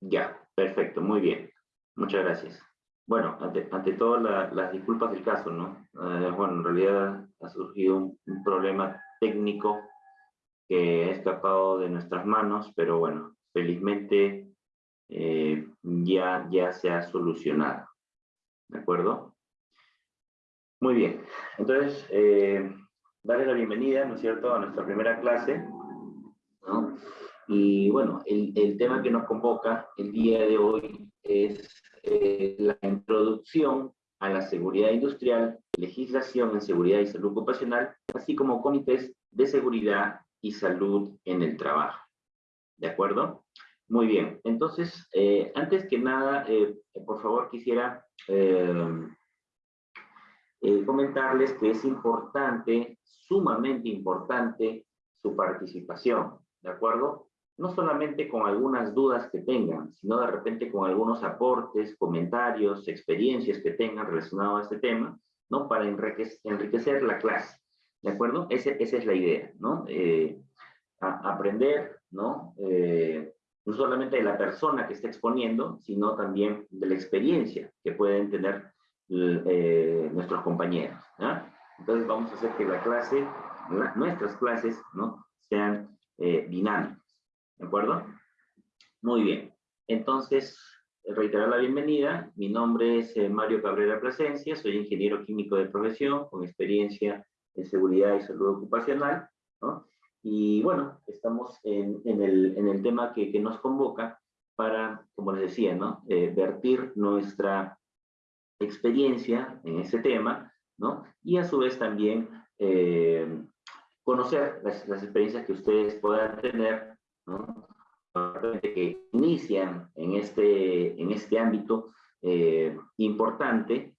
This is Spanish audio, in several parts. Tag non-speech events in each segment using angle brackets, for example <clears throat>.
Ya, perfecto, muy bien. Muchas gracias. Bueno, ante, ante todo, las disculpas del caso, ¿no? Eh, bueno, en realidad ha surgido un, problema técnico que ha escapado de nuestras manos, pero bueno, felizmente eh, ya, ya se ha solucionado. ¿De acuerdo? Muy bien. Entonces, eh, darle la bienvenida, ¿no es cierto?, a nuestra primera clase. ¿no? Y bueno, el, el tema que nos convoca el día de hoy es eh, la introducción a la seguridad industrial, legislación en seguridad y salud ocupacional, así como comités de seguridad y salud en el trabajo. ¿De acuerdo? Muy bien. Entonces, eh, antes que nada, eh, por favor, quisiera comentarles que es importante, sumamente importante, su participación. ¿De acuerdo? No solamente con algunas dudas que tengan, sino de repente con algunos aportes, comentarios, experiencias que tengan relacionados a este tema, ¿no? Para enriquecer, la clase, ¿de acuerdo? Esa es la idea, ¿no? Eh, aprender, ¿no? Eh, no solamente de la persona que está exponiendo, sino también de la experiencia que pueden tener eh, nuestros compañeros, Entonces vamos a hacer que la clase, nuestras clases, ¿no? Sean dinámicas. ¿De acuerdo? Muy bien. Entonces, reiterar la bienvenida. Mi nombre es eh, Mario Cabrera Plasencia, soy ingeniero químico de profesión con experiencia en seguridad y salud ocupacional. ¿no? Y bueno, estamos en, el, en el, tema que, que, nos convoca para, como les decía, ¿no? Eh, vertir nuestra experiencia en ese tema, ¿no? Y a su vez también eh, conocer las, las, experiencias que ustedes puedan tener ¿no? que inician en este, en este ámbito eh, importante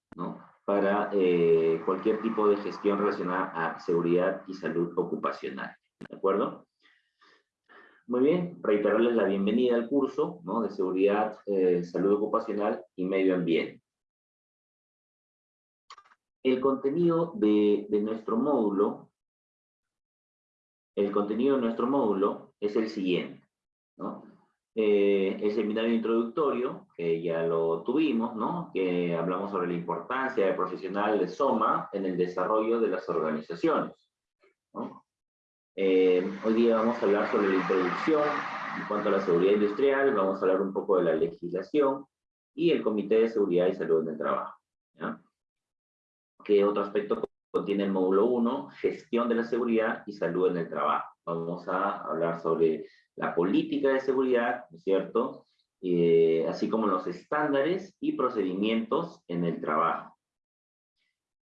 para eh, cualquier tipo de gestión relacionada a seguridad y salud ocupacional. ¿De acuerdo? Muy bien, reiterarles la bienvenida al curso ¿no? de seguridad, eh, salud ocupacional y medio ambiente. El contenido de, de nuestro módulo, el contenido de nuestro módulo es el siguiente. ¿no? Eh, el seminario introductorio, que ya lo tuvimos, ¿no? que hablamos sobre la importancia del profesional de SOMA en el desarrollo de las organizaciones. Eh, hoy día vamos a hablar sobre la introducción en cuanto a la seguridad industrial, vamos a hablar un poco de la legislación y el Comité de Seguridad y Salud en el Trabajo. ¿ya? ¿Qué otro aspecto contiene el módulo 1? Gestión de la seguridad y salud en el trabajo vamos a hablar sobre la política de seguridad, ¿no es cierto? Eh, así como los estándares y procedimientos en el trabajo.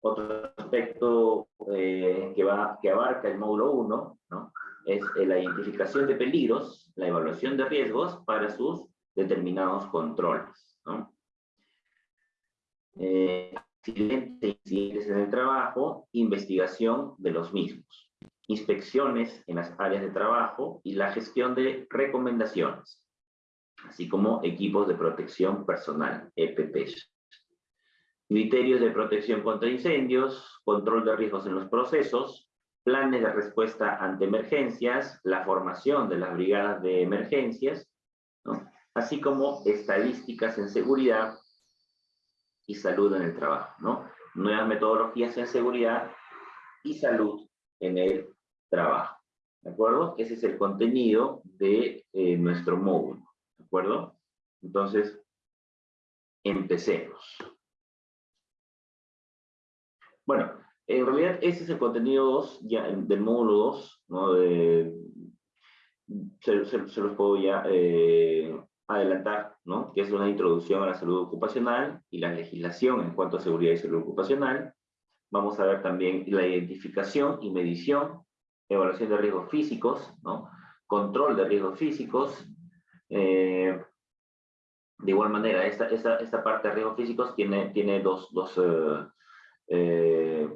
Otro aspecto eh, que, abarca el módulo 1 ¿no? es eh, la identificación de peligros, la evaluación de riesgos para sus determinados controles. ¿no? incidentes en el trabajo, investigación de los mismos inspecciones en las áreas de trabajo y la gestión de recomendaciones, así como equipos de protección personal, EPPs. Criterios de protección contra incendios, control de riesgos en los procesos, planes de respuesta ante emergencias, la formación de las brigadas de emergencias, así como estadísticas en seguridad y salud en el trabajo. Nuevas metodologías en seguridad y salud en el trabajo. ¿De acuerdo? Ese es el contenido de eh, nuestro módulo. ¿De acuerdo? Entonces, empecemos. Bueno, en realidad ese es el contenido 2 ya, del módulo 2, ¿no? se, los puedo ya eh, adelantar, ¿no? Que es una introducción a la salud ocupacional y la legislación en cuanto a seguridad y salud ocupacional. Vamos a ver también la identificación y medición evaluación de riesgos físicos, control de riesgos físicos. Eh, de igual manera, esta, esta, esta, parte de riesgos físicos tiene, tiene dos, dos, eh, eh,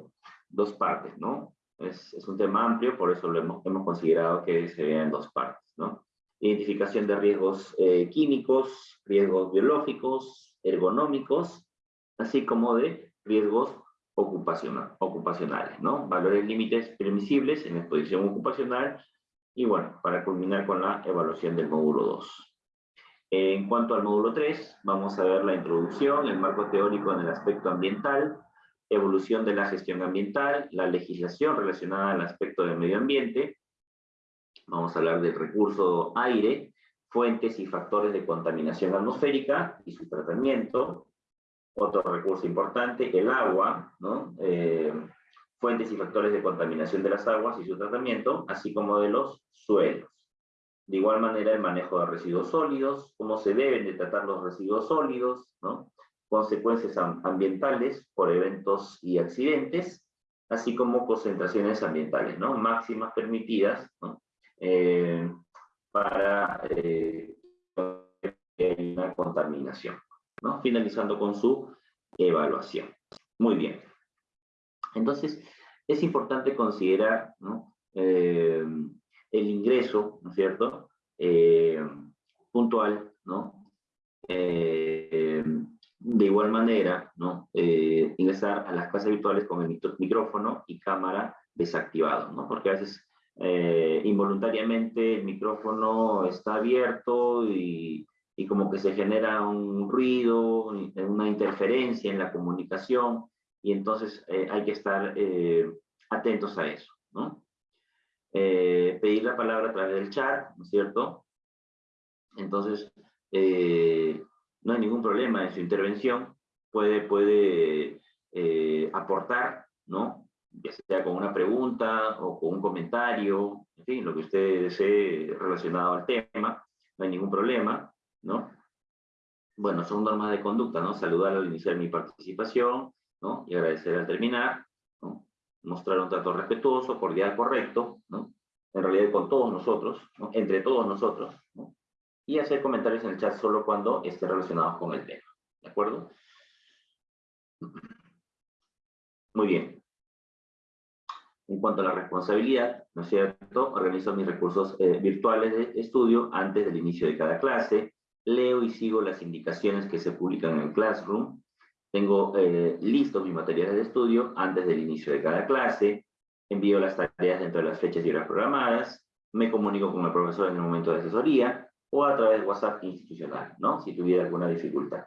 dos partes, ¿no? Es, es, un tema amplio, por eso lo hemos, hemos considerado que se vea en dos partes, ¿no? Identificación de riesgos químicos, riesgos biológicos, ergonómicos, así como de riesgos ocupacional, ocupacionales, ¿no? Valores límites permisibles en exposición ocupacional y bueno, para culminar con la evaluación del módulo 2. En cuanto al módulo 3, vamos a ver la introducción, el marco teórico en el aspecto ambiental, evolución de la gestión ambiental, la legislación relacionada al aspecto del medio ambiente, vamos a hablar del recurso aire, fuentes y factores de contaminación atmosférica y su tratamiento, otro recurso importante, el agua. Eh, fuentes y factores de contaminación de las aguas y su tratamiento, así como de los suelos. De igual manera, el manejo de residuos sólidos, cómo se deben de tratar los residuos sólidos, consecuencias ambientales por eventos y accidentes, así como concentraciones ambientales ¿no? máximas permitidas ¿no? Eh, para eh, una contaminación, finalizando con su evaluación. Muy bien. Entonces, es importante considerar. Eh, el ingreso, ¿no es cierto?, eh, puntual, ¿no? Eh, de igual manera, ¿no? ingresar a las clases virtuales con el micrófono y cámara desactivado, ¿no? Porque a veces involuntariamente el micrófono está abierto y, y como que se genera un ruido, una interferencia en la comunicación, y entonces eh, hay que estar eh, atentos a eso. Eh, pedir la palabra a través del chat, ¿no es cierto? Entonces, no hay ningún problema en su intervención, puede, puede aportar, ¿no? Ya sea con una pregunta o con un comentario, en fin, lo que usted desee relacionado al tema, no hay ningún problema, ¿no? Bueno, son normas de conducta, ¿no? Saludar al iniciar mi participación, y agradecer al terminar, mostrar un trato respetuoso, cordial, correcto, ¿no? en realidad con todos nosotros, entre todos nosotros, y hacer comentarios en el chat solo cuando esté relacionados con el tema. ¿De acuerdo? Muy bien. En cuanto a la responsabilidad, ¿no es cierto? Organizo mis recursos eh, virtuales de estudio antes del inicio de cada clase, leo y sigo las indicaciones que se publican en el Classroom, tengo eh, listos mis materiales de estudio antes del inicio de cada clase, envío las tareas dentro de las fechas y horas programadas, me comunico con el profesor en el momento de asesoría o a través de WhatsApp institucional, ¿no? Si tuviera alguna dificultad.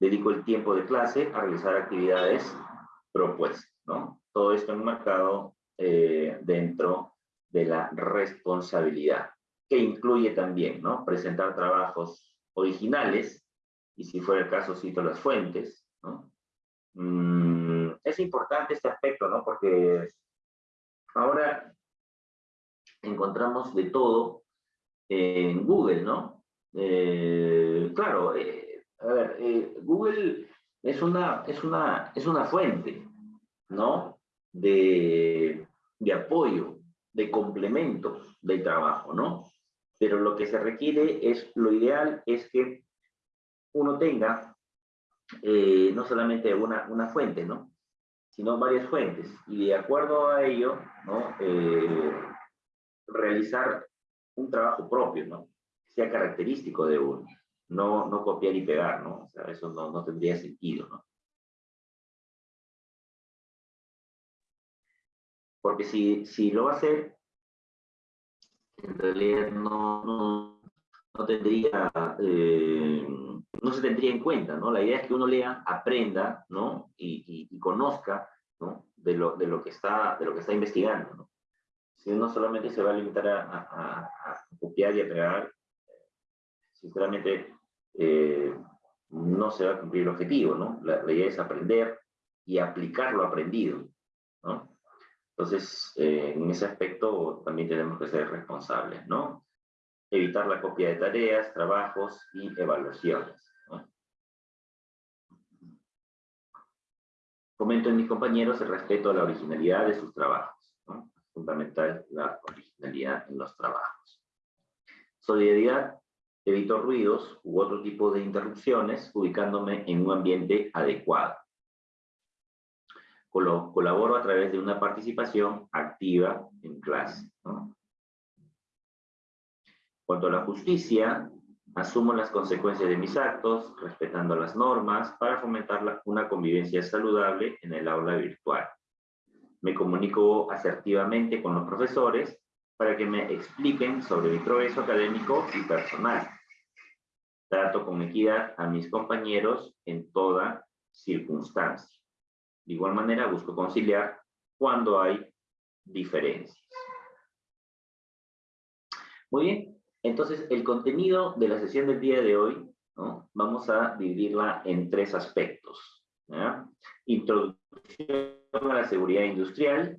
Dedico el tiempo de clase a realizar actividades propuestas, ¿no? Todo esto enmarcado eh, dentro de la responsabilidad, que incluye también, ¿no? Presentar trabajos originales, y si fuera el caso cito las fuentes, Mm, es importante este aspecto, ¿no? Porque ahora encontramos de todo en Google, ¿no? Eh, claro, eh, a ver, eh, Google es una, es, una, es una fuente, ¿no? De, de apoyo, de complemento del trabajo, ¿no? Pero lo que se requiere es, lo ideal es que uno tenga eh, no solamente una, una fuente, ¿no? sino varias fuentes. Y de acuerdo a ello, ¿no? Eh, realizar un trabajo propio, ¿no? sea característico de uno. No, no copiar y pegar, ¿no? O eso no, no tendría sentido, ¿no? Porque si, si lo va a hacer, en realidad no, no, no tendría eh, no se tendría en cuenta, ¿no? La idea es que uno lea, aprenda, ¿no? Y, conozca, ¿no? De lo, de, lo que está, de lo que está investigando, ¿no? Si uno solamente se va a limitar a, copiar y a sinceramente, eh, no se va a cumplir el objetivo, ¿no? La, idea es aprender y aplicar lo aprendido. Entonces, eh, en ese aspecto también tenemos que ser responsables, ¿no? Evitar la copia de tareas, trabajos y evaluaciones. Comento en mis compañeros el respeto a la originalidad de sus trabajos. Es fundamental la originalidad en los trabajos. Solidaridad, evito ruidos u otro tipo de interrupciones ubicándome en un ambiente adecuado. Colaboro a través de una participación activa en clase. Cuanto a la justicia, Asumo las consecuencias de mis actos, respetando las normas, para fomentar una convivencia saludable en el aula virtual. Me comunico asertivamente con los profesores para que me expliquen sobre mi progreso académico y personal. trato con equidad a mis compañeros en toda circunstancia. De igual manera, busco conciliar cuando hay diferencias. Muy bien, entonces el contenido de la sesión del día de hoy, vamos a dividirla en tres aspectos. Introducción a la seguridad industrial,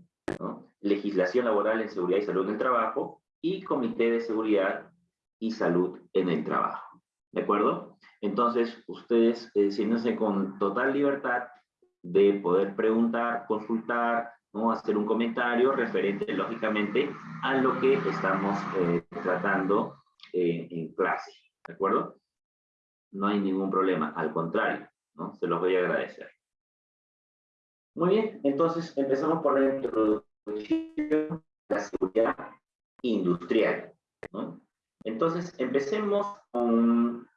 legislación laboral en seguridad y salud en el trabajo y comité de seguridad y salud en el trabajo. ¿De acuerdo? Entonces, ustedes eh, siéntense con total libertad de poder preguntar, consultar, ¿no? hacer un comentario referente, lógicamente, a lo que estamos eh, tratando eh, en clase. ¿De acuerdo? No hay ningún problema, al contrario, ¿no? Se los voy a agradecer. Muy bien, entonces empezamos por la introducción de la seguridad industrial. Entonces, empecemos con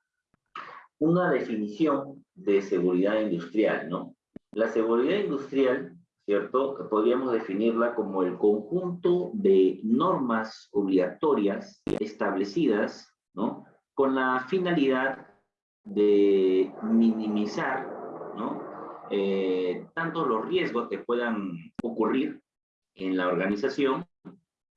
una definición de seguridad industrial, ¿no? La seguridad industrial, ¿cierto? Podríamos definirla como el conjunto de normas obligatorias establecidas, ¿no? Con la finalidad de minimizar, ¿no? Eh, tanto los riesgos que puedan ocurrir en la organización,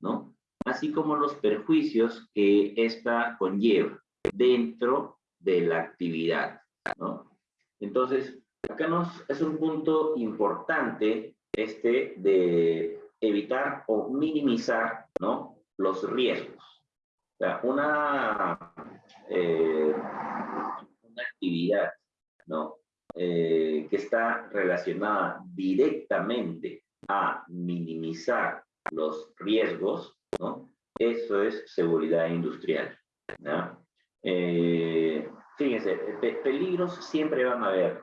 ¿no? Así como los perjuicios que ésta conlleva dentro de la actividad, ¿no? Entonces, acá es un punto importante este de evitar o minimizar, ¿no? Los riesgos. O sea, una, eh, actividad, ¿no? Eh, que está relacionada directamente a minimizar los riesgos, ¿no? Eso es seguridad industrial. Eh, fíjense, peligros siempre van a haber,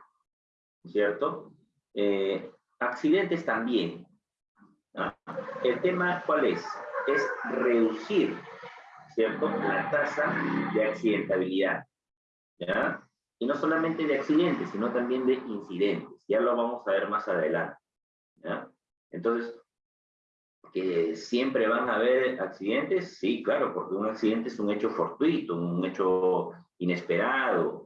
¿cierto? Eh, accidentes también. El tema, ¿cuál es? Es reducir, ¿cierto? La tasa de accidentabilidad. ¿ya? Y no solamente de accidentes, sino también de incidentes. Ya lo vamos a ver más adelante. ¿ya? Entonces, ¿que siempre van a haber accidentes? Sí, claro, porque un accidente es un hecho fortuito, un hecho inesperado.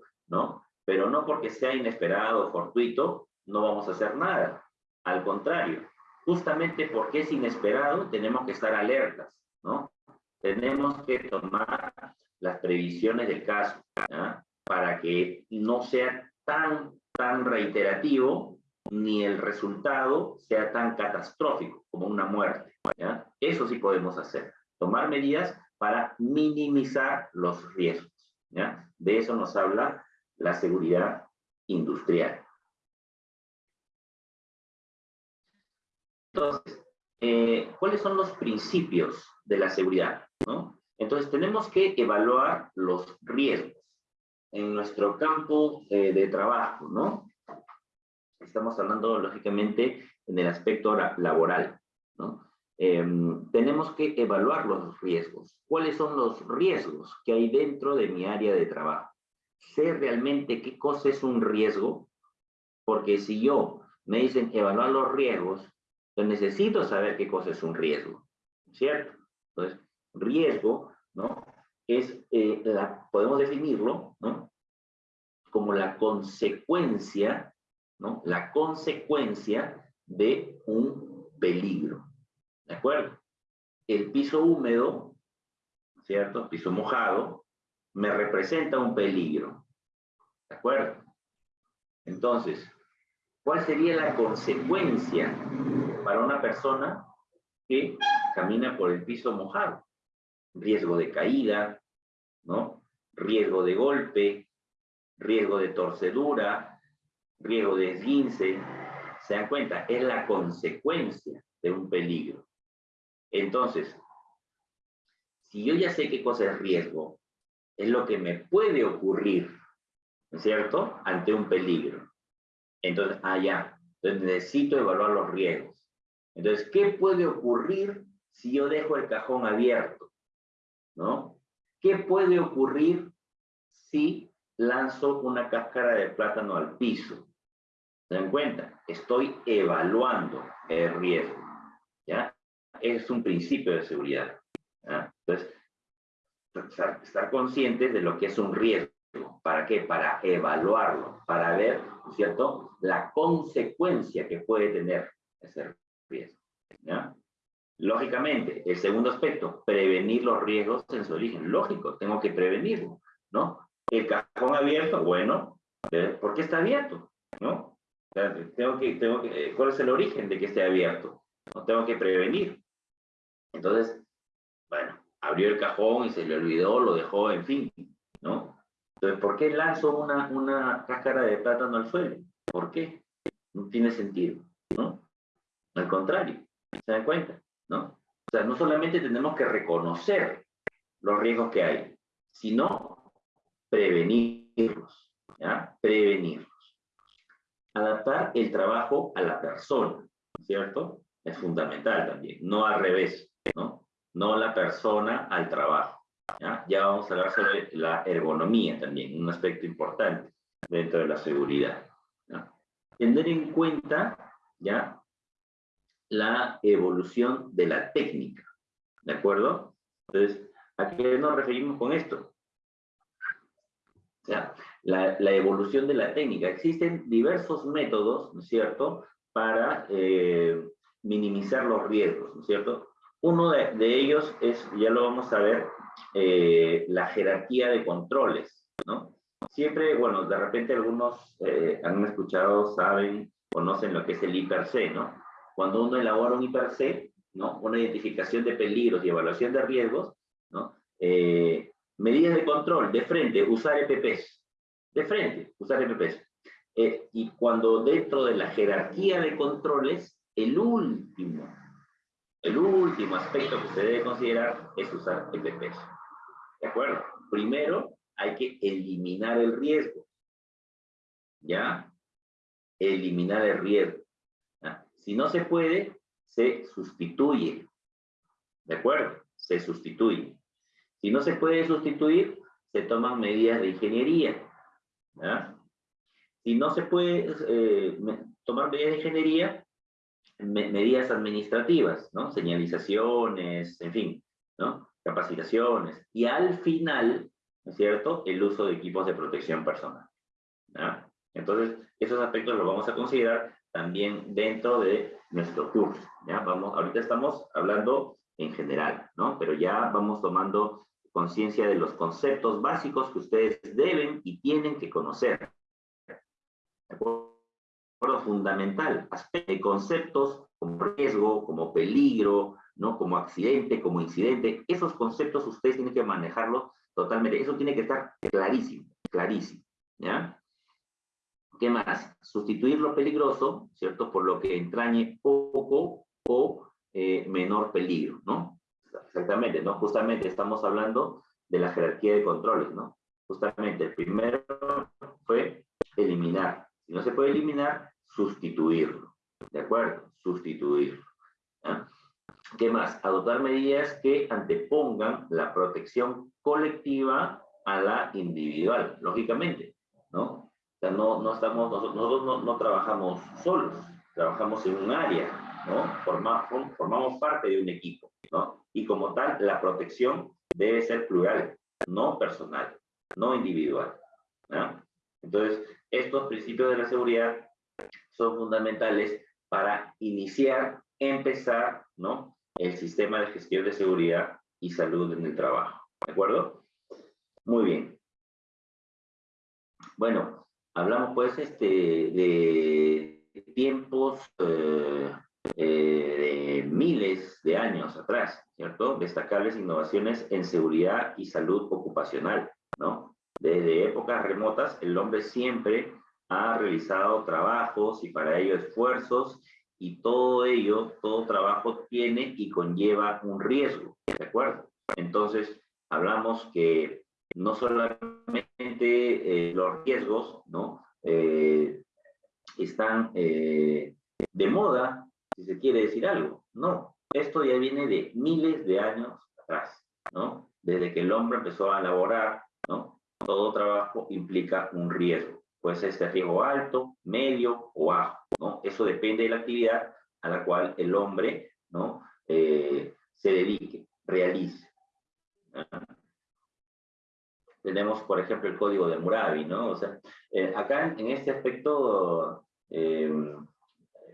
Pero no porque sea inesperado fortuito, no vamos a hacer nada. Al contrario, justamente porque es inesperado, tenemos que estar alertas, ¿no? Tenemos que tomar las previsiones del caso, para que no sea tan, tan reiterativo ni el resultado sea tan catastrófico como una muerte. Eso sí podemos hacer, tomar medidas para minimizar los riesgos. De eso nos habla la seguridad industrial. Entonces, eh, ¿cuáles son los principios de la seguridad? Entonces, tenemos que evaluar los riesgos en nuestro campo eh, de trabajo, ¿no? estamos hablando lógicamente en el aspecto laboral, ¿no? Em, tenemos que evaluar los riesgos. ¿Cuáles son los riesgos que hay dentro de mi área de trabajo? Sé realmente qué cosa es un riesgo, porque si yo me dicen evaluar los riesgos, yo necesito saber qué cosa es un riesgo, ¿cierto? Entonces, riesgo, ¿no? Es, eh, la, podemos definirlo, ¿no? Como la consecuencia ¿no? La consecuencia de un peligro. ¿De acuerdo? El piso húmedo, ¿cierto? Piso mojado, me representa un peligro. ¿De acuerdo? Entonces, ¿cuál sería la consecuencia para una persona que camina por el piso mojado? Riesgo de caída, ¿no? Riesgo de golpe, riesgo de torcedura, riesgo de esguince, se dan cuenta, es la consecuencia de un peligro. Entonces, si yo ya sé qué cosa es riesgo, es lo que me puede ocurrir, ¿no es cierto?, ante un peligro. Entonces, ah, ya, entonces necesito evaluar los riesgos. Entonces, ¿qué puede ocurrir si yo dejo el cajón abierto? ¿No? ¿Qué puede ocurrir si lanzo una cáscara de plátano al piso? ¿Se dan cuenta? Estoy evaluando el riesgo. ¿Ya? Es un principio de seguridad. Entonces, estar, conscientes de lo que es un riesgo. ¿Para qué? Para evaluarlo, para ver, ¿cierto?, la consecuencia que puede tener ese riesgo. Lógicamente, el segundo aspecto, prevenir los riesgos en su origen. Lógico, tengo que prevenirlo, ¿no? El cajón abierto, bueno, ¿eh? ¿por qué está abierto? ¿No? tengo que, tengo que, ¿Cuál es el origen de que esté abierto? Tengo que prevenir. Entonces, bueno, abrió el cajón y se le olvidó, lo dejó, en fin, ¿no? Entonces, ¿por qué lanzo una, una cáscara de plátano al suelo? ¿Por qué? No tiene sentido, ¿no? Al contrario, ¿se dan cuenta? ¿No? O sea, no solamente tenemos que reconocer los riesgos que hay, sino prevenirlos, ¿ya? Prevenirlos. Adaptar el trabajo a la persona, ¿cierto? Es fundamental también, no al revés, ¿no? No la persona al trabajo. ¿ya? vamos a hablar sobre la ergonomía también, un aspecto importante dentro de la seguridad. Tener en cuenta, ¿ya? la evolución de la técnica. ¿De acuerdo? Entonces, ¿a qué nos referimos con esto? La evolución de la técnica. Existen diversos métodos, ¿no es cierto?, para eh, minimizar los riesgos, ¿no es cierto? Uno de, de, ellos es, ya lo vamos a ver, eh, la jerarquía de controles, ¿no? Siempre, bueno, de repente algunos eh, han escuchado, saben, conocen lo que es el IPRC, ¿no? cuando uno elabora un IPRC, ¿no? una identificación de peligros y evaluación de riesgos, ¿no? Eh, medidas de control, de frente, usar EPPs, de frente, usar EPPs. Eh, y cuando dentro de la jerarquía de controles, el último, el último aspecto que se debe considerar es usar EPPs. ¿De acuerdo? Primero, hay que eliminar el riesgo. ¿Ya? Eliminar el riesgo. Si no se puede, se sustituye. ¿De acuerdo? Se sustituye. Si no se puede sustituir, se toman medidas de ingeniería. Si no se puede eh, tomar medidas de ingeniería, medidas administrativas, ¿no? Señalizaciones, en fin, ¿no? Capacitaciones. Y al final, ¿no es cierto?, el uso de equipos de protección personal. Entonces, esos aspectos los vamos a considerar también dentro de nuestro curso. ¿ya? Vamos, ahorita estamos hablando en general, ¿no? Pero ya vamos tomando conciencia de los conceptos básicos que ustedes deben y tienen que conocer. ¿De acuerdo? Fundamental, aspecto de conceptos como riesgo, como peligro, ¿no? Como accidente, como incidente, esos conceptos ustedes tienen que manejarlos totalmente. Eso tiene que estar clarísimo, clarísimo. ¿Qué más? Sustituir lo peligroso, ¿cierto? Por lo que entrañe poco o eh, menor peligro, ¿no? Exactamente, ¿no? Justamente estamos hablando de la jerarquía de controles, ¿no? Justamente el primero fue eliminar. No se puede eliminar, sustituirlo. ¿De acuerdo? Sustituirlo. ¿Qué más? Adoptar medidas que antepongan la protección colectiva a la individual, lógicamente, ¿no? O sea, no, no estamos, nosotros, no, no, trabajamos solos, trabajamos en un área, ¿no? Formamos, formamos parte de un equipo, ¿no? Y como tal, la protección debe ser plural, no personal, no individual, ¿no? Entonces, estos principios de la seguridad son fundamentales para iniciar, empezar, ¿no? El sistema de gestión de seguridad y salud en el trabajo, ¿de acuerdo? Muy bien. Bueno, Hablamos pues este, de tiempos eh, eh, de miles de años atrás, ¿cierto? Destacables innovaciones en seguridad y salud ocupacional, ¿no? Desde épocas remotas, el hombre siempre ha realizado trabajos y para ello esfuerzos y todo ello, todo trabajo tiene y conlleva un riesgo, ¿de acuerdo? Entonces, hablamos que no solamente eh, los riesgos ¿no? Eh, están eh, de moda, si se quiere decir algo. No, esto ya viene de miles de años atrás, ¿no? Desde que el hombre empezó a laborar, ¿no? Todo trabajo implica un riesgo. Puede ser este riesgo alto, medio o bajo, ¿no? Eso depende de la actividad a la cual el hombre, ¿no? se dedique, realice. tenemos, por ejemplo, el código de Murabi, ¿no? O sea, eh, acá en, este aspecto eh,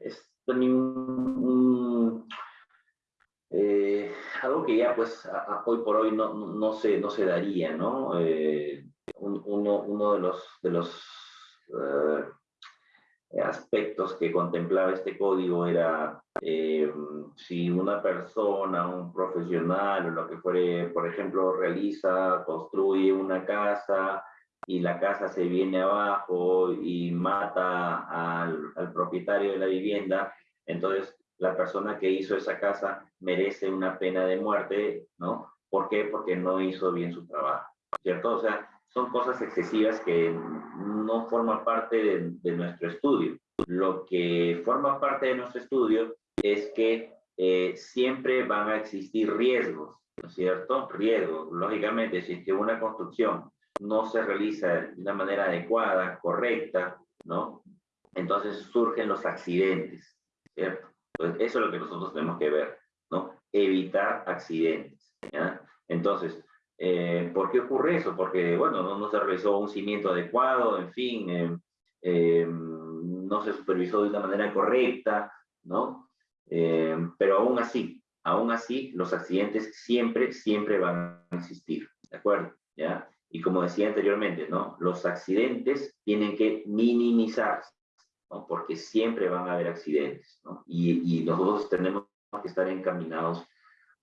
es eh, algo que ya pues hoy por hoy no, no, se, no se daría, ¿no? Uno, uno de los, de los aspectos que contemplaba este código era eh, si una persona, un profesional o lo que fuere, por ejemplo, realiza, construye una casa y la casa se viene abajo y mata al, al propietario de la vivienda, entonces la persona que hizo esa casa merece una pena de muerte, ¿no? ¿Por qué? Porque no hizo bien su trabajo, ¿cierto? O sea, son cosas excesivas que no forman parte de, nuestro estudio. Lo que forma parte de nuestro estudio es que eh, siempre van a existir riesgos, ¿no es cierto? Riesgos. Lógicamente, si una construcción no se realiza de una manera adecuada, correcta, ¿no? Entonces surgen los accidentes, ¿cierto? Entonces, eso es lo que nosotros tenemos que ver, ¿no? Evitar accidentes, ¿ya? Entonces, eh, ¿Por qué ocurre eso? Porque, bueno, no, se realizó un cimiento adecuado, en fin, eh, eh, no se supervisó de una manera correcta, ¿no? pero aún así, aún así, los accidentes siempre, siempre van a existir, ¿de acuerdo? ¿Ya? Y como decía anteriormente, ¿no? Los accidentes tienen que minimizarse, ¿no? Porque siempre van a haber accidentes, ¿no? Y, y nosotros tenemos que estar encaminados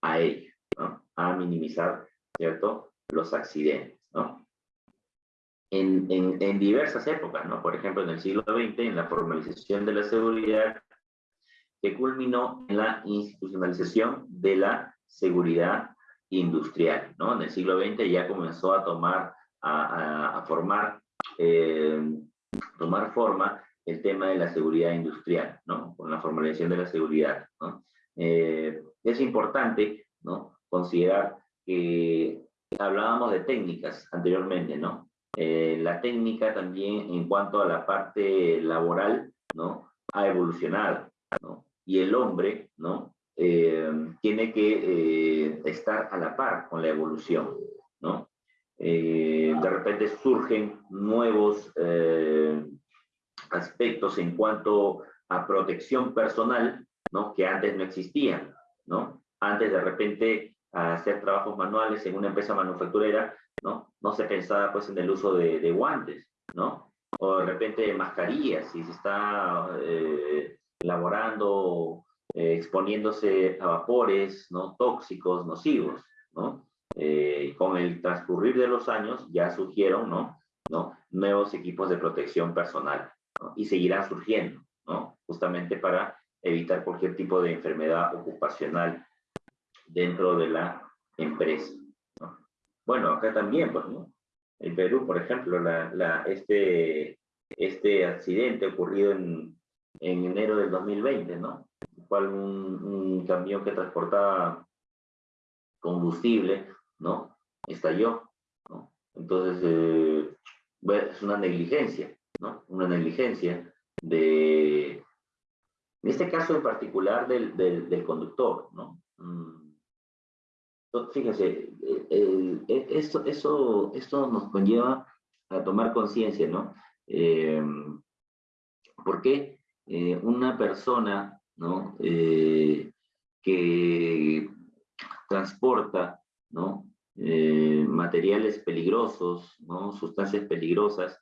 a ello, ¿no? A minimizar ¿cierto? Los accidentes, ¿no? En, en, diversas épocas, ¿no? Por ejemplo, en el siglo XX, en la formalización de la seguridad, que culminó en la institucionalización de la seguridad industrial, ¿no? En el siglo XX ya comenzó a tomar, a, a, formar, eh, tomar forma el tema de la seguridad industrial, ¿no? Con la formalización de la seguridad, ¿no? Eh, es importante, ¿no? Considerar que hablábamos de técnicas anteriormente, ¿no? Eh, la técnica también en cuanto a la parte laboral, ¿no? Ha evolucionado, ¿no? Y el hombre, ¿no? Eh, tiene que eh, estar a la par con la evolución, ¿no? de repente surgen nuevos aspectos en cuanto a protección personal, ¿no? Que antes no existían, ¿no? Antes de repente a hacer trabajos manuales en una empresa manufacturera, ¿no? No se pensaba pues en el uso de, guantes, ¿no? O de repente mascarillas, si se está eh, elaborando, eh, exponiéndose a vapores, ¿no? Tóxicos, nocivos, ¿no? Eh, con el transcurrir de los años ya surgieron, ¿no? ¿no? Nuevos equipos de protección personal. Y seguirán surgiendo, ¿no? Justamente para evitar cualquier tipo de enfermedad ocupacional dentro de la empresa. Bueno, acá también, pues, ¿no? En Perú, por ejemplo, este, este accidente ocurrido en, en enero del 2020, ¿no? Un, un camión que transportaba combustible, ¿no? Estalló, ¿no? Entonces, eh, es una negligencia, ¿no? Una negligencia de, en este caso en particular del, del, del conductor, ¿no? Mm, Fíjese, eh, esto, eso, esto nos conlleva a tomar conciencia, ¿no? Eh, porque eh, una persona, ¿no? Eh, que transporta, ¿no? materiales peligrosos, ¿no? Sustancias peligrosas,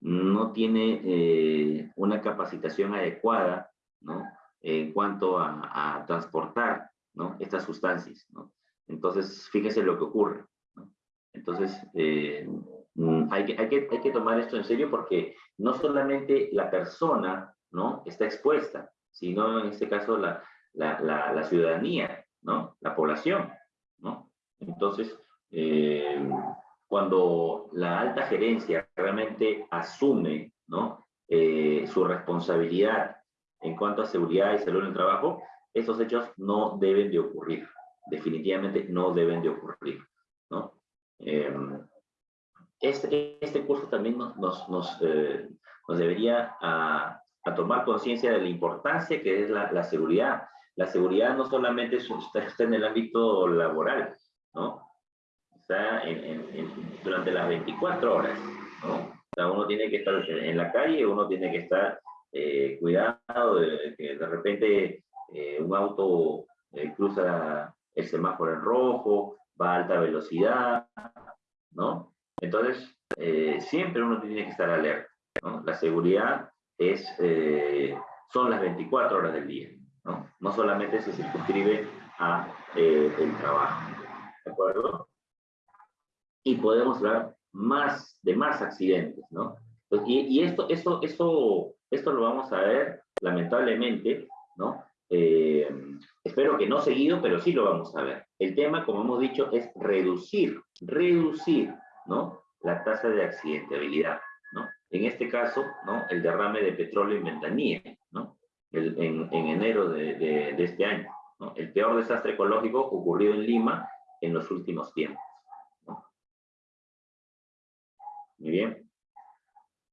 no tiene una capacitación adecuada, ¿no? En cuanto a transportar ¿no? Estas sustancias, ¿no? Entonces, fíjense lo que ocurre. Entonces, eh, mm, hay, que, hay, que, hay que tomar esto en serio porque no solamente la persona, ¿no? Está expuesta, sino en este caso la, la, la, ciudadanía, ¿no? La población, ¿no? Entonces, eh, cuando la alta gerencia realmente asume, ¿no? Eh, su responsabilidad en cuanto a seguridad y salud en el trabajo, estos hechos no deben de ocurrir, definitivamente no deben de ocurrir, ¿no? Em, este, este curso también nos, nos, nos, eh, debería a, a tomar conciencia de la importancia que es la, la, seguridad. La seguridad no solamente está en el ámbito laboral, ¿no? sea, durante las 24 horas, ¿no? O sea, uno tiene que estar en la calle, uno tiene que estar eh, cuidado de que de repente eh, un auto eh, cruza el semáforo en rojo, va a alta velocidad, ¿no? Entonces, siempre uno tiene que estar alerta. La seguridad es, son las 24 horas del día, ¿no? No solamente se circunscribe a el trabajo, ¿de acuerdo? y podemos hablar más, de más accidentes, ¿no? Pues, y, y, esto, esto, esto lo vamos a ver, lamentablemente, ¿no? Eh, espero que no seguido, pero sí lo vamos a ver. El tema, como hemos dicho, es reducir, reducir, ¿no? La tasa de accidentabilidad, ¿no? En este caso, ¿no? El derrame de petróleo en ventanilla, ¿no? El, en, en, enero de, de, de este año, ¿no? El peor desastre ecológico ocurrido en Lima en los últimos tiempos. Muy bien.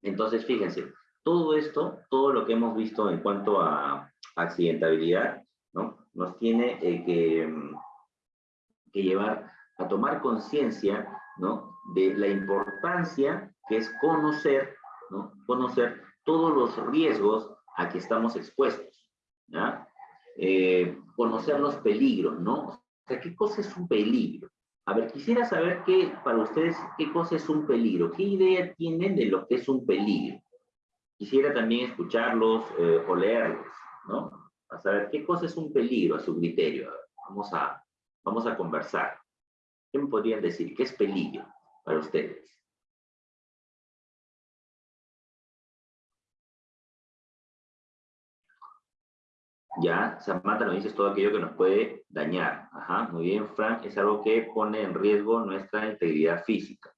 Entonces, fíjense, todo esto, todo lo que hemos visto en cuanto a accidentabilidad, ¿no? Nos tiene eh, que, mm, que llevar a tomar conciencia, ¿no? De la importancia que es conocer, ¿no? Conocer todos los riesgos a que estamos expuestos, ¿ya? Eh, conocer los peligros, ¿no? O sea, ¿qué cosa es un peligro? A ver, quisiera saber qué, para ustedes, qué cosa es un peligro, qué idea tienen de lo que es un peligro. Quisiera también escucharlos eh, o leerlos, ¿no? A saber qué cosa es un peligro a su criterio. Vamos a, vamos a conversar. ¿Qué me podrían decir? ¿Qué es peligro para ustedes? Ya, Samantha nos dice todo aquello que nos puede dañar. Ajá, muy bien, Frank, es algo que pone en riesgo nuestra integridad física.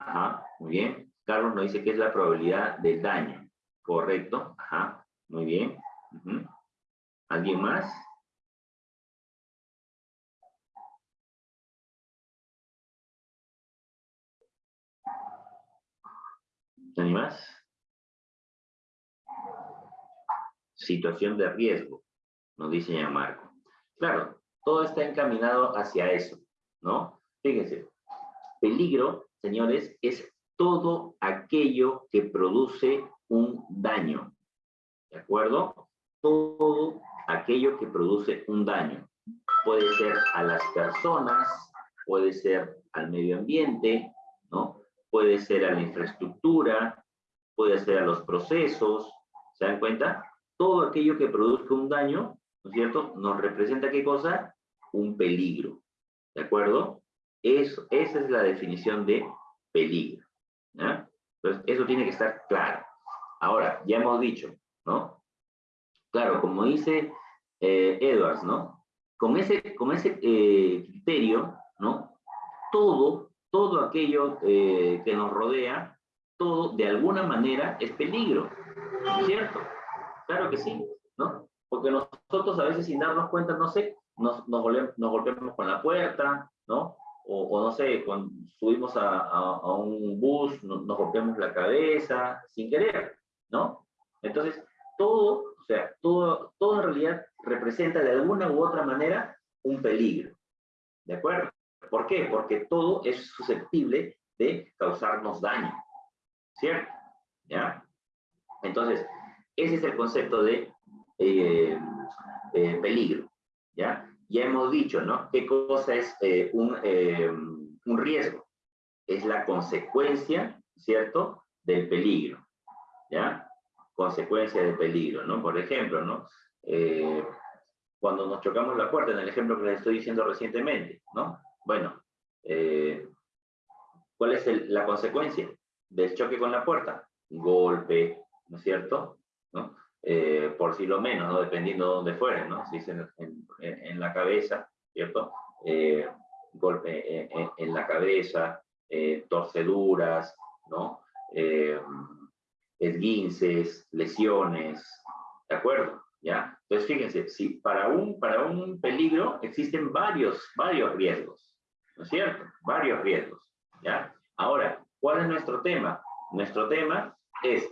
Ajá, muy bien. Carlos nos dice que es la probabilidad del daño. Correcto, ajá, muy bien. ¿Alguien más? ¿Alguien más? situación de riesgo, nos dice ya Marco. Claro, todo está encaminado hacia eso, ¿no? Fíjense, peligro, señores, es todo aquello que produce un daño, ¿de acuerdo? Todo aquello que produce un daño. Puede ser a las personas, puede ser al medio ambiente, ¿no? Puede ser a la infraestructura, puede ser a los procesos, ¿se dan cuenta? todo aquello que produzca un daño, ¿no es cierto?, nos representa qué cosa? Un peligro, ¿de acuerdo? Esa es la definición de peligro, ¿ya? Entonces, eso tiene que estar claro. Ahora, ya hemos dicho, ¿no? Claro, como dice eh, Edwards, ¿no? Con ese, con ese eh, criterio, ¿no? Todo, todo aquello eh, que nos rodea, todo de alguna manera es peligro, ¿cierto? Claro que sí, ¿no? Porque nosotros a veces sin darnos cuenta, no sé, nos, nos, golpeamos con la puerta, ¿no? O, no sé, cuando subimos a, un bus, nos, nos, golpeamos la cabeza, sin querer, ¿no? Entonces, todo, o sea, todo, todo en realidad representa de alguna u otra manera un peligro, ¿de acuerdo? ¿Por qué? Porque todo es susceptible de causarnos daño, ¿cierto? ¿Ya? Entonces, ese es el concepto de eh, eh, peligro, ¿ya? Ya hemos dicho, ¿no? ¿Qué cosa es eh, un, un riesgo? Es la consecuencia, ¿cierto?, del peligro, ¿ya? Consecuencia del peligro, ¿no? Por ejemplo, ¿no? cuando nos chocamos la puerta, en el ejemplo que les estoy diciendo recientemente, ¿no? Bueno, ¿cuál es la consecuencia del choque con la puerta? Golpe, ¿no es cierto? ¿no? Eh, por si lo menos, ¿no? dependiendo de dónde fuere, ¿no? si es en, en, la cabeza, ¿cierto? Eh, golpe en, en, la cabeza, eh, torceduras, ¿no? esguinces, lesiones, ¿de acuerdo? ¿Ya? Entonces, fíjense, si para un, para un peligro existen varios, varios riesgos, ¿no es cierto? Varios riesgos, ¿ya? Ahora, ¿cuál es nuestro tema? Nuestro tema es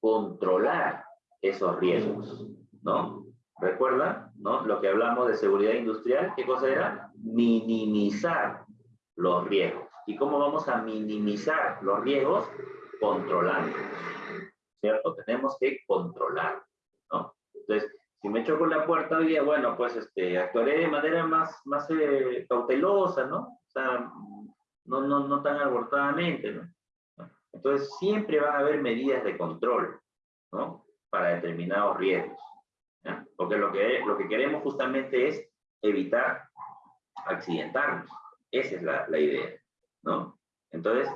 controlar esos riesgos, ¿no? ¿Recuerda? ¿no? Lo que hablamos de seguridad industrial, ¿qué cosa era? Minimizar los riesgos. ¿Y cómo vamos a minimizar los riesgos? Controlándolos. ¿Cierto? Tenemos que controlar, ¿no? Entonces, si me choco la puerta hoy día, bueno, pues este, actuaré de manera más, más eh, cautelosa, ¿no? O sea, no, no, no tan abortadamente, ¿no? Entonces, siempre van a haber medidas de control, ¿no? Para determinados riesgos. Porque lo que, lo que queremos justamente es evitar accidentarnos. Esa es la, idea. Entonces,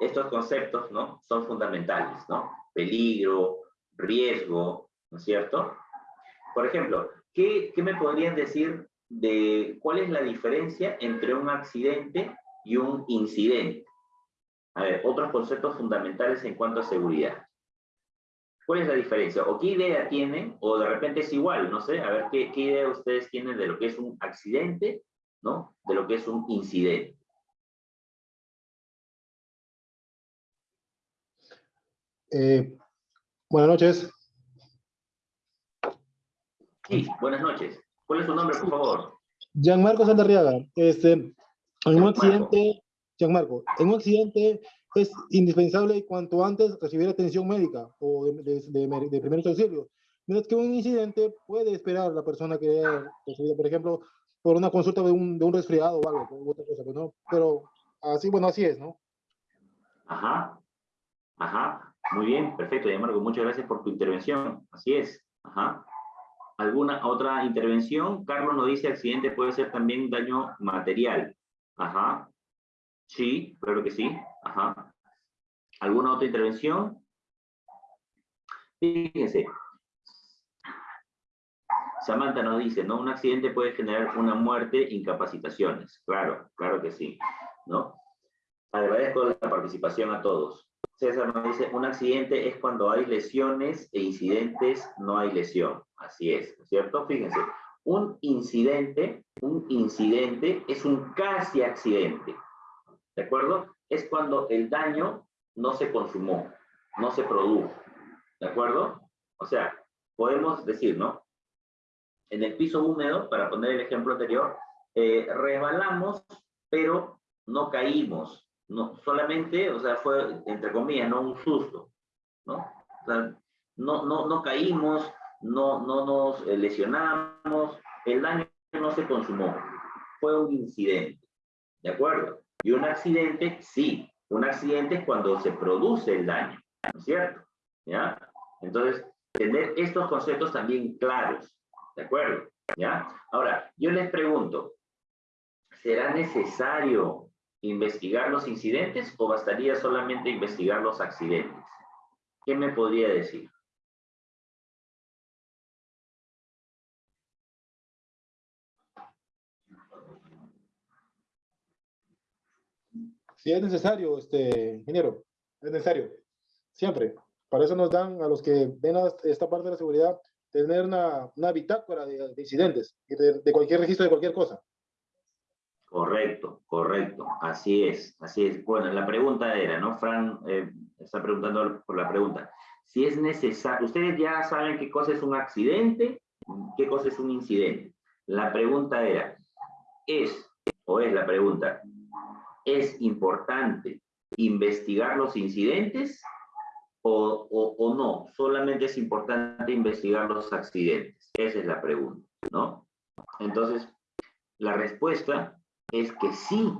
estos conceptos, ¿no? Son fundamentales, ¿no? Peligro, riesgo, ¿no es cierto? Por ejemplo, ¿qué, ¿qué, me podrían decir de cuál es la diferencia entre un accidente y un incidente? A ver, otros conceptos fundamentales en cuanto a seguridad. ¿Cuál es la diferencia? ¿O qué idea tienen? O de repente es igual, no sé, a ver qué, qué idea ustedes tienen de lo que es un accidente, ¿no? De lo que es un incidente. Eh, buenas noches. Sí, buenas noches. ¿Cuál es su nombre, por favor? Gianmarco Sandarriaga. Este, en un accidente, Gianmarco, en un accidente es indispensable cuanto antes recibir atención médica o de, de, de, primeros auxilios. Mientras que un incidente puede esperar la persona que recibido, por ejemplo, por una consulta de un, resfriado o algo, otra cosa, pues. Pero así, bueno, así es, ¿no? Ajá, ajá, muy bien, perfecto, Gianmarco, muchas gracias por tu intervención, así es, ajá. ¿Alguna otra intervención? Carlos nos dice accidente puede ser también daño material. Ajá. Sí, claro que sí. Ajá. ¿Alguna otra intervención? Fíjense. Samantha nos dice, ¿no? Un accidente puede generar una muerte, incapacitaciones. Claro, claro que sí, ¿no? Agradezco la participación a todos. César nos dice, un accidente es cuando hay lesiones e incidentes no hay lesión. Así es, ¿cierto? Fíjense, un incidente, un incidente es un casi accidente. ¿De acuerdo? Es cuando el daño no se consumó, no se produjo. ¿De acuerdo? O sea, podemos decir, ¿no? En el piso húmedo, para poner el ejemplo anterior, eh, resbalamos, pero no caímos. No, solamente, o sea, fue, entre comillas, no un susto, ¿no? No, no, no caímos, no, no nos lesionamos, el daño no se consumó, fue un incidente, ¿de acuerdo? Y un accidente, sí, un accidente es cuando se produce el daño, ¿no es cierto? ¿Ya? Entonces, tener estos conceptos también claros, ¿de acuerdo? ¿Ya? Ahora, yo les pregunto, ¿será necesario investigar los incidentes o bastaría solamente investigar los accidentes? ¿Qué me podría decir? Si es necesario, este, ingeniero, es necesario, siempre. Para eso nos dan a los que ven a esta parte de la seguridad, tener una, una bitácora de, de incidentes, de, de, cualquier registro de cualquier cosa. Correcto, correcto, así es, así es. Bueno, la pregunta era, ¿no? Fran eh, está preguntando por la pregunta. Si es necesario, ustedes ya saben qué cosa es un accidente, qué cosa es un incidente. La pregunta era, ¿es, o es la pregunta, es importante investigar los incidentes o, o, no? Solamente es importante investigar los accidentes. Esa es la pregunta, ¿no? Entonces, la respuesta es que sí,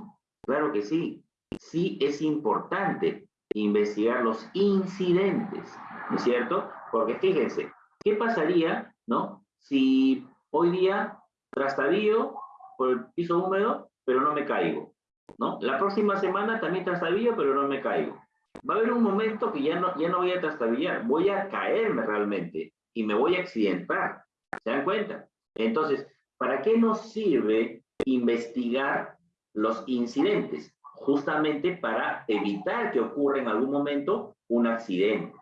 claro que sí. Sí es importante investigar los incidentes, ¿no es cierto? Porque fíjense, ¿qué pasaría, no? Si hoy día trastabillo por el piso húmedo, pero no me caigo. ¿No? La próxima semana también trastabillo, pero no me caigo. Va a haber un momento que ya no, ya no voy a trastabillar, voy a caerme realmente y me voy a accidentar. ¿Se dan cuenta? Entonces, ¿para qué nos sirve investigar los incidentes? Justamente para evitar que ocurra en algún momento un accidente.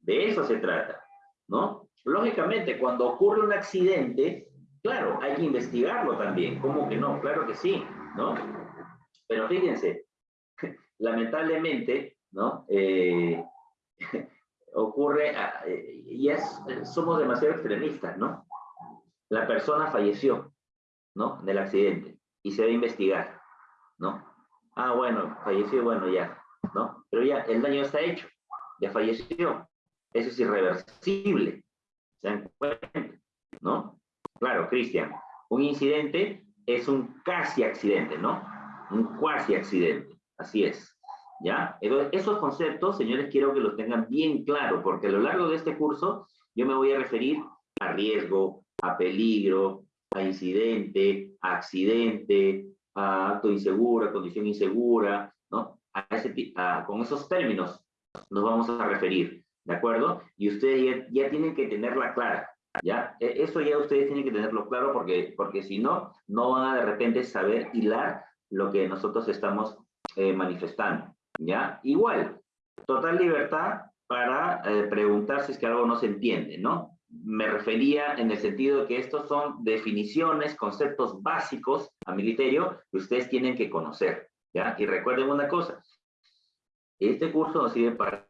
De eso se trata, ¿no? Lógicamente, cuando ocurre un accidente, claro, hay que investigarlo también. ¿Cómo que no? Claro que sí, ¿no? Pero fíjense, <laughs> lamentablemente, ¿no? Eh, <laughs> ocurre, eh, y es, somos demasiado extremistas, ¿no? La persona falleció, ¿no? Del accidente, y se debe investigar, ¿no? Ah, bueno, falleció, bueno, ya, ¿no? Pero ya, el daño está hecho, ya falleció. Eso es irreversible. ¿Se dan cuenta? ¿No? Claro, Cristian, un incidente es un casi accidente, ¿no? Un cuasi accidente, así es. ¿Ya? esos conceptos, señores, quiero que los tengan bien claro, porque a lo largo de este curso yo me voy a referir a riesgo, a peligro, a incidente, a accidente, a acto inseguro, a condición insegura, ¿no? A con esos términos nos vamos a referir, ¿de acuerdo? Y ustedes ya, ya tienen que tenerla clara, ¿ya? E, eso ya ustedes tienen que tenerlo claro porque, porque si no, no van a de repente saber hilar lo que nosotros estamos eh, manifestando, ¿ya? Igual, total libertad para eh, preguntar si es que algo no se entiende, ¿no? Me refería en el sentido de que estos son definiciones, conceptos básicos, a mi que ustedes tienen que conocer, ¿ya? Y recuerden una cosa, este curso nos sirve para,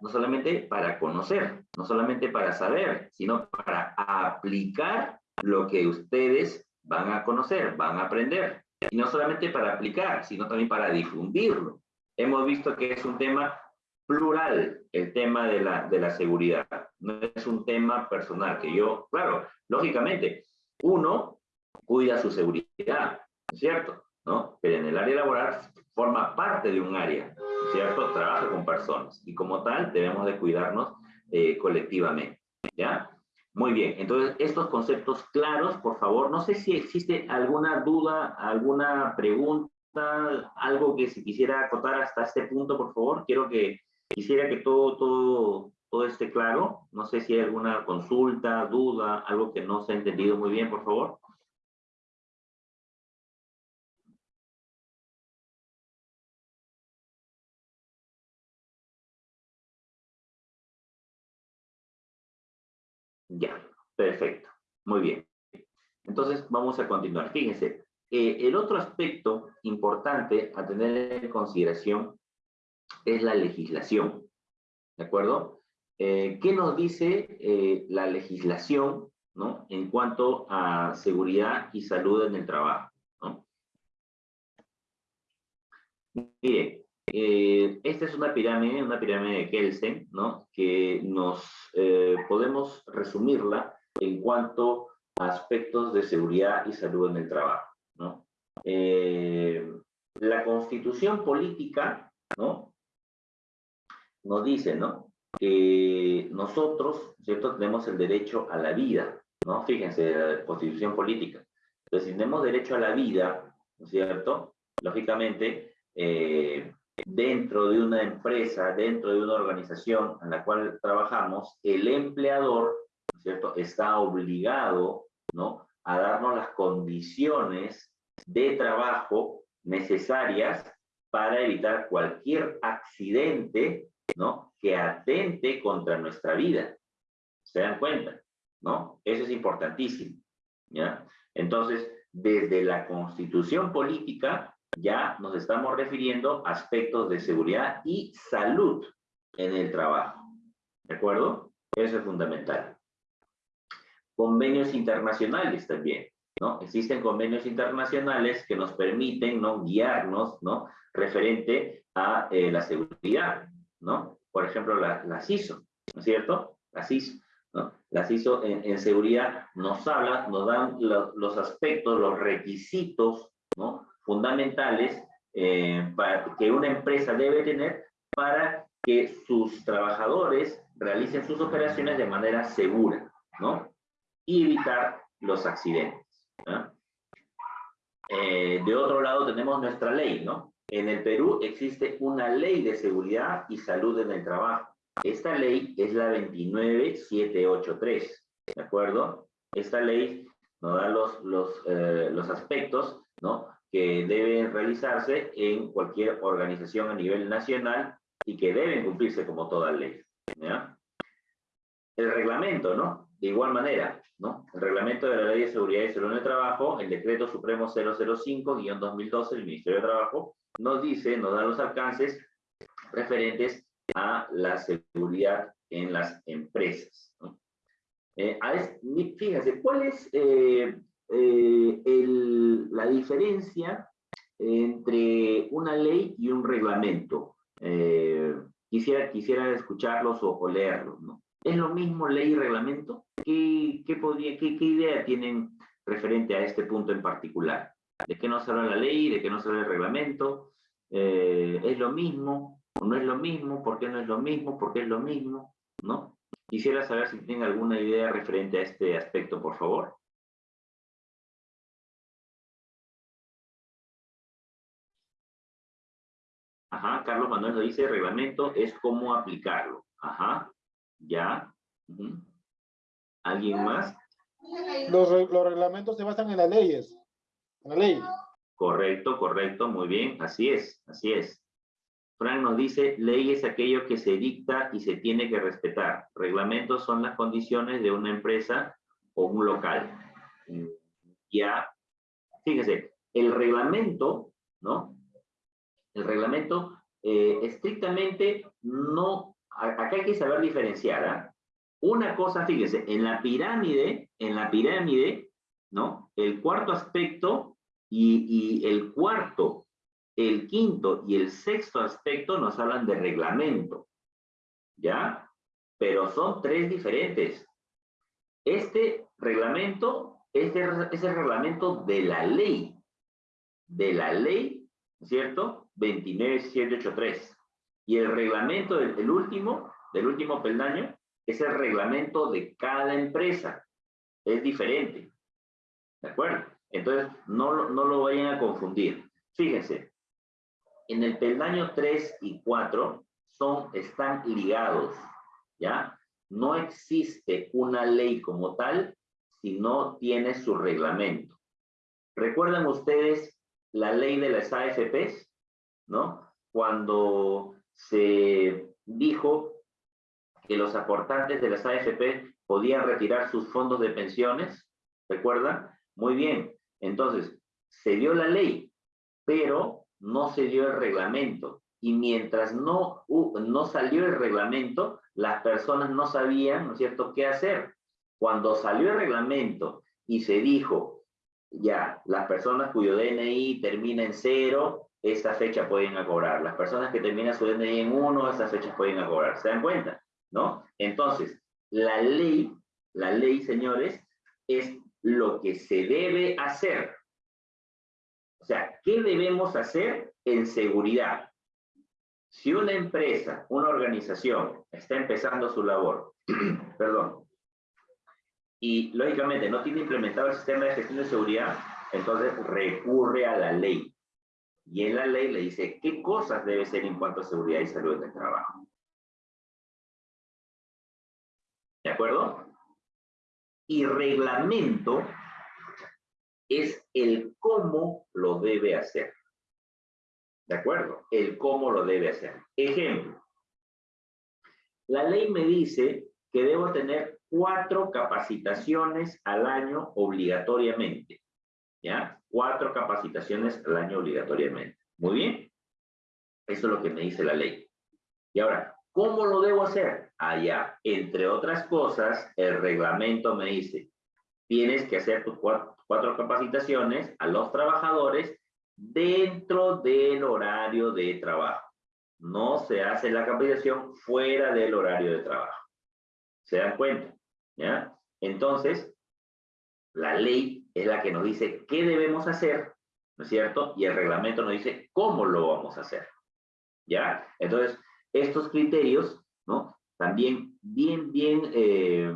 no solamente para conocer, no solamente para saber, sino para aplicar lo que ustedes van a conocer, van a aprender. Y no solamente para aplicar, sino también para difundirlo. Hemos visto que es un tema plural, el tema de la, de la seguridad. No es un tema personal, que yo, claro, lógicamente, uno cuida su seguridad, ¿cierto? ¿No? Pero en el área laboral forma parte de un área, ¿cierto? Trabaja con personas y como tal debemos de cuidarnos eh, colectivamente, ¿ya? Muy bien, entonces estos conceptos claros, por favor, no sé si existe alguna duda, alguna pregunta, algo que si quisiera acotar hasta este punto, por favor, quiero que, quisiera que todo, todo, todo esté claro, no sé si hay alguna consulta, duda, algo que no se ha entendido muy bien, por favor. Perfecto. Muy bien. Entonces, vamos a continuar. Fíjense, eh, el otro aspecto importante a tener en consideración es la legislación. ¿De acuerdo? Eh, ¿Qué nos dice eh, la legislación ¿no? en cuanto a seguridad y salud en el trabajo? ¿no? Mire, esta es una pirámide, una pirámide de Kelsen, ¿no? Que nos podemos resumirla en cuanto a aspectos de seguridad y salud en el trabajo, ¿no? Eh, la constitución política, ¿no? Nos dice, ¿no? Que nosotros, ¿cierto? Tenemos el derecho a la vida, ¿no? Fíjense, la constitución política. Entonces, si tenemos derecho a la vida, ¿no es cierto? Lógicamente, eh, dentro de una empresa, dentro de una organización en la cual trabajamos, el empleador, está obligado, ¿no?, a darnos las condiciones de trabajo necesarias para evitar cualquier accidente, ¿no?, que atente contra nuestra vida. ¿Se dan cuenta? ¿No? Eso es importantísimo, ¿ya? Entonces, desde la constitución política, ya nos estamos refiriendo a aspectos de seguridad y salud en el trabajo. ¿De acuerdo? Eso es fundamental. Convenios internacionales también, ¿no? Existen convenios internacionales que nos permiten, ¿no? Guiarnos, ¿no? Referente a eh, la seguridad, ¿no? Por ejemplo, la, la CISO, ¿no es cierto? La CISO, ¿no? La CISO en, seguridad nos habla, nos dan los aspectos, los requisitos, ¿no? fundamentales eh, para, que una empresa debe tener para que sus trabajadores realicen sus operaciones de manera segura, ¿no? Y evitar los accidentes. Eh, de otro lado tenemos nuestra ley, ¿no? En el Perú existe una ley de seguridad y salud en el trabajo. Esta ley es la 29783, ¿de acuerdo? Esta ley nos da los, los, eh, los aspectos, ¿no? que deben realizarse en cualquier organización a nivel nacional y que deben cumplirse como toda ley. El reglamento, ¿no? De igual manera, ¿no? El reglamento de la Ley de Seguridad y Salud en el Trabajo, el Decreto Supremo 005-2012 del Ministerio de Trabajo, nos dice, nos da los alcances referentes a la seguridad en las empresas. ¿no? Eh, fíjense, ¿cuál es eh, eh, la diferencia entre una ley y un reglamento. Quisiera, quisiera escucharlos o, leerlos, ¿no? ¿Es lo mismo ley y reglamento? ¿Qué, idea tienen referente a este punto en particular? ¿De qué nos habla la ley? ¿De qué nos habla el reglamento? Eh, ¿Es lo mismo? ¿O no es lo mismo? ¿Por qué no es lo mismo? ¿Por qué es lo mismo? ¿No? Quisiera saber si tienen alguna idea referente a este aspecto, por favor. Ajá, Carlos Manuel nos dice, reglamento es cómo aplicarlo. Ajá, ya. ¿Alguien más? Los, los reglamentos se basan en las leyes, en la ley. Correcto, correcto, muy bien, así es, así es. Frank nos dice, ley es aquello que se dicta y se tiene que respetar. Reglamentos son las condiciones de una empresa o un local. Ya, fíjese, el reglamento, ¿no? El reglamento eh, estrictamente no, acá hay que saber diferenciar. ¿ah? Una cosa, fíjese, en la pirámide, en la pirámide, ¿no? El cuarto aspecto y, el cuarto, el quinto y el sexto aspecto nos hablan de reglamento, ¿ya? Pero son tres diferentes. Este reglamento es el, es el reglamento de la ley, de la ley, ¿cierto? 29783. Y el reglamento del último, del último peldaño, es el reglamento de cada empresa. Es diferente. ¿De acuerdo? Entonces, no, no lo vayan a confundir. Fíjense, en el peldaño 3 y 4 son, están ligados, ¿ya? No existe una ley como tal si no tiene su reglamento. ¿Recuerdan ustedes la ley de las AFPs? ¿no? Cuando se dijo que los aportantes de las AFP podían retirar sus fondos de pensiones, ¿recuerda? Muy bien, entonces, se dio la ley, pero no se dio el reglamento. Y mientras no, no salió el reglamento, las personas no sabían, ¿no es cierto?, qué hacer. Cuando salió el reglamento y se dijo, ya, las personas cuyo DNI termina en cero, esta fecha pueden cobrar. Las personas que terminan su DNI en uno, estas fechas pueden cobrar. ¿Se dan cuenta? ¿No? Entonces, la ley, la ley, señores, es lo que se debe hacer. O sea, ¿qué debemos hacer en seguridad? Si una empresa, una organización está empezando su labor, <clears throat> perdón, y lógicamente no tiene implementado el sistema de gestión de seguridad, entonces recurre a la ley. Y en la ley le dice qué cosas debe ser en cuanto a seguridad y salud del trabajo. ¿De acuerdo? Y reglamento es el cómo lo debe hacer. ¿De acuerdo? El cómo lo debe hacer. Ejemplo. La ley me dice que debo tener cuatro capacitaciones al año obligatoriamente. ¿Ya? Cuatro capacitaciones al año obligatoriamente. Muy bien. Eso es lo que me dice la ley. Y ahora, ¿cómo lo debo hacer? Allá, entre otras cosas, el reglamento me dice, tienes que hacer tus cuatro, capacitaciones a los trabajadores dentro del horario de trabajo. No se hace la capacitación fuera del horario de trabajo. ¿Se dan cuenta? ¿Ya? Entonces, la ley es la que nos dice qué debemos hacer, ¿no es cierto? Y el reglamento nos dice cómo lo vamos a hacer. ¿Ya? Entonces, estos criterios, ¿no? También bien, bien eh,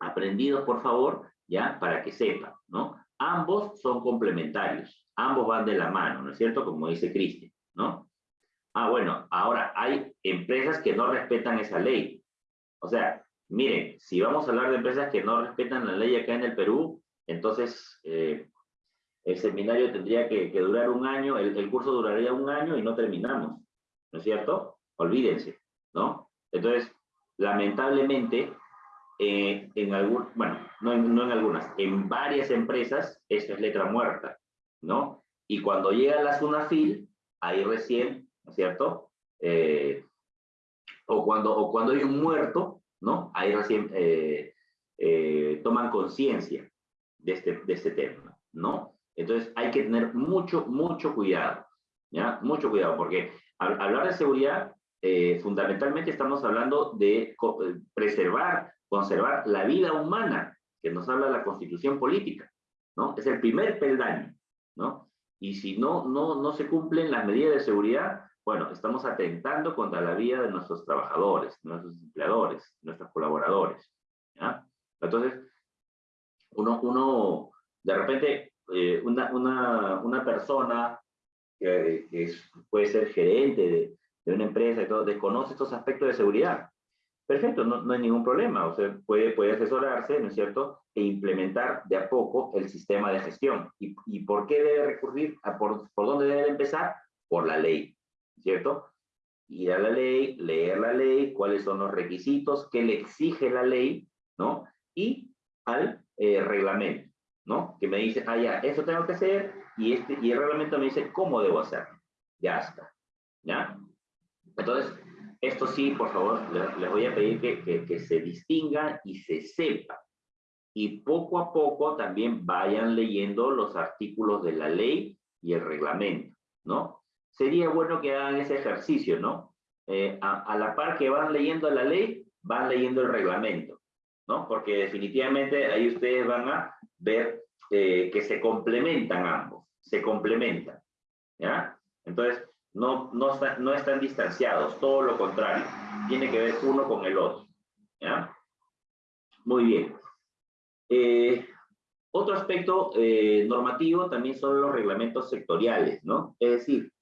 aprendidos, por favor, ¿ya? Para que sepan, ¿no? Ambos son complementarios, ambos van de la mano, ¿no es cierto? Como dice Cristian, ¿no? Ah, bueno, ahora hay empresas que no respetan esa ley. O sea, miren, si vamos a hablar de empresas que no respetan la ley acá en el Perú, entonces, eh, el seminario tendría que, durar un año, el, curso duraría un año y no terminamos, ¿no es cierto? Olvídense, ¿no? Entonces, lamentablemente, eh, en algún, bueno, no en, algunas, en varias empresas, esto es letra muerta, ¿no? Y cuando llega la SUNAFIL, ahí recién, ¿no es cierto? Eh, o, cuando, o cuando hay un muerto, ¿no? Ahí recién toman conciencia de este, de este tema, ¿no? Entonces hay que tener mucho, mucho cuidado, ¿ya? Mucho cuidado, porque al hablar de seguridad, eh, fundamentalmente estamos hablando de eh, preservar, conservar la vida humana, que nos habla la constitución política, ¿no? Es el primer peldaño, ¿no? Y si no, no, no se cumplen las medidas de seguridad, bueno, estamos atentando contra la vida de nuestros trabajadores, nuestros empleadores, nuestros colaboradores, ¿ya? Entonces, uno, uno de repente, eh, una, una, una, persona que, puede ser gerente de, de, una empresa y todo, desconoce estos aspectos de seguridad. Perfecto, no, no, hay ningún problema. O sea, puede, puede asesorarse, ¿no es cierto?, e implementar de a poco el sistema de gestión. ¿Y, y por qué debe recurrir? A por, ¿Por dónde debe empezar? Por la ley, ¿cierto? Ir a la ley, leer la ley, cuáles son los requisitos, qué le exige la ley, ¿no? Y al eh, reglamento. ¿no? Que me dice, ah, ya, eso tengo que hacer, y, este, y el reglamento me dice cómo debo hacerlo. Ya está, ¿ya? Entonces, esto sí, por favor, les, voy a pedir que, que, se distinga y se sepa. Y poco a poco también vayan leyendo los artículos de la ley y el reglamento, ¿no? Sería bueno que hagan ese ejercicio, ¿no? Eh, a la par que van leyendo la ley, van leyendo el reglamento, ¿no? Porque definitivamente ahí ustedes van a ver eh, que se complementan ambos, se complementan, ¿ya? Entonces, no, no, no están distanciados, todo lo contrario, tiene que ver uno con el otro, ¿ya? Muy bien. Eh, otro aspecto eh, normativo también son los reglamentos sectoriales, ¿no? Es decir,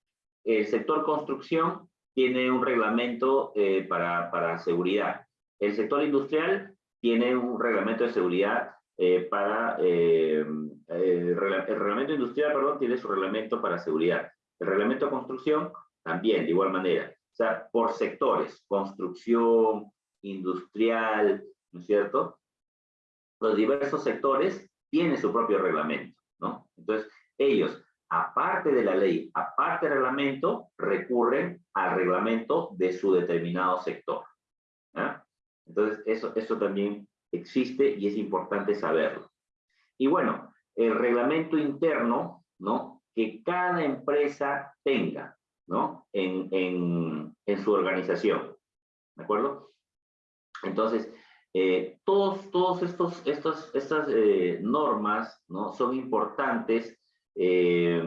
el sector construcción tiene un reglamento para, para seguridad. El sector industrial tiene un reglamento de seguridad eh, para, eh, eh, el, reglamento industrial, perdón, tiene su reglamento para seguridad. El reglamento de construcción también, de igual manera. O sea, por sectores, construcción, industrial, ¿no es cierto? Los diversos sectores tienen su propio reglamento, ¿no? Entonces, ellos, aparte de la ley, aparte del reglamento, recurren al reglamento de su determinado sector. Entonces, eso, eso también existe y es importante saberlo. Y bueno, el reglamento interno, ¿no? Que cada empresa tenga, ¿no? En, en, en su organización, ¿de acuerdo? Entonces, eh, todos, todos estos, estos, estas eh, normas, ¿no? Son importantes eh,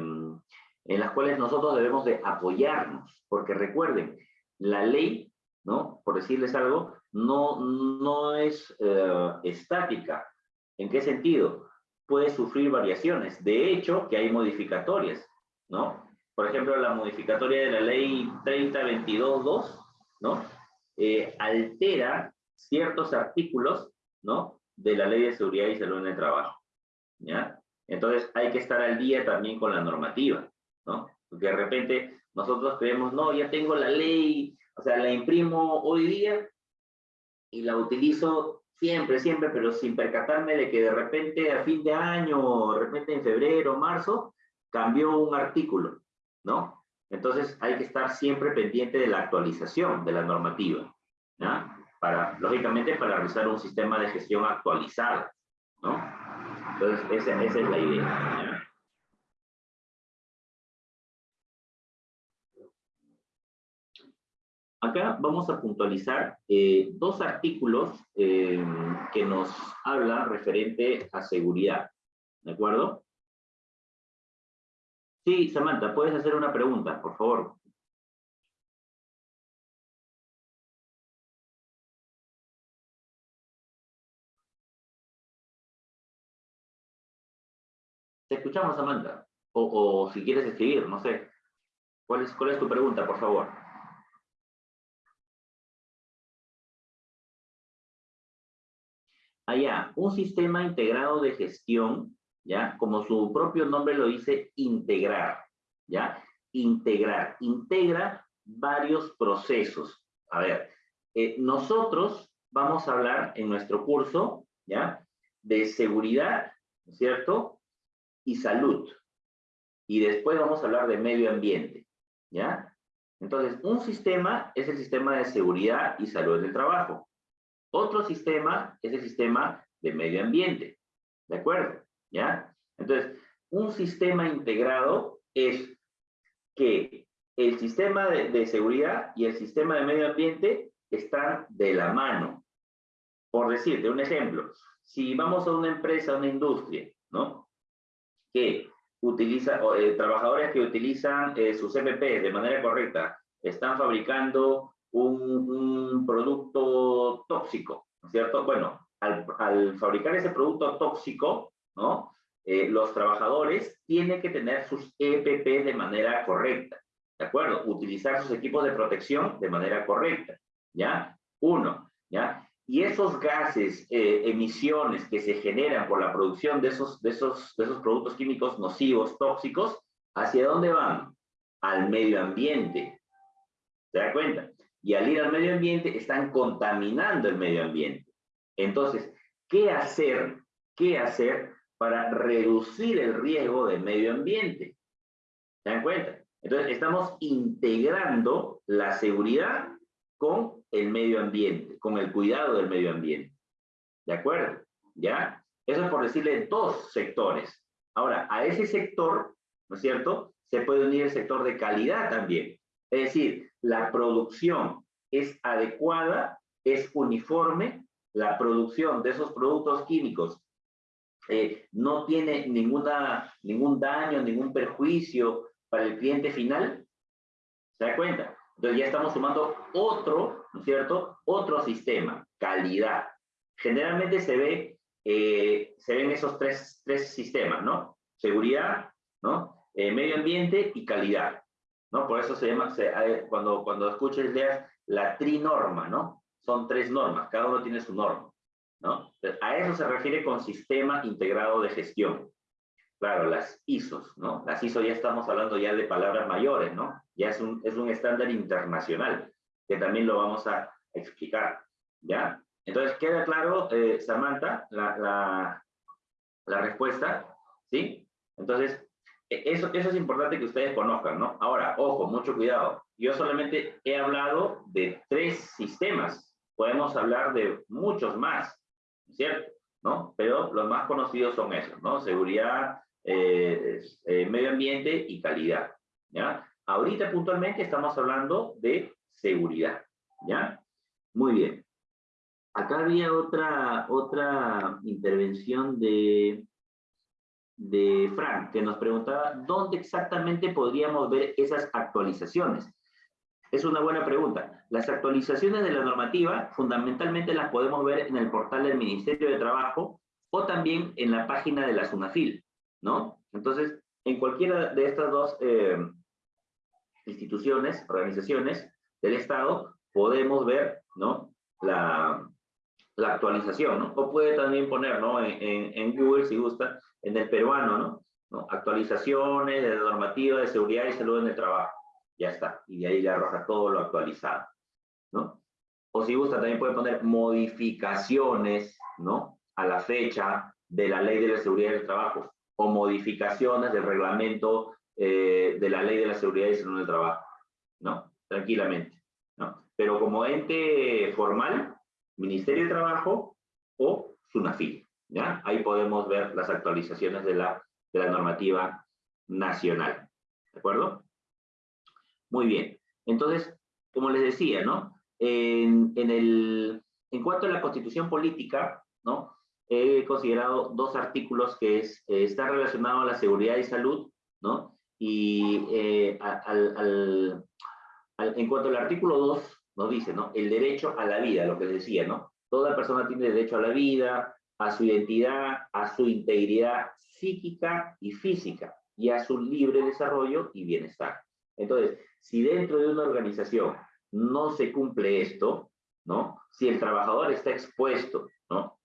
en las cuales nosotros debemos de apoyarnos, porque recuerden, la ley, ¿no? Por decirles algo, no, no es eh, estática. ¿En qué sentido? Puede sufrir variaciones. De hecho, que hay modificatorias, ¿no? Por ejemplo, la modificatoria de la ley 3022.2, ¿no? Eh, altera ciertos artículos, ¿no? De la ley de seguridad y salud en el trabajo, ¿ya? Entonces, hay que estar al día también con la normativa, ¿no? Porque de repente nosotros creemos, no, ya tengo la ley, o sea, la imprimo hoy día y la utilizo siempre, siempre, pero sin percatarme de que de repente a fin de año, de repente en febrero, marzo, cambió un artículo, ¿no? Entonces hay que estar siempre pendiente de la actualización de la normativa, ¿no? Para, lógicamente, para realizar un sistema de gestión actualizado, ¿no? Entonces, esa, esa es la idea. Acá vamos a puntualizar eh, dos artículos eh, que nos hablan referente a seguridad. ¿De acuerdo? Sí, Samantha, puedes hacer una pregunta, por favor. Te escuchamos, Samantha. O, si quieres escribir, no sé. ¿Cuál es, ¿Cuál es tu pregunta, por favor? Allá un sistema integrado de gestión, ¿ya? Como su propio nombre lo dice, integrar, ¿ya? Integrar, integra varios procesos. A ver, eh, nosotros vamos a hablar en nuestro curso, ¿ya? De seguridad, ¿cierto? Y salud. Y después vamos a hablar de medio ambiente, ¿ya? Entonces, un sistema es el sistema de seguridad y salud del trabajo. Otro sistema es el sistema de medio ambiente. ¿De acuerdo? ¿Ya? Entonces, un sistema integrado es que el sistema de, seguridad y el sistema de medio ambiente están de la mano. Por decirte un ejemplo, si vamos a una empresa, una industria, ¿no? Que utiliza, eh, trabajadores que utilizan eh, sus MP de manera correcta, están fabricando un, producto tóxico, ¿no es cierto? Bueno, al, fabricar ese producto tóxico. Eh, los trabajadores tienen que tener sus EPP de manera correcta, ¿de acuerdo? Utilizar sus equipos de protección de manera correcta, ¿ya? Uno, ¿ya? Y esos gases, eh, emisiones que se generan por la producción de esos, de, esos, de esos productos químicos nocivos, tóxicos, ¿hacia dónde van? Al medio ambiente. ¿Se da cuenta? Y al ir al medio ambiente están contaminando el medio ambiente. Entonces, ¿qué hacer? ¿Qué hacer para reducir el riesgo del medio ambiente? ¿Se dan cuenta? Entonces, estamos integrando la seguridad con el medio ambiente, con el cuidado del medio ambiente. ¿De acuerdo? ¿Ya? Eso es por decirle dos sectores. Ahora, a ese sector, ¿no es cierto? Se puede unir el sector de calidad también. Es decir, la producción es adecuada, es uniforme, la producción de esos productos químicos eh, no tiene ninguna, ningún daño, ningún perjuicio para el cliente final. ¿Se da cuenta? Entonces ya estamos sumando otro, ¿no es cierto? Otro sistema, calidad. Generalmente se ve, eh, se ven esos tres, tres sistemas, ¿no? Seguridad, ¿no? Eh, medio ambiente y calidad, ¿no? Por eso se llama, cuando, cuando escuches, leas la trinorma, ¿no? Son tres normas, cada uno tiene su norma, ¿no? a eso se refiere con sistema integrado de gestión. Claro, las ISOs, ¿no? Las ISO ya estamos hablando ya de palabras mayores, ¿no? Ya es un, es un estándar internacional, que también lo vamos a explicar, ¿ya? Entonces, queda claro, eh, Samantha, la, la, respuesta, ¿sí? Entonces, eso, eso es importante que ustedes conozcan, ¿no? Ahora, ojo, mucho cuidado. Yo solamente he hablado de tres sistemas. Podemos hablar de muchos más, ¿cierto? ¿No? Pero los más conocidos son esos, ¿no? Seguridad, eh, eh, medio ambiente y calidad. ¿ya? Ahorita puntualmente estamos hablando de seguridad. ¿ya? Muy bien. Acá había otra, otra intervención de, de Frank, que nos preguntaba dónde exactamente podríamos ver esas actualizaciones. Es una buena pregunta. Las actualizaciones de la normativa fundamentalmente las podemos ver en el portal del Ministerio de Trabajo o también en la página de la SUNAFIL. ¿no? Entonces, en cualquiera de estas dos eh, instituciones, organizaciones del Estado, podemos ver, ¿no? La, la actualización, ¿no? O puede también poner, ¿no? En, en, Google, si gusta, en el peruano, ¿no? Actualizaciones de normativa de seguridad y salud en el trabajo. Ya está. Y de ahí le arroja todo lo actualizado, ¿no? O si gusta, también puede poner modificaciones, ¿no? A la fecha de la ley de la seguridad del trabajo o modificaciones del reglamento eh, de la ley de la seguridad y salud del trabajo, ¿no? Tranquilamente, ¿no? Pero como ente formal, Ministerio de Trabajo o SUNAFIL, ¿ya? Ahí podemos ver las actualizaciones de la, de la normativa nacional, ¿de acuerdo? Muy bien. Entonces, como les decía, ¿no? En, el, en cuanto a la constitución política, ¿no? he considerado dos artículos que es, eh, está relacionado a la seguridad y salud, ¿no? Y eh, al, al, en cuanto al artículo 2, nos dice, ¿no? El derecho a la vida, lo que les decía, ¿no? Toda persona tiene derecho a la vida, a su identidad, a su integridad psíquica y física, y a su libre desarrollo y bienestar. Entonces, si dentro de una organización no se cumple esto, ¿no? Si el trabajador está expuesto, ¿no?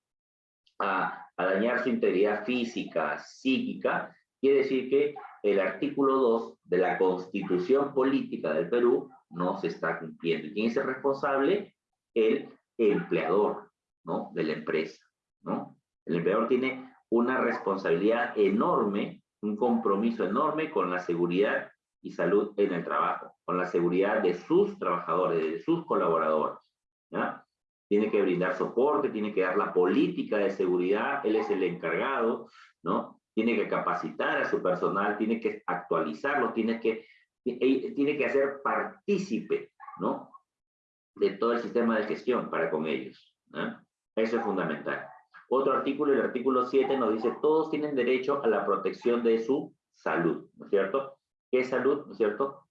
a, dañar su integridad física, psíquica, quiere decir que el artículo 2 de la Constitución Política del Perú no se está cumpliendo. ¿Y quién es el responsable? El empleador, ¿no? De la empresa, ¿no? El empleador tiene una responsabilidad enorme, un compromiso enorme con la seguridad y salud en el trabajo, con la seguridad de sus trabajadores, de sus colaboradores, ¿ya? tiene que brindar soporte, tiene que dar la política de seguridad, él es el encargado, ¿no? tiene que capacitar a su personal, tiene que actualizarlo, tiene que, tiene que hacer partícipe, ¿no? De todo el sistema de gestión para con ellos. Eso es fundamental. Otro artículo, el artículo 7, nos dice, todos tienen derecho a la protección de su salud, ¿no es cierto? ¿Qué salud, no es cierto?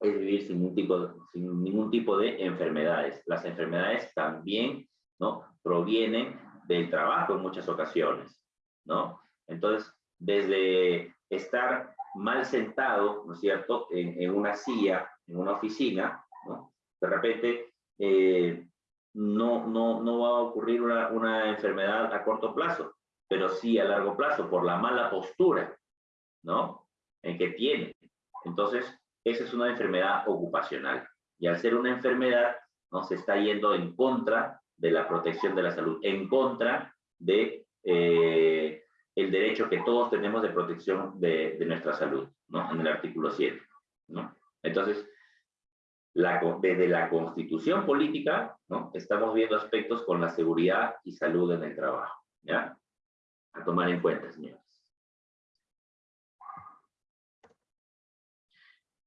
Es vivir sin ningún tipo sin ningún tipo de enfermedades. Las enfermedades también, ¿no? Provienen del trabajo en muchas ocasiones, ¿no? Entonces, desde estar mal sentado, ¿no es cierto?, en, una silla, en una oficina, ¿no? De repente, eh, no, no, no va a ocurrir una, una, enfermedad a corto plazo, pero sí a largo plazo, por la mala postura, ¿no? En que tiene. Entonces, esa es una enfermedad ocupacional. Y al ser una enfermedad, ¿no? Se está yendo en contra de la protección de la salud, en contra de eh, el derecho que todos tenemos de protección de, nuestra salud, ¿no? En el artículo 7, ¿no? Entonces, desde la constitución política, ¿no? Estamos viendo aspectos con la seguridad y salud en el trabajo, ¿ya? A tomar en cuenta, señores.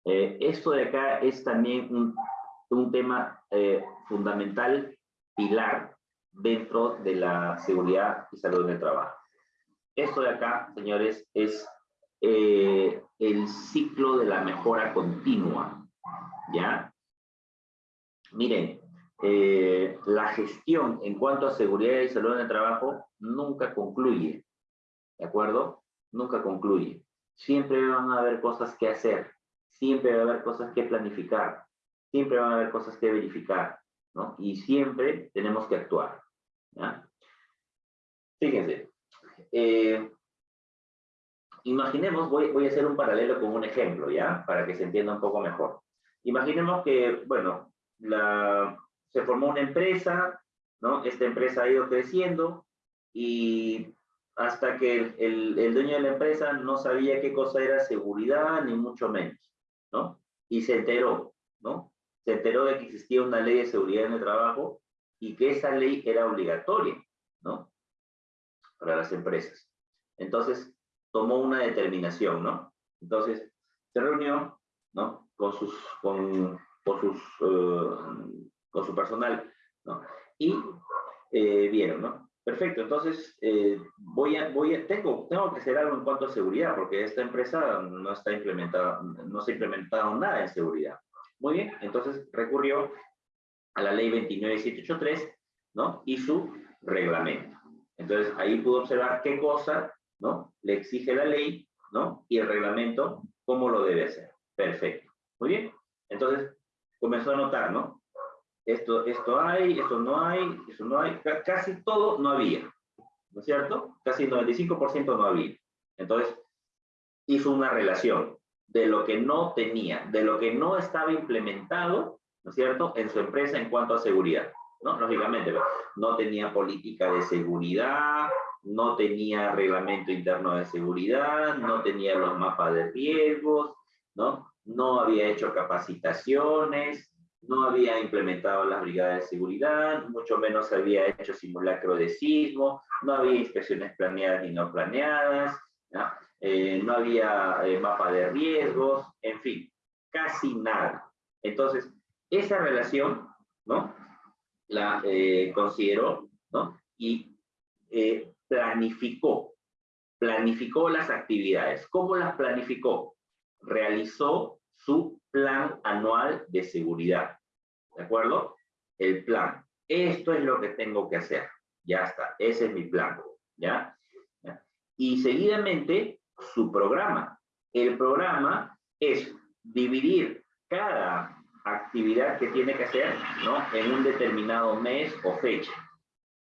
Eh, esto de acá es también un, un tema eh, fundamental, pilar, dentro de la seguridad y salud en el trabajo. Esto de acá, señores, es eh, el ciclo de la mejora continua, ¿ya? Miren, eh, la gestión en cuanto a seguridad y salud en el trabajo nunca concluye, ¿de acuerdo? Nunca concluye. Siempre van a haber cosas que hacer, siempre va a haber cosas que planificar, siempre van a haber cosas que verificar, ¿no? Y siempre tenemos que actuar, ¿ya? Fíjense, eh, imaginemos, voy, voy a hacer un paralelo con un ejemplo, ¿ya? Para que se entienda un poco mejor. Imaginemos que, bueno, la, se formó una empresa, ¿no? Esta empresa ha ido creciendo y hasta que el, el, dueño de la empresa no sabía qué cosa era seguridad, ni mucho menos, ¿no? Y se enteró, ¿no? Se enteró de que existía una ley de seguridad en el trabajo y que esa ley era obligatoria, ¿no? Para las empresas. Entonces, tomó una determinación, ¿no? Entonces, se reunió, ¿no? Con sus, con, con sus, eh, con su personal, ¿no? Y eh, vieron, ¿no? Perfecto, entonces eh, voy a, voy a, tengo, tengo que hacer algo en cuanto a seguridad, porque esta empresa no está implementada, no se ha implementado nada en seguridad. Muy bien, entonces recurrió a la ley 29783, ¿no? Y su reglamento. Entonces, ahí pudo observar qué cosa, ¿no? Le exige la ley, ¿no? Y el reglamento, cómo lo debe hacer. Perfecto. Muy bien. Entonces, comenzó a notar, ¿no? Esto, esto hay, esto no hay, eso no hay, casi todo no había, ¿no es cierto? Casi el 95% no había. Entonces, hizo una relación de lo que no tenía, de lo que no estaba implementado, ¿no es cierto?, en su empresa en cuanto a seguridad. ¿No? Lógicamente, no tenía política de seguridad, no tenía reglamento interno de seguridad, no tenía los mapas de riesgos, ¿no? No había hecho capacitaciones, no había implementado las brigadas de seguridad, mucho menos había hecho simulacro de sismo, no había inspecciones planeadas ni no planeadas, ¿no? Eh, había eh, mapa de riesgos, en fin, casi nada. Entonces, esa relación, ¿no? La eh, consideró, ¿no? Y eh, planificó, planificó las actividades. ¿Cómo las planificó? Realizó su plan anual de seguridad, ¿de acuerdo? El plan. Esto es lo que tengo que hacer. Ya está, ese es mi plan, ¿ya? Y seguidamente, su programa. El programa es dividir cada actividad que tiene que hacer, ¿no? En un determinado mes o fecha.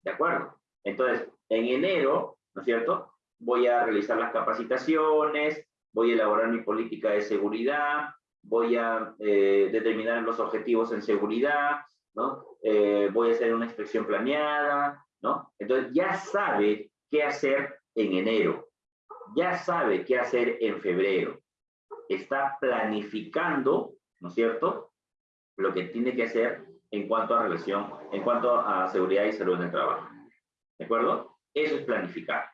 ¿De acuerdo? Entonces, en enero, ¿no es cierto? Voy a realizar las capacitaciones, voy a elaborar mi política de seguridad, voy a eh, determinar los objetivos en seguridad, ¿no? Eh, voy a hacer una inspección planeada, ¿no? Entonces ya sabe qué hacer en enero, ya sabe qué hacer en febrero, está planificando, ¿no es cierto? Lo que tiene que hacer en cuanto a relación, en cuanto a seguridad y salud en el trabajo. ¿De acuerdo? Eso es planificar.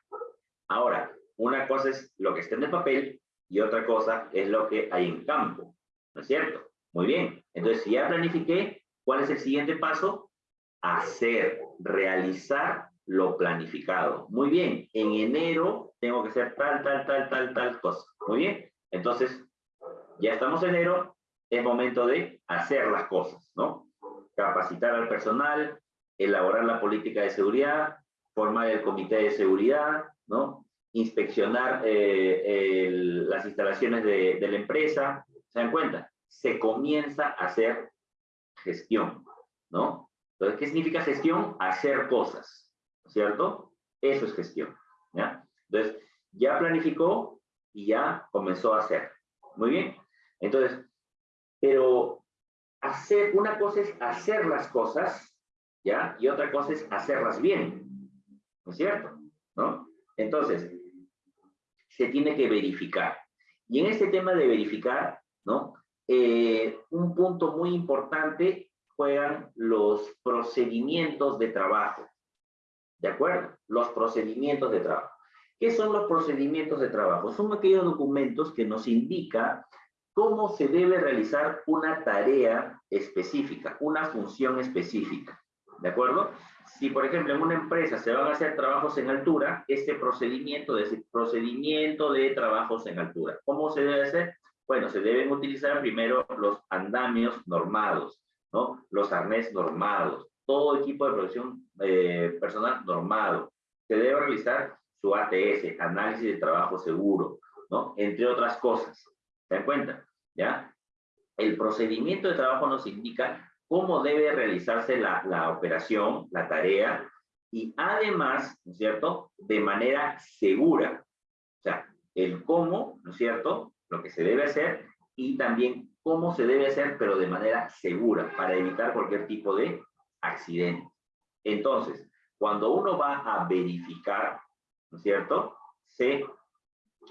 Ahora, una cosa es lo que está en el papel y otra cosa es lo que hay en campo, ¿no es cierto? Muy bien, entonces si ya planifiqué, ¿cuál es el siguiente paso? Hacer, realizar lo planificado. Muy bien, en enero tengo que hacer tal, tal, tal, tal, tal cosa. Muy bien, entonces ya estamos en enero, es momento de hacer las cosas, ¿no? Capacitar al personal, elaborar la política de seguridad, formar el comité de seguridad, ¿no? Inspeccionar eh, las instalaciones de, la empresa. ¿Se dan cuenta? Se comienza a hacer gestión, ¿no? Entonces, ¿qué significa gestión? Hacer cosas, ¿cierto? Eso es gestión, ¿ya? Entonces, ya planificó y ya comenzó a hacer. Muy bien. Entonces, pero hacer, una cosa es hacer las cosas, ¿ya? Y otra cosa es hacerlas bien, ¿no es cierto? ¿No? Entonces, se tiene que verificar. Y en este tema de verificar, ¿no? Eh, un punto muy importante juegan los procedimientos de trabajo. ¿De acuerdo? Los procedimientos de trabajo. ¿Qué son los procedimientos de trabajo? Son aquellos documentos que nos indican cómo se debe realizar una tarea específica, una función específica. ¿De acuerdo? Si, por ejemplo, en una empresa se van a hacer trabajos en altura, este procedimiento el procedimiento de trabajos en altura. ¿Cómo se debe hacer? Bueno, se deben utilizar primero los andamios normados, ¿no? Los arnés normados, todo equipo de protección eh, personal normado. Se debe realizar su ATS, análisis de trabajo seguro, ¿no? Entre otras cosas. ¿Se dan cuenta? ¿Ya? El procedimiento de trabajo nos indica cómo debe realizarse la, la operación, la tarea, y además, ¿no es cierto?, de manera segura. O sea, el cómo, ¿no es cierto?, lo que se debe hacer, y también cómo se debe hacer, pero de manera segura, para evitar cualquier tipo de accidente. Entonces, cuando uno va a verificar ¿no es cierto? Se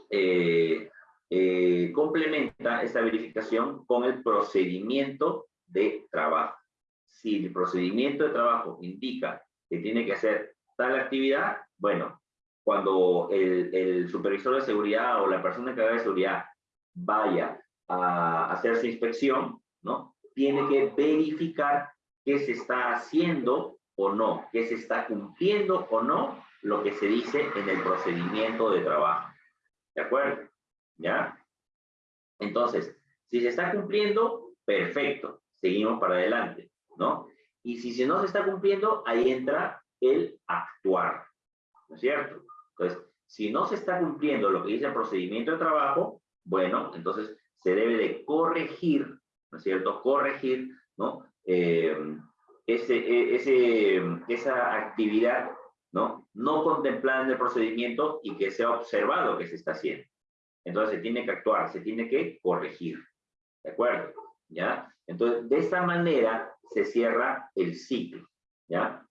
eh, eh, complementa esta verificación con el procedimiento de trabajo. Si el procedimiento de trabajo indica que tiene que hacer tal actividad, bueno, cuando el, supervisor de seguridad o la persona que haga de seguridad vaya a hacer su inspección, ¿no? Tiene que verificar qué se está haciendo o no, qué se está cumpliendo o no lo que se dice en el procedimiento de trabajo. ¿De acuerdo? ¿Ya? Entonces, si se está cumpliendo, perfecto, seguimos para adelante, ¿no? Y si no se está cumpliendo, ahí entra el actuar, ¿no es cierto? Entonces, si no se está cumpliendo lo que dice el procedimiento de trabajo, bueno, entonces se debe de corregir, ¿no es cierto? Corregir, ¿no? Eh, ese, e, ese, esa actividad ¿no? No contemplada en el procedimiento y que sea observado que se está haciendo. Entonces se tiene que actuar, se tiene que corregir. ¿De acuerdo? ¿Ya? Entonces, de esta manera se cierra el ciclo. ¿Ya?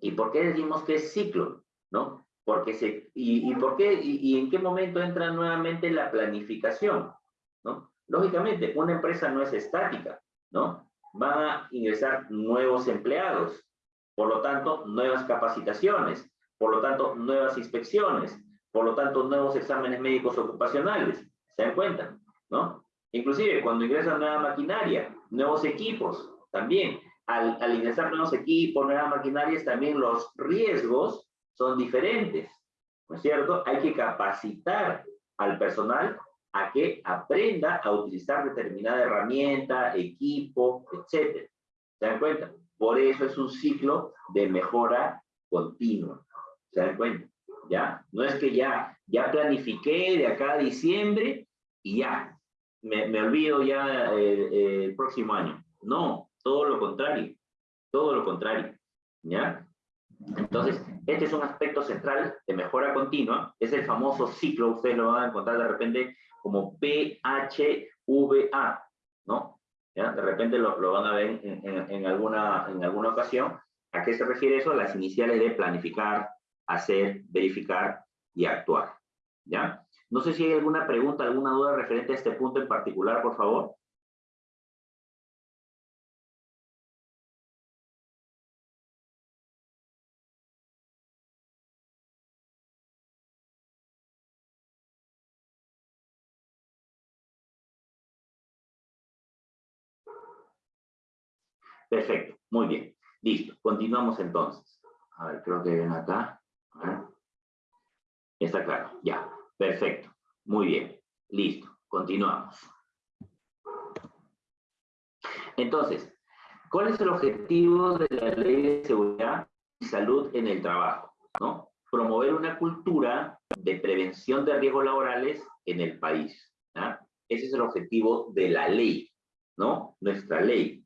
¿Y por qué decimos que es ciclo? ¿No? Porque se, y, por qué, y, en qué momento entra nuevamente la planificación? ¿No? Lógicamente, una empresa no es estática, ¿no? Van a ingresar nuevos empleados, por lo tanto, nuevas capacitaciones, por lo tanto, nuevas inspecciones, por lo tanto, nuevos exámenes médicos ocupacionales. ¿Se dan cuenta? ¿No? Inclusive, cuando ingresa nueva maquinaria, nuevos equipos, también. Al, al ingresar nuevos equipos, nuevas maquinarias, también los riesgos son diferentes. ¿No es cierto? Hay que capacitar al personal a que aprenda a utilizar determinada herramienta, equipo, etc. ¿Se dan cuenta? Por eso es un ciclo de mejora continua. ¿Se dan cuenta? ¿Ya? No es que ya, ya planifiqué de acá a diciembre y ya, me, me olvido ya eh, eh, el próximo año. No, todo lo contrario, todo lo contrario. ¿Ya? Entonces, este es un aspecto central de mejora continua, es el famoso ciclo, ustedes lo van a encontrar de repente como PHVA, ¿no? De repente lo, lo, van a ver en, en, alguna, en alguna ocasión. ¿A qué se refiere eso? Las iniciales de planificar, hacer, verificar y actuar. ¿Ya? No sé si hay alguna pregunta, alguna duda referente a este punto en particular, por favor. Perfecto, muy bien. Listo, continuamos entonces. A ver, creo que ven acá. Está claro, ya. Perfecto, muy bien. Listo, continuamos. Entonces, ¿cuál es el objetivo de la ley de seguridad y salud en el trabajo? ¿no? Promover una cultura de prevención de riesgos laborales en el país. Ese es el objetivo de la ley, ¿no? Nuestra ley,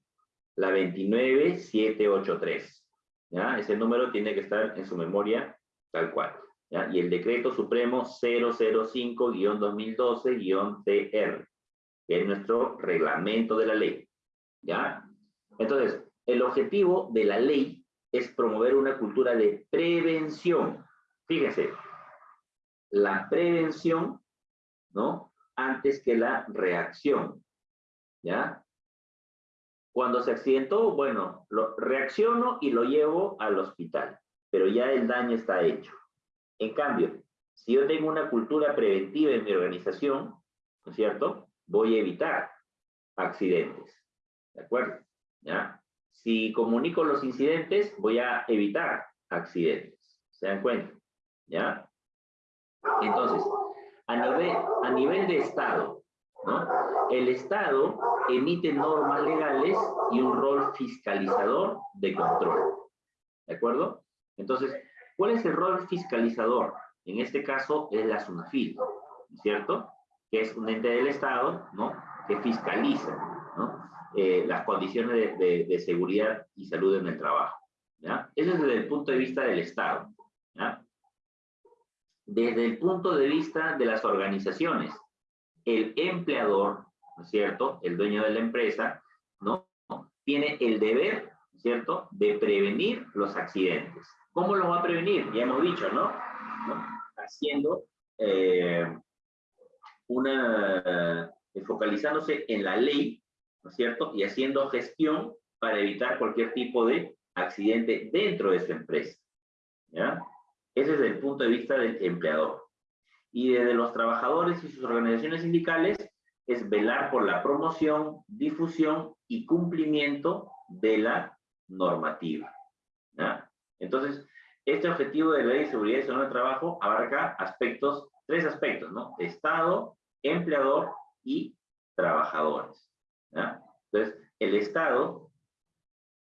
la 29783. ¿ya? Ese número tiene que estar en su memoria tal cual. Y el decreto supremo 005-2012-TR, que es nuestro reglamento de la ley. ¿ya? Entonces, el objetivo de la ley es promover una cultura de prevención. Fíjense, la prevención, ¿no? Antes que la reacción, ¿ya? Cuando se accidentó, bueno, lo reacciono y lo llevo al hospital, pero ya el daño está hecho. En cambio, si yo tengo una cultura preventiva en mi organización, ¿no es cierto? Voy a evitar accidentes. ¿De acuerdo? ¿Ya? Si comunico los incidentes, voy a evitar accidentes. ¿Se dan cuenta? ¿Ya? Entonces, a nivel, a nivel de Estado, ¿no? El Estado emite normas legales y un rol fiscalizador de control. ¿De acuerdo? Entonces, ¿cuál es el rol fiscalizador? En este caso es la SUNAFIL, ¿cierto? Que es un ente del Estado, ¿no? Que fiscaliza, ¿no? Eh, las condiciones de, seguridad y salud en el trabajo. ¿ya? Eso es desde el punto de vista del Estado. ¿ya? Desde el punto de vista de las organizaciones, el empleador, ¿no es cierto?, el dueño de la empresa, ¿no? Tiene el deber, ¿cierto?, de prevenir los accidentes. ¿Cómo lo va a prevenir? Ya hemos dicho, ¿no? Haciendo eh, una, focalizándose en la ley ¿no es cierto? Y haciendo gestión para evitar cualquier tipo de accidente dentro de su empresa. ¿Ya? Ese es el punto de vista del empleador. Y desde los trabajadores y sus organizaciones sindicales es velar por la promoción, difusión y cumplimiento de la normativa. Entonces, este objetivo de la ley de seguridad y salud trabajo abarca aspectos, tres aspectos, ¿no? Estado, empleador y trabajadores. Entonces, el Estado,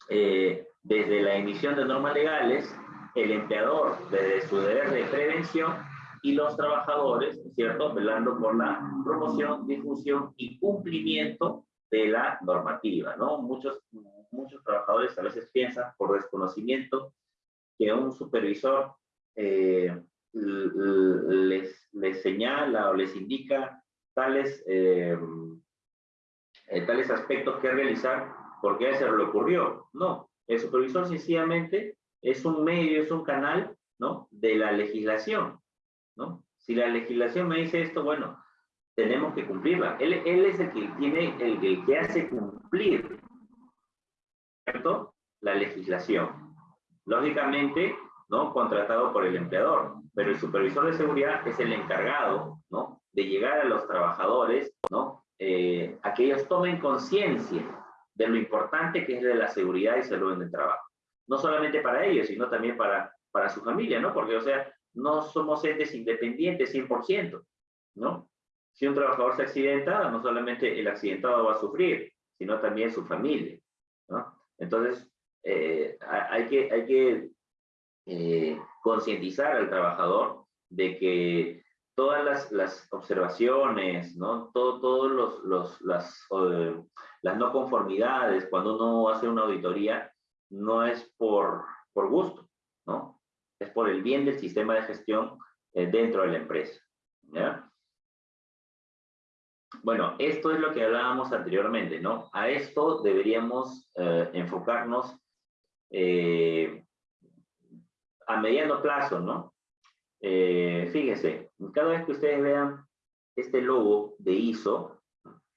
eh, desde la emisión de normas legales, el empleador desde su deber de prevención y los trabajadores, ¿cierto? Velando por la promoción, difusión y cumplimiento de la normativa, ¿no? Muchos, muchos trabajadores a veces piensan por desconocimiento que un supervisor eh, les, señala o les indica tales eh, eh, tales aspectos que realizar porque a ese le ocurrió. No, el supervisor sencillamente es un medio, es un canal, ¿no? De la legislación, ¿no? Si la legislación me dice esto, bueno, tenemos que cumplirla. Él, él es el que tiene, el, el que hace cumplir, ¿cierto? La legislación. Lógicamente, ¿no? Contratado por el empleador, pero el supervisor de seguridad es el encargado, ¿no? De llegar a los trabajadores, ¿no? eh, a que ellos tomen conciencia de lo importante que es de la seguridad y salud en el trabajo. No solamente para ellos, sino también para, para su familia, ¿no? Porque, o sea, no somos entes independientes 100%, ¿no? Si un trabajador se accidenta, no solamente el accidentado va a sufrir, sino también su familia, ¿no? Entonces, eh, hay que, hay que eh, concientizar al trabajador de que todas las, las observaciones, ¿no? Todo, los, los, las, no conformidades, cuando uno hace una auditoría, no es por, por gusto, ¿no? Es por el bien del sistema de gestión eh, dentro de la empresa. Bueno, esto es lo que hablábamos anteriormente, ¿no? A esto deberíamos enfocarnos eh, a mediano plazo, ¿no? Eh, fíjense, cada vez que ustedes vean este logo de ISO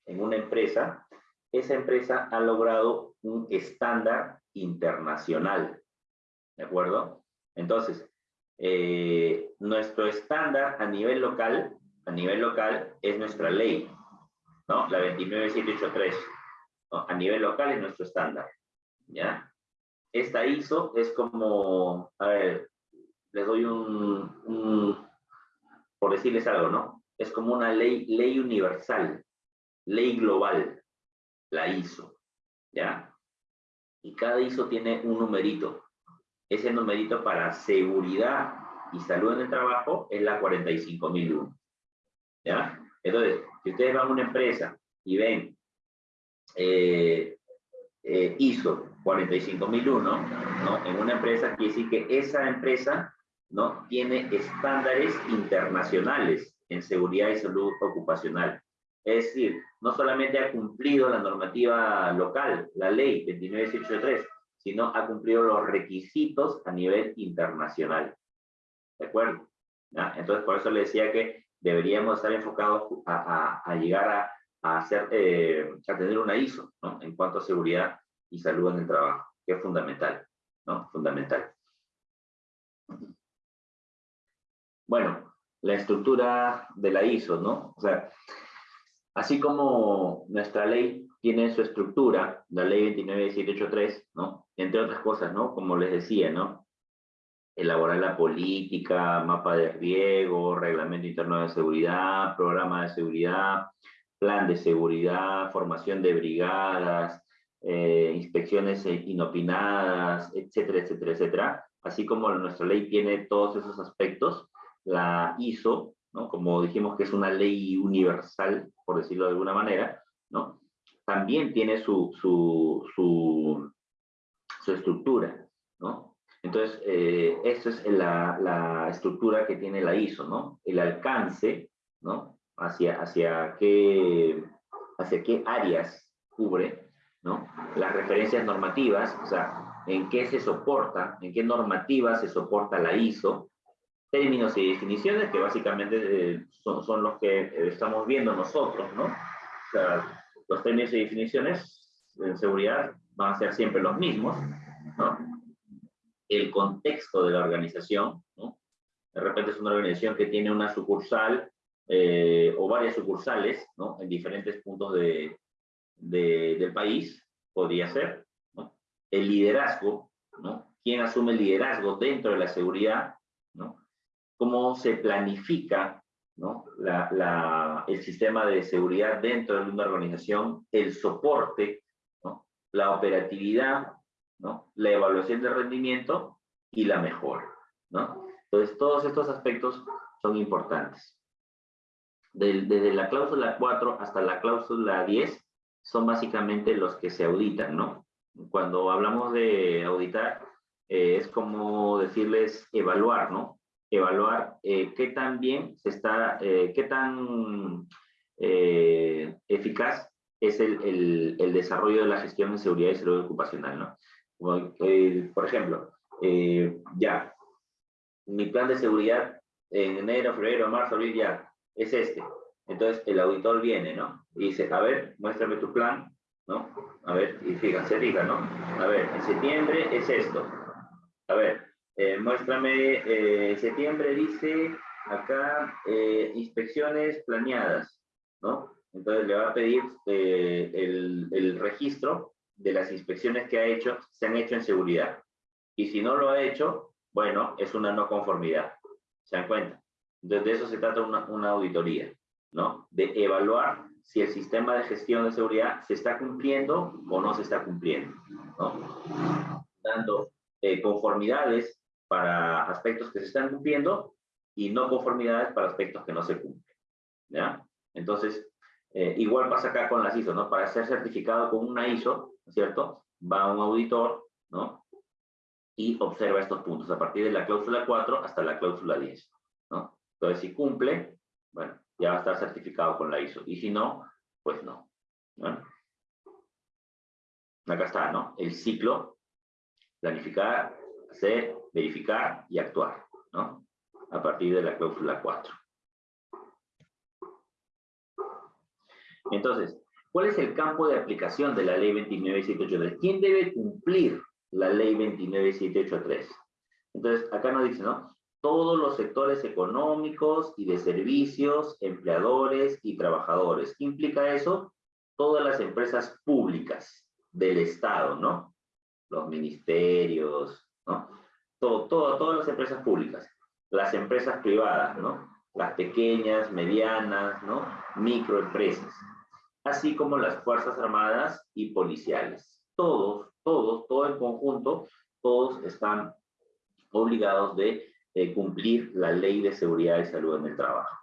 en una empresa, esa empresa ha logrado un estándar internacional. ¿De acuerdo? Entonces, eh, nuestro estándar a nivel local, a nivel local es nuestra ley, ¿no? La 29783. A nivel local es nuestro estándar. ¿ya? Esta ISO es como, a ver, les doy un, por decirles algo, ¿no? Es como una ley, ley universal, ley global, la ISO, ¿ya? Y cada ISO tiene un numerito. Ese numerito para seguridad y salud en el trabajo es la 45001, ¿ya? Entonces, si ustedes van a una empresa y ven eh, eh, ISO 45001, ¿no? En una empresa quiere decir que esa empresa, ¿no? Tiene estándares internacionales en seguridad y salud ocupacional. Es decir, no solamente ha cumplido la normativa local, la ley 29683, sino ha cumplido los requisitos a nivel internacional. ¿De acuerdo? Entonces, por eso le decía que deberíamos estar enfocados a, llegar a, eh, a tener una ISO. En cuanto a seguridad y salud en el trabajo, que es fundamental, ¿no? Fundamental. Bueno, la estructura de la ISO, ¿no? O sea, así como nuestra ley tiene su estructura, la ley 29783, ¿no? Entre otras cosas, ¿no? Como les decía, ¿no? Elaborar la política, mapa de riesgo, reglamento interno de seguridad, programa de seguridad, plan de seguridad, formación de brigadas, eh, inspecciones inopinadas, etcétera, etcétera, etcétera. Así como nuestra ley tiene todos esos aspectos, la ISO, ¿no? como dijimos que es una ley universal, por decirlo de alguna manera, ¿no? también tiene su, su, su, estructura. ¿no? Entonces, eh, esa es la, la, estructura que tiene la ISO, ¿no? El alcance, ¿no? Hacia, hacia, qué, hacia qué áreas cubre, ¿no? Las referencias normativas, o sea, en qué se soporta, en qué normativa se soporta la ISO, términos y definiciones que básicamente eh, son, son, los que eh, estamos viendo nosotros, ¿no? O sea, los términos y definiciones en seguridad van a ser siempre los mismos, ¿no? El contexto de la organización, ¿no? De repente es una organización que tiene una sucursal eh, o varias sucursales. En diferentes puntos de, de, del país, podría ser. El liderazgo, ¿no? ¿Quién asume el liderazgo dentro de la seguridad, cómo se planifica el sistema de seguridad dentro de una organización, el soporte, la operatividad, la evaluación de rendimiento y la mejora. Entonces, todos estos aspectos son importantes. Desde, la cláusula 4 hasta la cláusula 10 son básicamente los que se auditan, ¿no? Cuando hablamos de auditar, eh, es como decirles evaluar, ¿no? evaluar eh, qué tan bien se está, eh, qué tan eh, eficaz es el, el, desarrollo de la gestión de seguridad y salud ocupacional, ¿no? por ejemplo, ya, mi plan de seguridad en enero, febrero, marzo, abril, ya, es este. Entonces el auditor viene, ¿no? Y dice, a ver, muéstrame tu plan, ¿no? A ver, y fíjense, diga, ¿no? A ver, en septiembre es esto. A ver, eh, muéstrame, eh, septiembre dice acá eh, inspecciones planeadas, ¿no? Entonces le va a pedir eh, el, el, registro de las inspecciones que ha hecho, se han hecho en seguridad. Y si no lo ha hecho, bueno, es una no conformidad. ¿Se dan cuenta? Entonces de eso se trata una, una auditoría, ¿no? De evaluar si el sistema de gestión de seguridad se está cumpliendo o no se está cumpliendo, ¿no? Dando conformidades para aspectos que se están cumpliendo y no conformidades para aspectos que no se cumplen. ¿ya? Entonces, eh, igual pasa acá con las ISO, ¿no? Para ser certificado con una ISO, ¿cierto? Va un auditor, ¿no? Y observa estos puntos a partir de la cláusula 4 hasta la cláusula 10, ¿no? Entonces, si cumple, bueno, ya va a estar certificado con la ISO. Y si no, pues no. Acá está, ¿no? El ciclo, planificar, hacer, verificar y actuar, ¿no? A partir de la cláusula 4. Entonces, ¿cuál es el campo de aplicación de la ley 29783? ¿Quién debe cumplir la ley 29783? Entonces, acá nos dice, ¿no? Todos los sectores económicos y de servicios, empleadores y trabajadores. ¿Qué implica eso? Todas las empresas públicas del Estado, ¿no? los ministerios, ¿no? Todo, todas las empresas públicas, las empresas privadas, ¿no? Las pequeñas, medianas, ¿no? Microempresas, así como las Fuerzas Armadas y policiales. Todos, todos, todo en conjunto, todos están obligados de cumplir la ley de seguridad y salud en el trabajo.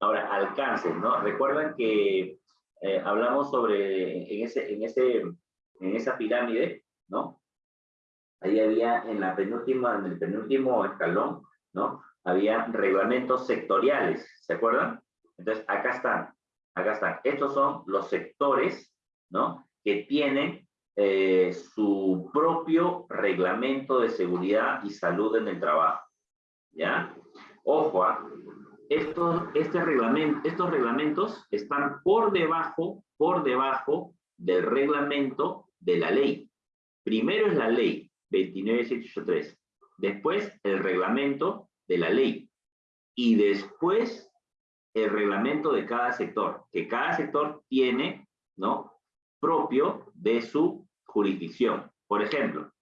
Ahora, alcances, ¿no? Recuerdan que eh, hablamos sobre, en, ese, en, ese, en esa pirámide, ¿no? Ahí había en, la penúltima, en el penúltimo escalón, ¿no? Había reglamentos sectoriales, ¿se acuerdan? Entonces, acá están, acá están. Estos son los sectores, ¿no? Que tienen eh, su propio reglamento de seguridad y salud en el trabajo. ¿Ya? Ojo, ¿ah? estos, este estos reglamentos están por debajo, por debajo del reglamento de la ley. Primero es la ley 29783, después el reglamento de la ley y después el reglamento de cada sector, que cada sector tiene, ¿no? Propio de su jurisdicción. Por ejemplo,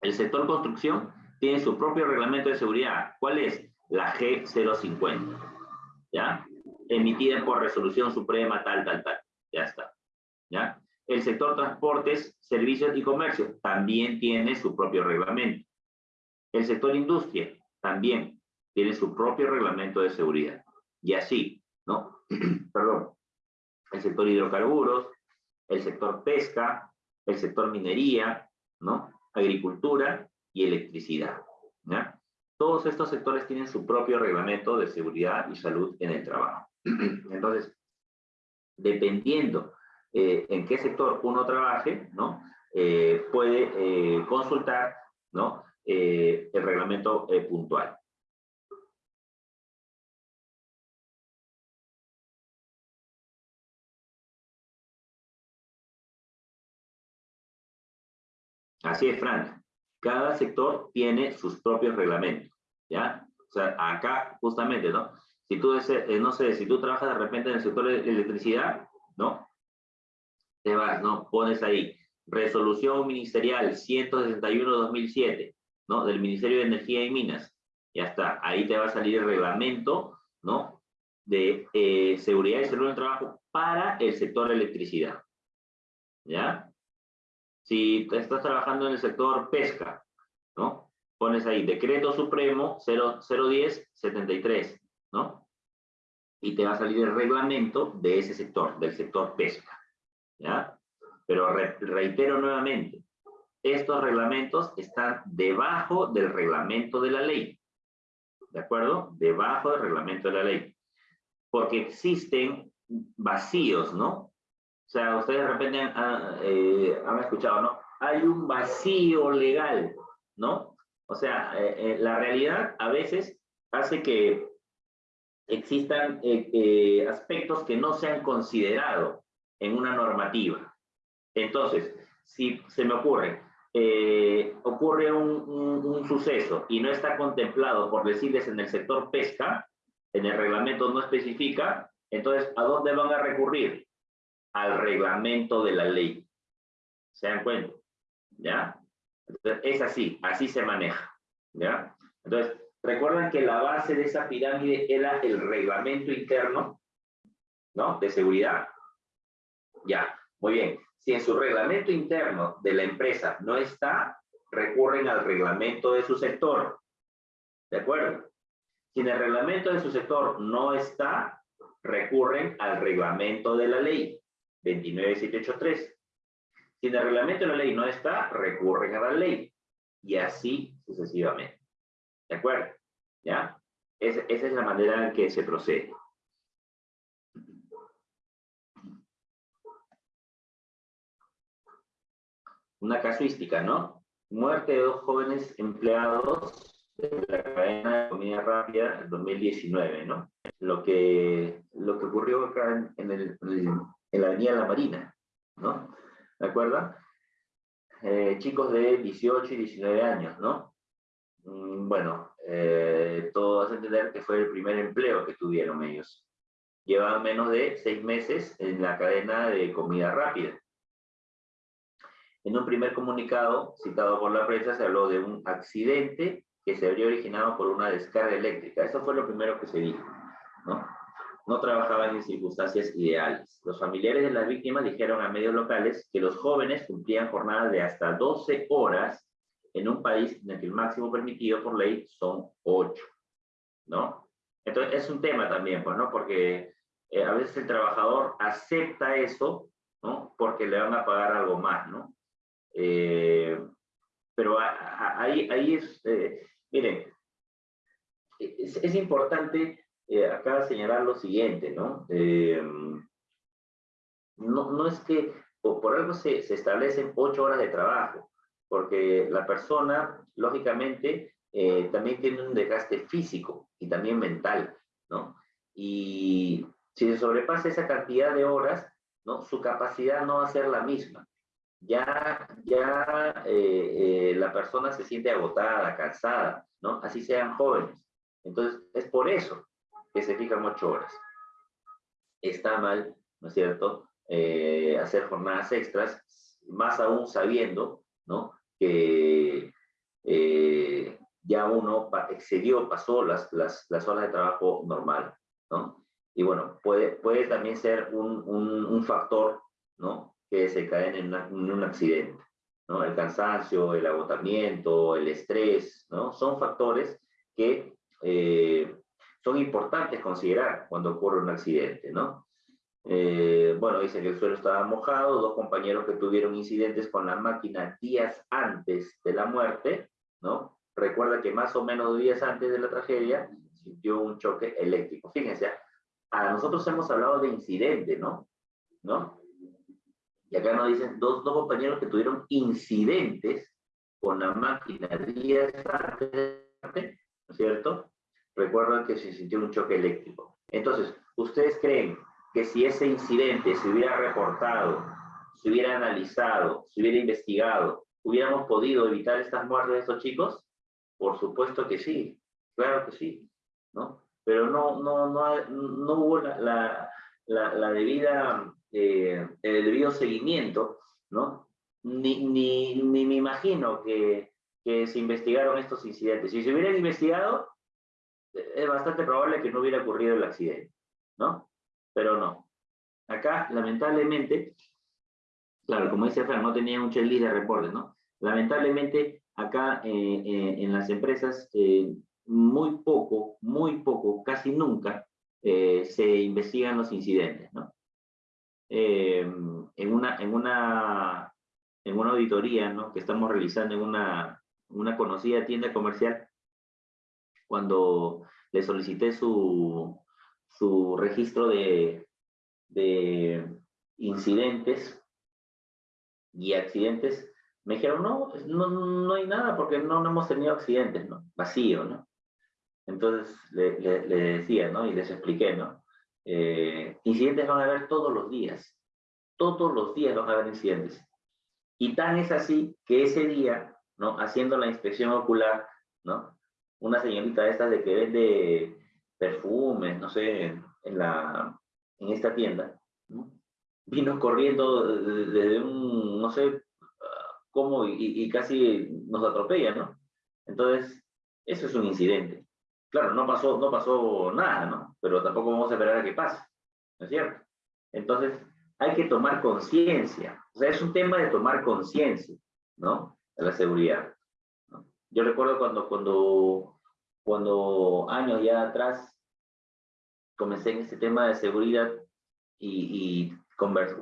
el sector construcción tiene su propio reglamento de seguridad. ¿Cuál es? La G050. ¿Ya? Emitida por resolución suprema, tal, tal, tal. Ya está. ¿Ya? El sector transportes, servicios y comercio también tiene su propio reglamento. El sector industria también tiene su propio reglamento de seguridad. Y así, ¿no? <clears throat> Perdón. El sector hidrocarburos, el sector pesca, el sector minería, ¿no? Agricultura y electricidad. Todos estos sectores tienen su propio reglamento de seguridad y salud en el trabajo. <clears throat> Entonces, dependiendo eh, en qué sector uno trabaje, ¿no? Eh, puede eh, consultar, ¿no? el reglamento puntual. Así es, Frank. Cada sector tiene sus propios reglamentos, ¿ya? O sea, acá justamente, ¿no? Si tú, eh, no sé, si tú trabajas de repente en el sector de electricidad, ¿no? Te vas, ¿no? Pones ahí, resolución ministerial 161-2007, ¿no? Del Ministerio de Energía y Minas. Ya está, ahí te va a salir el reglamento, ¿no? De eh, seguridad y salud del trabajo para el sector electricidad. ¿Ya? Si estás trabajando en el sector pesca, ¿no? Pones ahí Decreto Supremo 010-73, ¿no? Y te va a salir el reglamento de ese sector, del sector pesca, ¿ya? Pero reitero nuevamente, estos reglamentos están debajo del reglamento de la ley, ¿de acuerdo? Debajo del reglamento de la ley. Porque existen vacíos, ¿no? O sea, ustedes de repente han, eh, escuchado, ¿no? Hay un vacío legal, ¿no? O sea, eh, eh, la realidad a veces hace que existan aspectos que no se han considerado en una normativa. Entonces, si se me ocurre, ocurre un, un, suceso y no está contemplado, por decirles, en el sector pesca, en el reglamento no especifica, entonces, ¿a dónde van a recurrir? Al reglamento de la ley. ¿Se dan cuenta? ¿Ya? Es así, así se maneja. ¿Ya? Entonces, recuerdan que la base de esa pirámide era el reglamento interno, ¿no? De seguridad. Ya, muy bien. Si en su reglamento interno de la empresa no está, recurren al reglamento de su sector. ¿De acuerdo? Si en el reglamento de su sector no está, recurren al reglamento de la ley. 29783. Si en el reglamento de la ley no está, recurren a la ley. Y así sucesivamente. ¿De acuerdo? ¿Ya? esa es la manera en que se procede. Una casuística, ¿no? Muerte de dos jóvenes empleados de la cadena de comida rápida en 2019, ¿no? Lo que, lo que ocurrió acá en, el, en la Avenida La Marina, ¿no? ¿De acuerdo? Eh, chicos de 18 y 19 años, ¿no? Mm, bueno, eh, todo hace entender que fue el primer empleo que tuvieron ellos. Llevaban menos de seis meses en la cadena de comida rápida. En un primer comunicado citado por la prensa se habló de un accidente que se habría originado por una descarga eléctrica. Eso fue lo primero que se dijo, ¿no? No trabajaban en circunstancias ideales. Los familiares de las víctimas dijeron a medios locales que los jóvenes cumplían jornadas de hasta 12 horas en un país en el que el máximo permitido por ley son 8, ¿no? Entonces, es un tema también, pues, ¿no? Porque eh, a veces el trabajador acepta eso, ¿no? Porque le van a pagar algo más, ¿no? Eh, pero ahí, ahí es, eh, miren, es, importante acá señalar lo siguiente, ¿no? no, no es que por, algo se, se, establecen ocho horas de trabajo, porque la persona, lógicamente, también tiene un desgaste físico y también mental, ¿no? Y si se sobrepasa esa cantidad de horas, ¿no? su capacidad no va a ser la misma. Ya, ya eh, eh, la persona se siente agotada, cansada, ¿no? así sean jóvenes. Entonces, es por eso que se fijan ocho horas. Está mal, ¿no es cierto?, eh, hacer jornadas extras, más aún sabiendo ¿no? que ya uno excedió, pasó las, las, las horas de trabajo normal, ¿no? Y bueno, puede, puede también ser un, un, factor, ¿no? Que se cae en, un accidente, ¿no? El cansancio, el agotamiento, el estrés, ¿no? Son factores que eh, son importantes considerar cuando ocurre un accidente, ¿no? Eh, bueno, dice que el suelo estaba mojado, dos compañeros que tuvieron incidentes con la máquina días antes de la muerte, ¿no? Recuerda que más o menos días antes de la tragedia sintió un choque eléctrico. Fíjense, a nosotros hemos hablado de incidente, ¿no? ¿No? Y acá nos dicen dos, dos compañeros que tuvieron incidentes con la máquina días antes, ¿no es cierto? Recuerdan que se sintió un choque eléctrico. Entonces, ¿ustedes creen que si ese incidente se hubiera reportado, se hubiera analizado, se hubiera investigado, hubiéramos podido evitar estas muertes de estos chicos? Por supuesto que sí, claro que sí, ¿no? pero no, no, no, no hubo la, la, la, debida, eh, el debido seguimiento, ¿no? Ni, ni, ni me imagino que, que se investigaron estos incidentes. Si se hubieran investigado, es bastante probable que no hubiera ocurrido el accidente, ¿no? Pero no. Acá, lamentablemente, claro, como dice Fran, no tenía un checklist de reportes, ¿no? Lamentablemente, acá eh, eh, en las empresas muy poco, muy poco, casi nunca eh, se investigan los incidentes, ¿no? Eh, en, una, en, una, en una auditoría ¿no? que estamos realizando en una, una conocida tienda comercial, cuando le solicité su, su registro de, de incidentes y accidentes, me dijeron, no, no, no hay nada porque no, no hemos tenido accidentes, ¿no? Vacío, ¿no? Entonces le, decía, ¿no? Y les expliqué, ¿no? Eh, incidentes van a haber todos los días. Todos los días van a haber incidentes. Y tan es así que ese día, ¿no? Haciendo la inspección ocular, ¿no? Una señorita de estas de que vende perfumes, no sé, en, la, en esta tienda, ¿no? vino corriendo desde un, no sé cómo, y, y casi nos atropella, ¿no? Entonces, eso es un incidente. Claro, no pasó, no pasó nada, ¿no? Pero tampoco vamos a esperar a que pase, ¿no es cierto? Entonces, hay que tomar conciencia. O sea, es un tema de tomar conciencia, ¿no? De la seguridad. Yo recuerdo cuando, cuando, cuando años ya atrás comencé en este tema de seguridad y,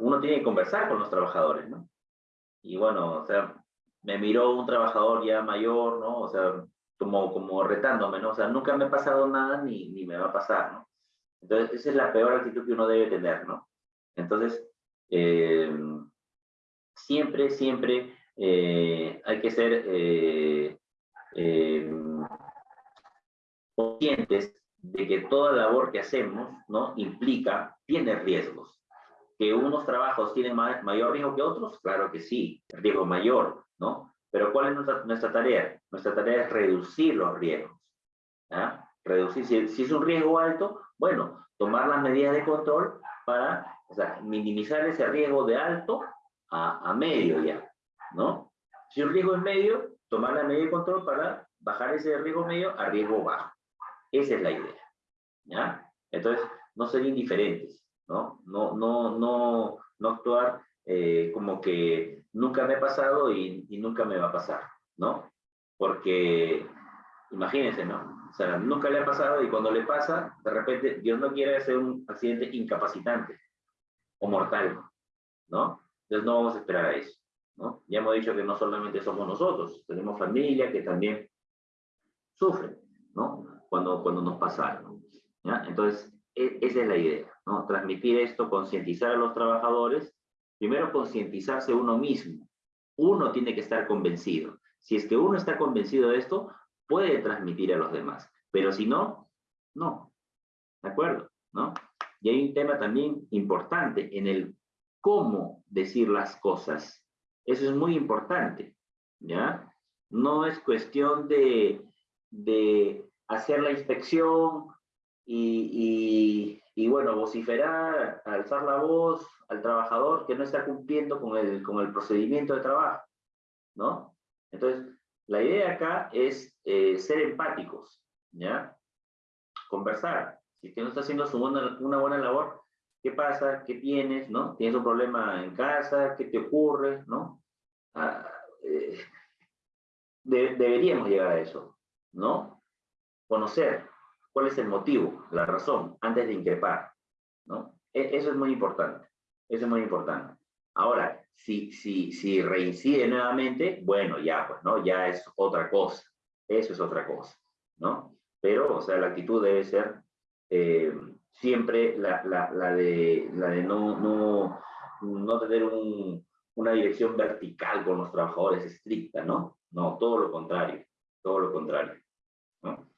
uno tiene que conversar con los trabajadores, ¿no? Y bueno, o sea, me miró un trabajador ya mayor, ¿no? O sea, como, como retándome, ¿no? O sea, nunca me ha pasado nada ni, ni me va a pasar, ¿no? Entonces, esa es la peor actitud que uno debe tener, ¿no? Entonces, eh, siempre, siempre eh, hay que ser eh, conscientes de que toda labor que hacemos, ¿no? Implica, tiene riesgos. Que unos trabajos tienen mayor riesgo que otros, claro que sí, riesgo mayor, ¿no? Pero ¿cuál es nuestra, tarea? Nuestra tarea es reducir los riesgos. Reducir, si, es un riesgo alto, bueno, tomar las medidas de control para minimizar ese riesgo de alto a, medio ya. ¿no? Si el riesgo es medio, tomar la medida de control para bajar ese riesgo medio a riesgo bajo. Esa es la idea, ¿ya? Entonces, no ser indiferentes, ¿no? No, no, no, no actuar eh, como que nunca me ha pasado y, y, nunca me va a pasar, ¿no? Porque, imagínense, ¿no? O sea, nunca le ha pasado y cuando le pasa, de repente, Dios no quiere hacer un accidente incapacitante o mortal, ¿no? Entonces no vamos a esperar a eso, ¿no? Ya hemos dicho que no solamente somos nosotros, tenemos familia que también sufre, ¿no? Cuando, cuando nos pasa algo, ¿ya? Entonces, e, esa es la idea, ¿no? Transmitir esto, concientizar a los trabajadores, primero concientizarse uno mismo, uno tiene que estar convencido. Si es que uno está convencido de esto, puede transmitir a los demás, pero si no, no, ¿de acuerdo? ¿No? Y hay un tema también importante en el cómo decir las cosas. Eso es muy importante, ¿ya? No es cuestión de, de hacer la inspección y, y, bueno, vociferar, alzar la voz al trabajador que no está cumpliendo con el, con el procedimiento de trabajo, ¿no? Entonces, la idea acá es eh, ser empáticos, ¿ya? Conversar. Si que no está haciendo su una buena labor, ¿qué pasa? ¿Qué tienes? ¿No? ¿Tienes un problema en casa? ¿Qué te ocurre? ¿No? Ah, eh, deberíamos llegar a eso, ¿no? Conocer cuál es el motivo, la razón, antes de increpar, ¿no? E, eso es muy importante, eso es muy importante. Ahora, si, si, si reincide nuevamente, bueno, ya, pues, ¿no? Ya es otra cosa, eso es otra cosa, ¿no? Pero, o sea, la actitud debe ser eh, siempre la, de, la no, tener un, una dirección vertical con los trabajadores estricta, ¿no? No, todo lo contrario, todo lo contrario. ¿no?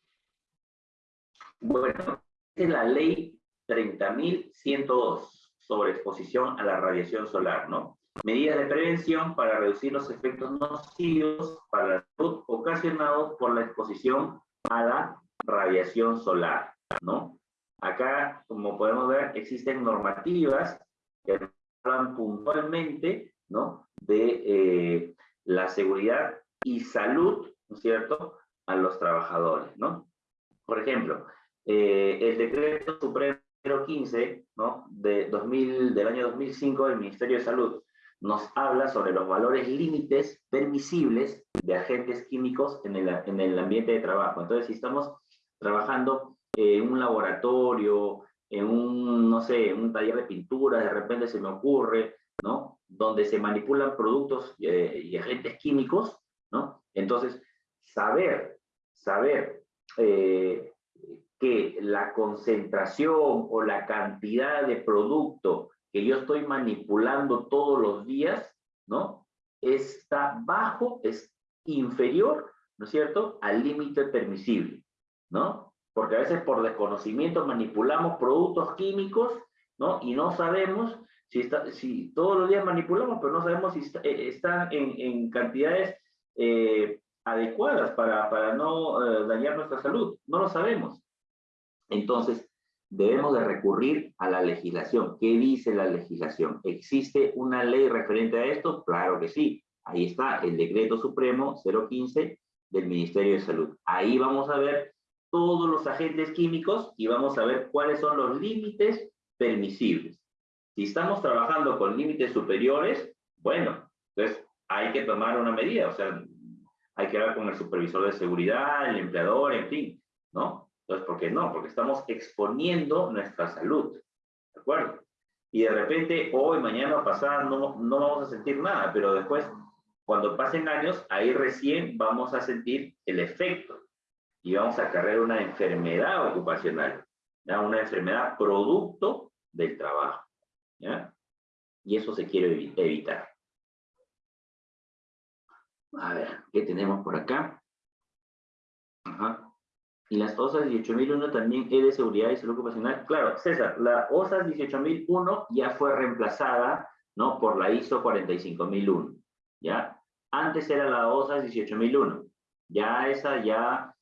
Bueno, es la ley 30.102 sobre exposición a la radiación solar, ¿no? Medidas de prevención para reducir los efectos nocivos para la salud ocasionados por la exposición a la radiación solar, ¿no? Acá, como podemos ver, existen normativas que hablan puntualmente, ¿no? De eh, la seguridad y salud, ¿no es cierto?, a los trabajadores, ¿no? Por ejemplo, eh, el decreto supremo 015, ¿no? De 2000, del año 2005 del Ministerio de Salud nos habla sobre los valores límites permisibles de agentes químicos en el, en el ambiente de trabajo. Entonces, si estamos trabajando en un laboratorio, en un, no sé, un taller de pintura, de repente se me ocurre, ¿no? Donde se manipulan productos eh, y agentes químicos, ¿no? Entonces, saber, saber eh, que la concentración o la cantidad de producto que yo estoy manipulando todos los días, ¿no? Está bajo, es inferior, ¿no es cierto?, al límite permisible, ¿no? Porque a veces por desconocimiento manipulamos productos químicos, ¿no? Y no sabemos si, está, si todos los días manipulamos, pero no sabemos si eh, están en, en cantidades eh, adecuadas para, para no eh, dañar nuestra salud. No lo sabemos. Entonces, debemos de recurrir a la legislación. ¿Qué dice la legislación? ¿Existe una ley referente a esto? Claro que sí. Ahí está el decreto supremo 015 del Ministerio de Salud. Ahí vamos a ver todos los agentes químicos y vamos a ver cuáles son los límites permisibles. Si estamos trabajando con límites superiores, bueno, entonces hay que tomar una medida, o sea, hay que hablar con el supervisor de seguridad, el empleador, en fin, ¿no? Entonces, ¿por qué no? Porque estamos exponiendo nuestra salud, ¿de acuerdo? Y de repente, hoy, mañana, pasada, no, no vamos a sentir nada, pero después, cuando pasen años, ahí recién vamos a sentir el efecto y vamos a cargar una enfermedad ocupacional, ¿ya? una enfermedad producto del trabajo. ¿ya? Y eso se quiere evitar. A ver, ¿qué tenemos por acá? Ajá. Y las OSAS 18001 también es de seguridad y salud ocupacional. Claro, César, la OSAS 18001 ya fue reemplazada, ¿no? Por la ISO 45001, ¿ya? Antes era la OSAS 18001. Ya esa ya,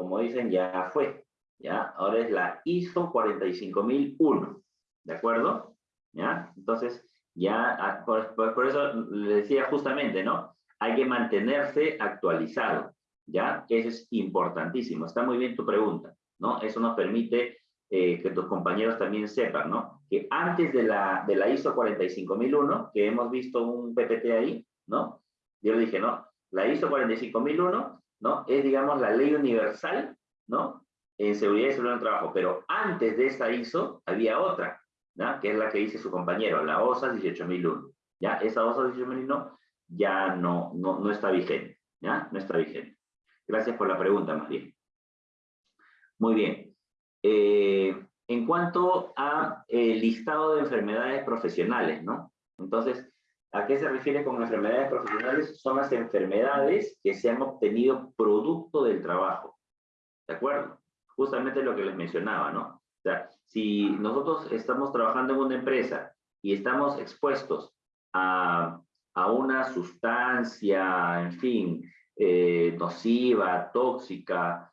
como dicen, ya fue, ¿ya? Ahora es la ISO 45001, ¿de acuerdo? ¿Ya? Entonces, ya, ah, por, eso le decía justamente, ¿no? hay que mantenerse actualizado, ¿ya? Eso es importantísimo. Está muy bien tu pregunta, ¿no? Eso nos permite eh, que tus compañeros también sepan, ¿no? Que antes de la, de la ISO 45001, que hemos visto un PPT ahí, ¿no? Yo le dije, ¿no? La ISO 45001, ¿no? Es, digamos, la ley universal, ¿no? En seguridad y seguridad del trabajo. Pero antes de esa ISO había otra. Que es la que dice su compañero, la OSA 18001. ¿Ya? Esa OSA 18001 ya no, no, no está vigente, ¿ya? No está vigente. Gracias por la pregunta, María. Muy bien. Eh, en cuanto a el eh, listado de enfermedades profesionales, ¿no? Entonces, ¿a qué se refiere con enfermedades profesionales? Son las enfermedades que se han obtenido producto del trabajo, ¿de acuerdo? Justamente lo que les mencionaba, ¿no? O sea, si nosotros estamos trabajando en una empresa y estamos expuestos a, a una sustancia, en fin, eh, nociva, tóxica,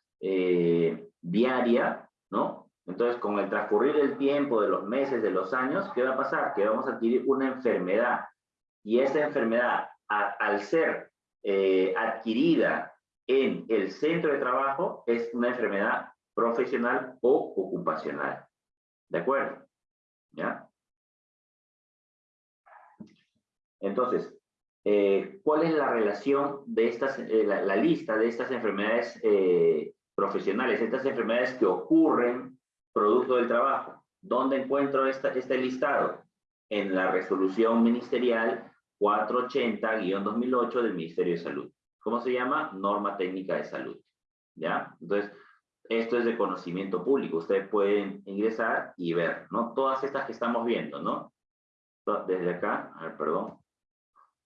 diaria, ¿no? Entonces, con el transcurrir del tiempo, de los meses, de los años, ¿qué va a pasar? Que vamos a adquirir una enfermedad. Y esa enfermedad, al ser eh, adquirida en el centro de trabajo, es una enfermedad profesional o ocupacional. ¿De acuerdo? ¿Ya? Entonces, eh, ¿cuál es la relación de estas, eh, la, lista de estas enfermedades profesionales, estas enfermedades que ocurren producto del trabajo. ¿Dónde encuentro esta, este listado? En la resolución ministerial 480-2008 del Ministerio de Salud. ¿Cómo se llama? Norma técnica de salud. ¿Ya? Entonces, esto es de conocimiento público. Ustedes pueden ingresar y ver, ¿no? Todas estas que estamos viendo, ¿no? Desde acá, a ver, perdón.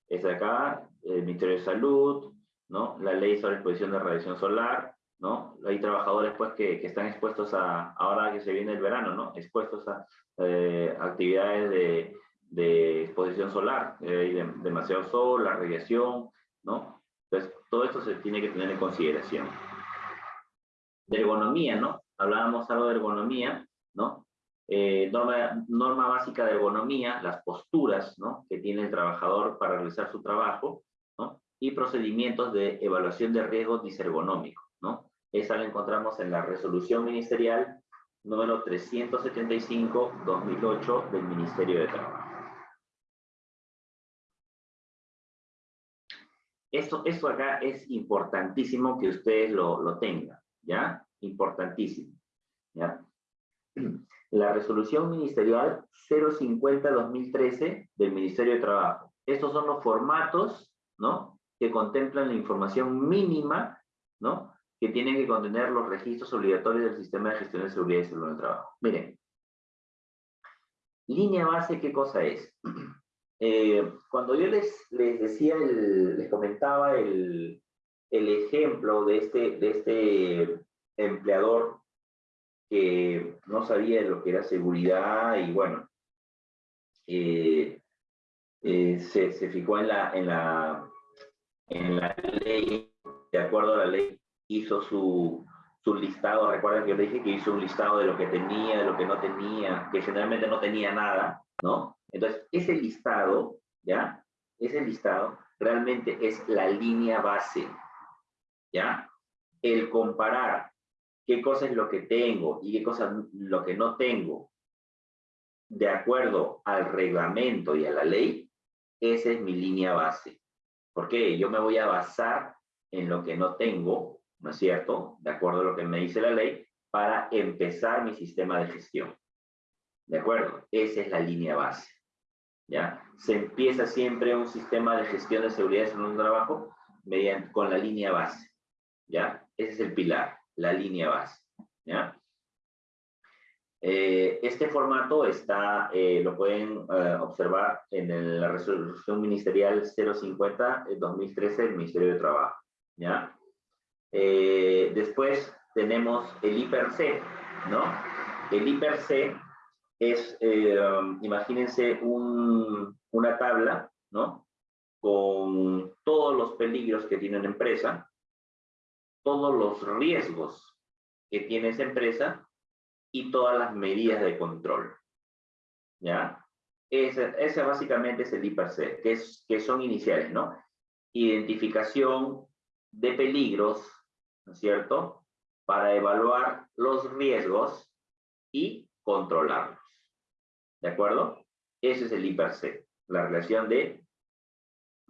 Es de acá, el Ministerio de Salud, ¿no? La ley sobre exposición de radiación solar, ¿no? Hay trabajadores pues que, que, están expuestos a, ahora que se viene el verano, ¿no? Expuestos a eh, actividades de, de, exposición solar, eh, demasiado sol, la radiación, ¿no? Entonces, todo esto se tiene que tener en consideración. De ergonomía, ¿no? Hablábamos algo de ergonomía, ¿no? Eh, norma, norma básica de ergonomía, las posturas, ¿no? Que tiene el trabajador para realizar su trabajo, ¿no? Y procedimientos de evaluación de riesgos disergonómicos, ¿no? Esa la encontramos en la resolución ministerial número 375-2008 del Ministerio de Trabajo. Esto, esto acá es importantísimo que ustedes lo, lo tengan, ¿ya? Importantísimo, ¿ya? <clears throat> La resolución ministerial 050-2013 del Ministerio de Trabajo. Estos son los formatos, ¿no? Que contemplan la información mínima, ¿no? que tienen que contener los registros obligatorios del sistema de gestión de seguridad y salud en el trabajo. Miren, línea base, ¿qué cosa es? <clears throat> Eh, cuando yo les, les decía, les comentaba el, el, ejemplo de este, de este empleador que no sabía lo que era seguridad y bueno, eh, eh, se, se, fijó en la, en, la, en la ley, de acuerdo a la ley hizo su, su listado, recuerden que yo le dije que hizo un listado de lo que tenía, de lo que no tenía, que generalmente no tenía nada, ¿no? Entonces, ese listado, ¿ya? Ese listado realmente es la línea base, ¿ya? El comparar qué cosa es lo que tengo y qué cosa lo que no tengo, de acuerdo al reglamento y a la ley, esa es mi línea base. Porque yo me voy a basar en lo que no tengo ¿no es cierto? De acuerdo a lo que me dice la ley, para empezar mi sistema de gestión. ¿De acuerdo? Esa es la línea base. Se empieza siempre un sistema de gestión de seguridad en un trabajo mediante, con la línea base. ¿Ya? Ese es el pilar, la línea base. ¿Ya? Eh, este formato está, eh, lo pueden eh, observar en la resolución ministerial 050-2013 del Ministerio de Trabajo. ¿ya? Después tenemos el hiper-C, ¿no? El hiper-C es, eh, um, imagínense una tabla, ¿no? Con todos los peligros que tiene una empresa, todos los riesgos que tiene esa empresa y todas las medidas de control. ¿Ya? Ese, ese básicamente es el hiper-C, que, es, que son iniciales, ¿no? identificación de peligros, ¿no es cierto? Para evaluar los riesgos y controlarlos. ¿De acuerdo? Ese es el IPRC, la relación de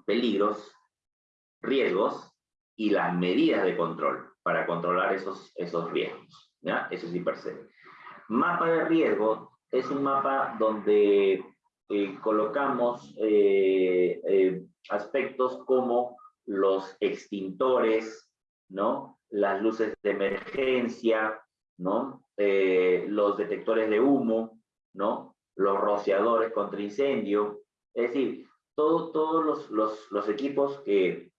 peligros, riesgos y las medidas de control para controlar esos, esos riesgos. ¿ya? Eso es IPRC. Mapa de riesgo es un mapa donde eh, colocamos eh, eh, aspectos como los extintores, ¿no? Las luces de emergencia, ¿no? los detectores de humo, ¿no? Los rociadores contra incendio, es decir, todo, todos los, los, los, equipos que,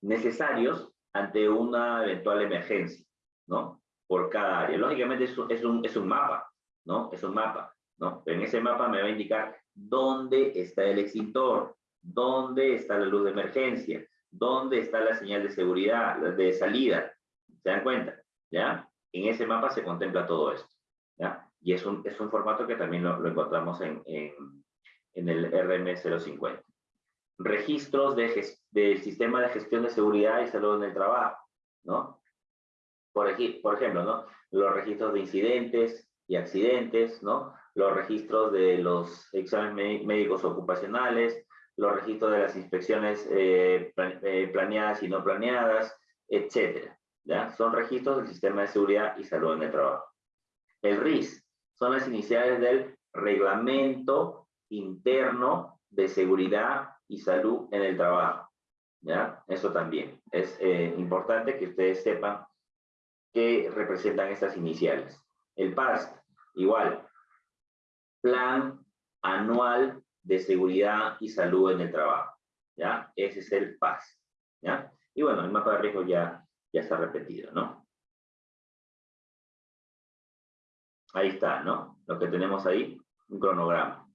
necesarios ante una eventual emergencia, ¿no? Por cada área. Lógicamente es un, es un, es un mapa, ¿no? Es un mapa. ¿no? En ese mapa me va a indicar dónde está el extintor, dónde está la luz de emergencia, dónde está la señal de seguridad, de salida. ¿Se dan cuenta? ¿Ya? En ese mapa se contempla todo esto. ¿Ya? Y es un, es un formato que también lo, encontramos en, en, en, el RM050. Registros de del sistema de gestión de seguridad y salud en el trabajo, ¿no? Por, por ejemplo, ¿no? Los registros de incidentes y accidentes, ¿no? los registros de los exámenes médicos ocupacionales, los registros de las inspecciones eh, eh, planeadas y no planeadas, etc. ¿ya? Son registros del Sistema de Seguridad y Salud en el Trabajo. El RIS son las iniciales del Reglamento Interno de Seguridad y Salud en el Trabajo. ¿ya? Eso también es eh, importante que ustedes sepan qué representan estas iniciales. El PAST, igual, Plan Anual de Seguridad y Salud en el Trabajo. ¿Ya? Ese es el PAS. ¿Ya? Y bueno, el mapa de riesgo ya, ya está repetido, ¿no? Ahí está, ¿no? Lo que tenemos ahí, un cronograma,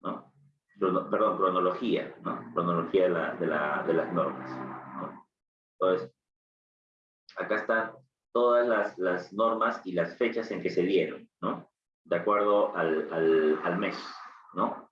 ¿no? perdón, cronología, ¿no? Cronología de, la, de, la, de las normas. ¿no? Entonces, acá están todas las, las normas y las fechas en que se dieron, ¿no? de acuerdo al, al, al mes, ¿no?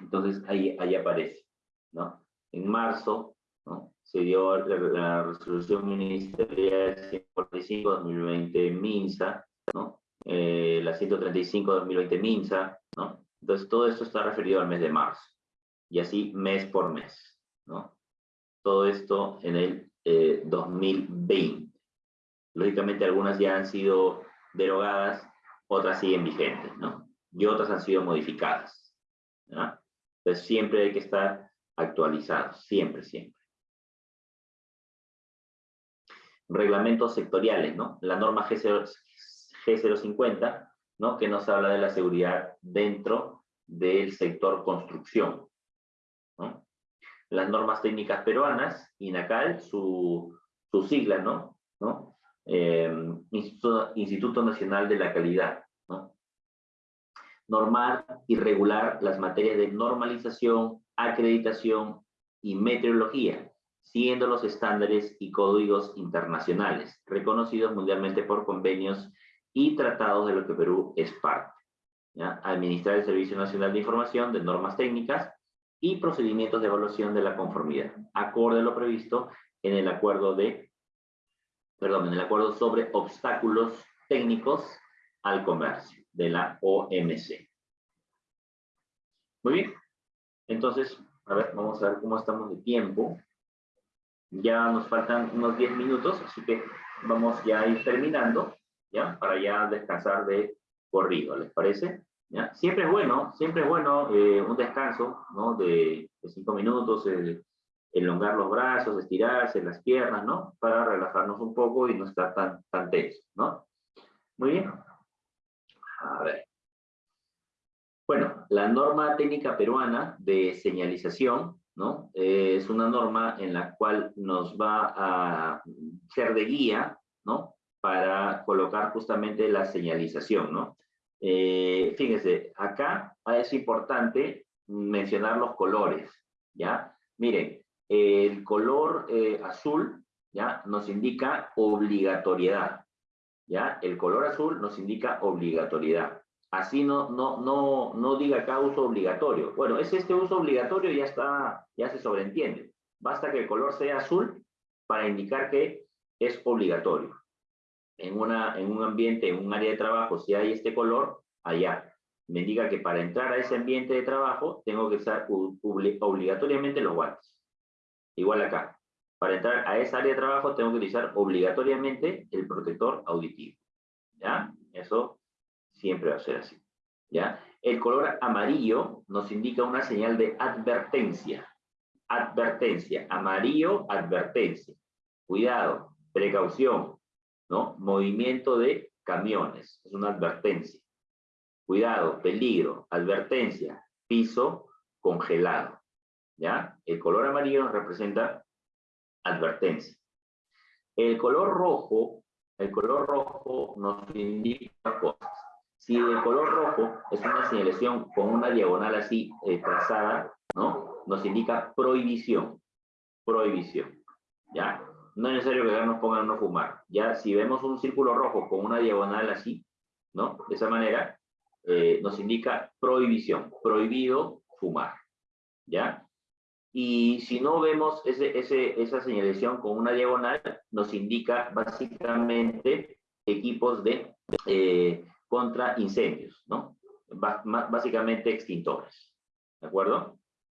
Entonces ahí, ahí aparece, ¿no? En marzo, ¿no? Se dio la, resolución ministerial 145-2020 MINSA, ¿no? Eh, la 135-2020 MINSA, ¿no? Entonces todo esto está referido al mes de marzo, y así mes por mes, ¿no? Todo esto en el eh, 2020. Lógicamente algunas ya han sido derogadas otras siguen vigentes, ¿no? Y otras han sido modificadas, ¿no? Entonces siempre hay que estar actualizados, siempre, siempre. Reglamentos sectoriales, ¿no? La norma G0, G050, ¿no? Que nos habla de la seguridad dentro del sector construcción. Las normas técnicas peruanas, INACAL, su, su sigla, ¿no? ¿no? Eh, Instituto, Nacional de la Calidad. ¿no? Normar y regular las materias de normalización, acreditación y meteorología, siendo los estándares y códigos internacionales, reconocidos mundialmente por convenios y tratados de los que Perú es parte. Administrar el Servicio Nacional de Información de normas técnicas y procedimientos de evaluación de la conformidad, acorde a lo previsto en el acuerdo de perdón, en el acuerdo sobre obstáculos técnicos al comercio de la OMC. Muy bien. Entonces, a ver, vamos a ver cómo estamos de tiempo. Ya nos faltan unos 10 minutos, así que vamos ya a ir terminando, ¿ya? Para ya descansar de corrido, ¿les parece? Siempre es bueno, siempre es bueno eh, un descanso, ¿no? De 5 minutos, eh, elongar los brazos, estirarse las piernas, ¿no? Para relajarnos un poco y no estar tan, tan tenso, ¿no? Muy bien. A ver. Bueno, la norma técnica peruana de señalización, ¿no? es una norma en la cual nos va a ser de guía, ¿no? Para colocar justamente la señalización, ¿no? Eh, fíjense, acá es importante mencionar los colores, ¿ya? Miren, el color eh, azul, ¿ya? Nos indica obligatoriedad, ¿ya? El color azul nos indica obligatoriedad. Así no, no, no, no diga acá uso obligatorio. Bueno, es este uso obligatorio ya está, ya se sobreentiende. Basta que el color sea azul para indicar que es obligatorio. En, una, en un ambiente, en un área de trabajo, si hay este color, allá. Me indica que para entrar a ese ambiente de trabajo tengo que usar obligatoriamente los guantes. Igual acá. Para entrar a esa área de trabajo tengo que utilizar obligatoriamente el protector auditivo. ¿Ya? Eso siempre va a ser así. ¿Ya? El color amarillo nos indica una señal de advertencia. Advertencia. Amarillo, advertencia. Cuidado, precaución, ¿no? Movimiento de camiones. Es una advertencia. Cuidado, peligro, advertencia, piso congelado. ¿Ya? El color amarillo nos representa advertencia. El color rojo, el color rojo nos indica cosas. Si el color rojo es una señalización con una diagonal así eh, trazada, ¿no? Nos indica prohibición. Prohibición. ¿Ya? No es necesario que nos pongan no fumar. Ya, si vemos un círculo rojo con una diagonal así, ¿no? De esa manera, eh, nos indica prohibición. Prohibido fumar. ¿Ya? Y si no vemos ese, ese, esa señalización con una diagonal, nos indica básicamente equipos de eh, contra incendios, ¿no? básicamente extintores, ¿de acuerdo?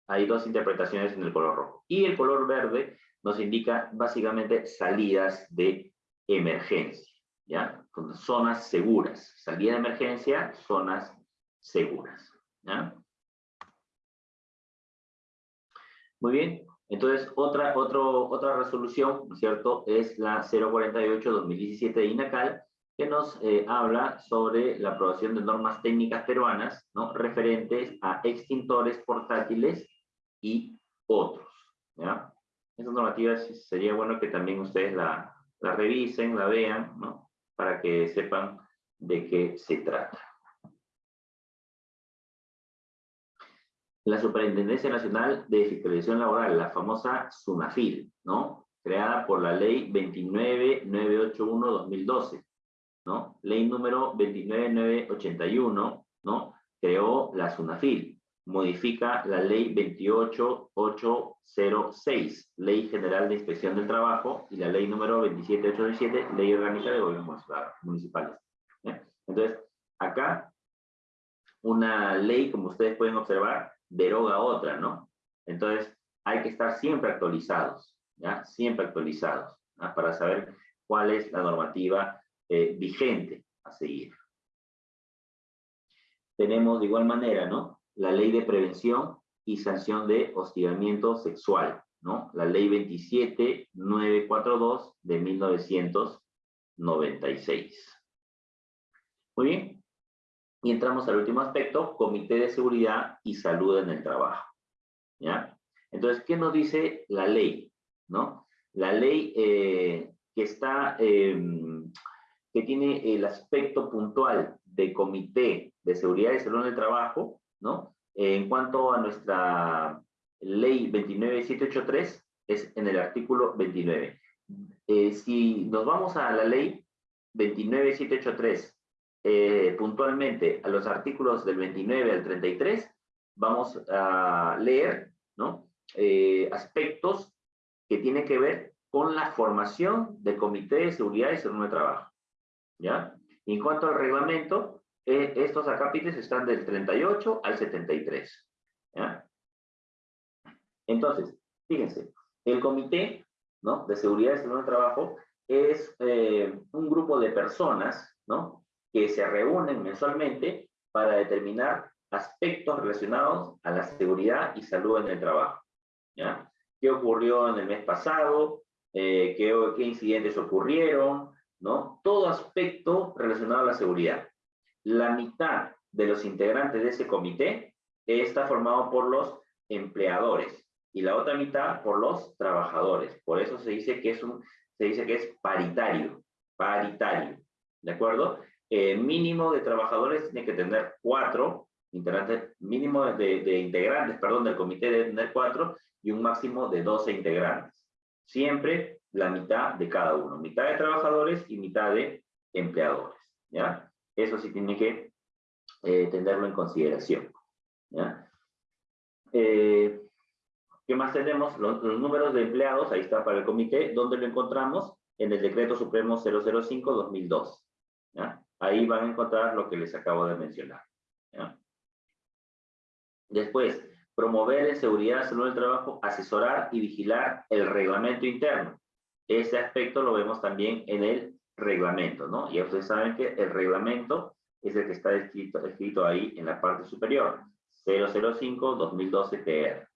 Hay dos interpretaciones en el color rojo. Y el color verde nos indica básicamente salidas de emergencia, ¿ya? Zonas seguras. Salida de emergencia, zonas seguras, ¿ya? Muy bien, entonces otra, otro, otra resolución, ¿cierto? Es la 048-2017 de INACAL, que nos eh, habla sobre la aprobación de normas técnicas peruanas, ¿no? Referentes a extintores portátiles y otros, ¿ya? Esas normativas sería bueno que también ustedes la, la revisen, la vean, ¿no? Para que sepan de qué se trata. la Superintendencia Nacional de Fiscalización Laboral, la famosa SUNAFIL, ¿no? Creada por la ley 29981-2012, ¿no? Ley número 29981, ¿no? Creó la SUNAFIL, modifica la ley 28806, Ley General de Inspección del Trabajo, y la ley número 27817, Ley Orgánica de Gobiernos Municipales. Entonces, acá, una ley, como ustedes pueden observar, deroga otra, ¿no? Entonces, hay que estar siempre actualizados, ¿ya? Siempre actualizados, para saber cuál es la normativa eh, vigente a seguir. Tenemos de igual manera, ¿no? La ley de prevención y sanción de hostigamiento sexual, ¿no? La ley 27942 de 1996. Muy bien. Y entramos al último aspecto, Comité de Seguridad y Salud en el Trabajo. ¿Ya? Entonces, ¿qué nos dice la ley? ¿No? La ley eh, que está, em, que tiene el aspecto puntual de Comité de Seguridad y Salud en el Trabajo, ¿no? en cuanto a nuestra ley 29783, es en el artículo 29. Eh, si nos vamos a la ley 29783 eh, puntualmente a los artículos del 29 al 33, vamos a leer ¿no? Eh, aspectos que tienen que ver con la formación del Comité de Seguridad y Salud de Trabajo. ¿ya? en cuanto al reglamento, eh, estos acápites están del 38 al 73. ¿ya? Entonces, fíjense, el Comité ¿no? de Seguridad y Salud de Trabajo es un grupo de personas ¿no? que se reúnen mensualmente para determinar aspectos relacionados a la seguridad y salud en el trabajo. ¿ya? ¿Qué ocurrió en el mes pasado? Eh, ¿qué, ¿Qué incidentes ocurrieron? ¿no? Todo aspecto relacionado a la seguridad. La mitad de los integrantes de ese comité está formado por los empleadores y la otra mitad por los trabajadores. Por eso se dice que es, un, se dice que es paritario, paritario, ¿de acuerdo? Eh, mínimo de trabajadores tiene que tener cuatro integrantes, mínimo de, integrantes, perdón, del comité debe tener cuatro y un máximo de 12 integrantes. Siempre la mitad de cada uno, mitad de trabajadores y mitad de empleadores, ¿ya? Eso sí tiene que eh, tenerlo en consideración. Eh, ¿Qué más tenemos? Los, números de empleados, ahí está para el comité, ¿dónde lo encontramos? En el Decreto Supremo 005-2002. Ahí van a encontrar lo que les acabo de mencionar. Después, promover en seguridad, salud del trabajo, asesorar y vigilar el reglamento interno. Ese aspecto lo vemos también en el reglamento, ¿no? Ya ustedes saben que el reglamento es el que está escrito, escrito ahí en la parte superior. 005-2012 TR.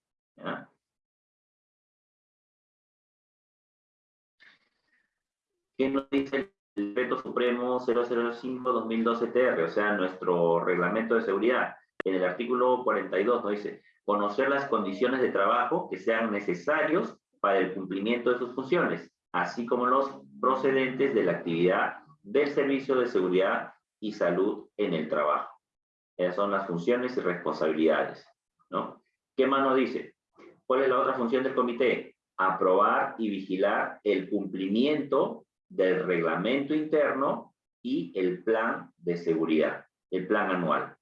¿Qué nos dice el decreto supremo 005-2012 TR? O sea, nuestro reglamento de seguridad. En el artículo 42 nos dice, conocer las condiciones de trabajo que sean necesarios para el cumplimiento de sus funciones, así como los procedentes de la actividad del servicio de seguridad y salud en el trabajo. Esas son las funciones y responsabilidades, ¿no? ¿Qué más nos dice? ¿Cuál es la otra función del comité? Aprobar y vigilar el cumplimiento del reglamento interno y el plan de seguridad, el plan anual.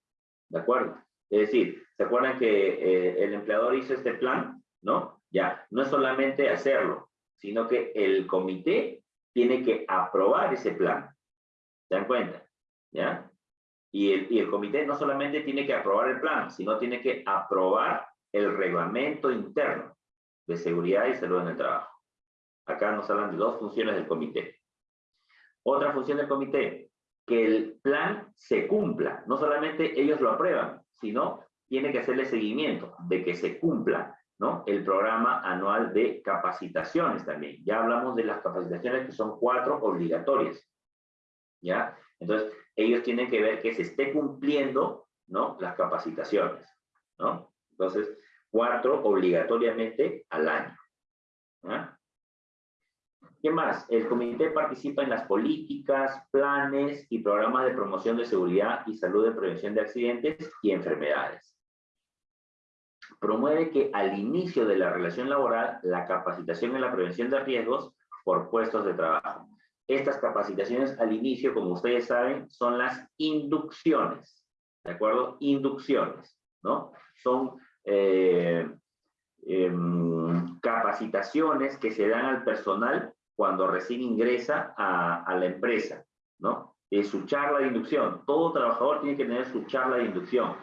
¿De acuerdo? Es decir, ¿se acuerdan que eh, el empleador hizo este plan? ¿No? Ya, no es solamente hacerlo, sino que el comité tiene que aprobar ese plan. ¿Se dan cuenta? ¿Ya? Y el, y el comité no solamente tiene que aprobar el plan, sino tiene que aprobar el reglamento interno de seguridad y salud en el trabajo. Acá nos hablan de dos funciones del comité. Otra función del comité, que el plan se cumpla. No solamente ellos lo aprueban, sino tiene que hacerle seguimiento de que se cumpla el programa anual de capacitaciones también. Ya hablamos de las capacitaciones que son cuatro obligatorias. ¿Ya? Entonces, ellos tienen que ver que se esté cumpliendo ¿no? las capacitaciones. ¿no? Entonces, cuatro obligatoriamente al año. ¿Qué más? El comité participa en las políticas, planes y programas de promoción de seguridad y salud de prevención de accidentes y enfermedades. Promueve que al inicio de la relación laboral, la capacitación en la prevención de riesgos por puestos de trabajo. Estas capacitaciones al inicio, como ustedes saben, son las inducciones, ¿de acuerdo? Inducciones, ¿no? Son eh, em, capacitaciones que se dan al personal cuando recién ingresa a, la empresa, ¿no? Es su charla de inducción. Todo trabajador tiene que tener su charla de inducción,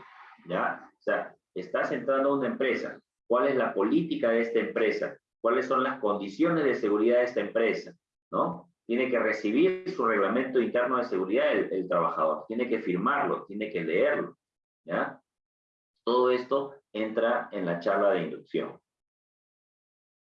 ¿ya? O sea, estás entrando a una empresa. ¿Cuál es la política de esta empresa? ¿Cuáles son las condiciones de seguridad de esta empresa? ¿No? Tiene que recibir su reglamento interno de seguridad el, el trabajador. Tiene que firmarlo, tiene que leerlo, ¿ya? Todo esto entra en la charla de inducción.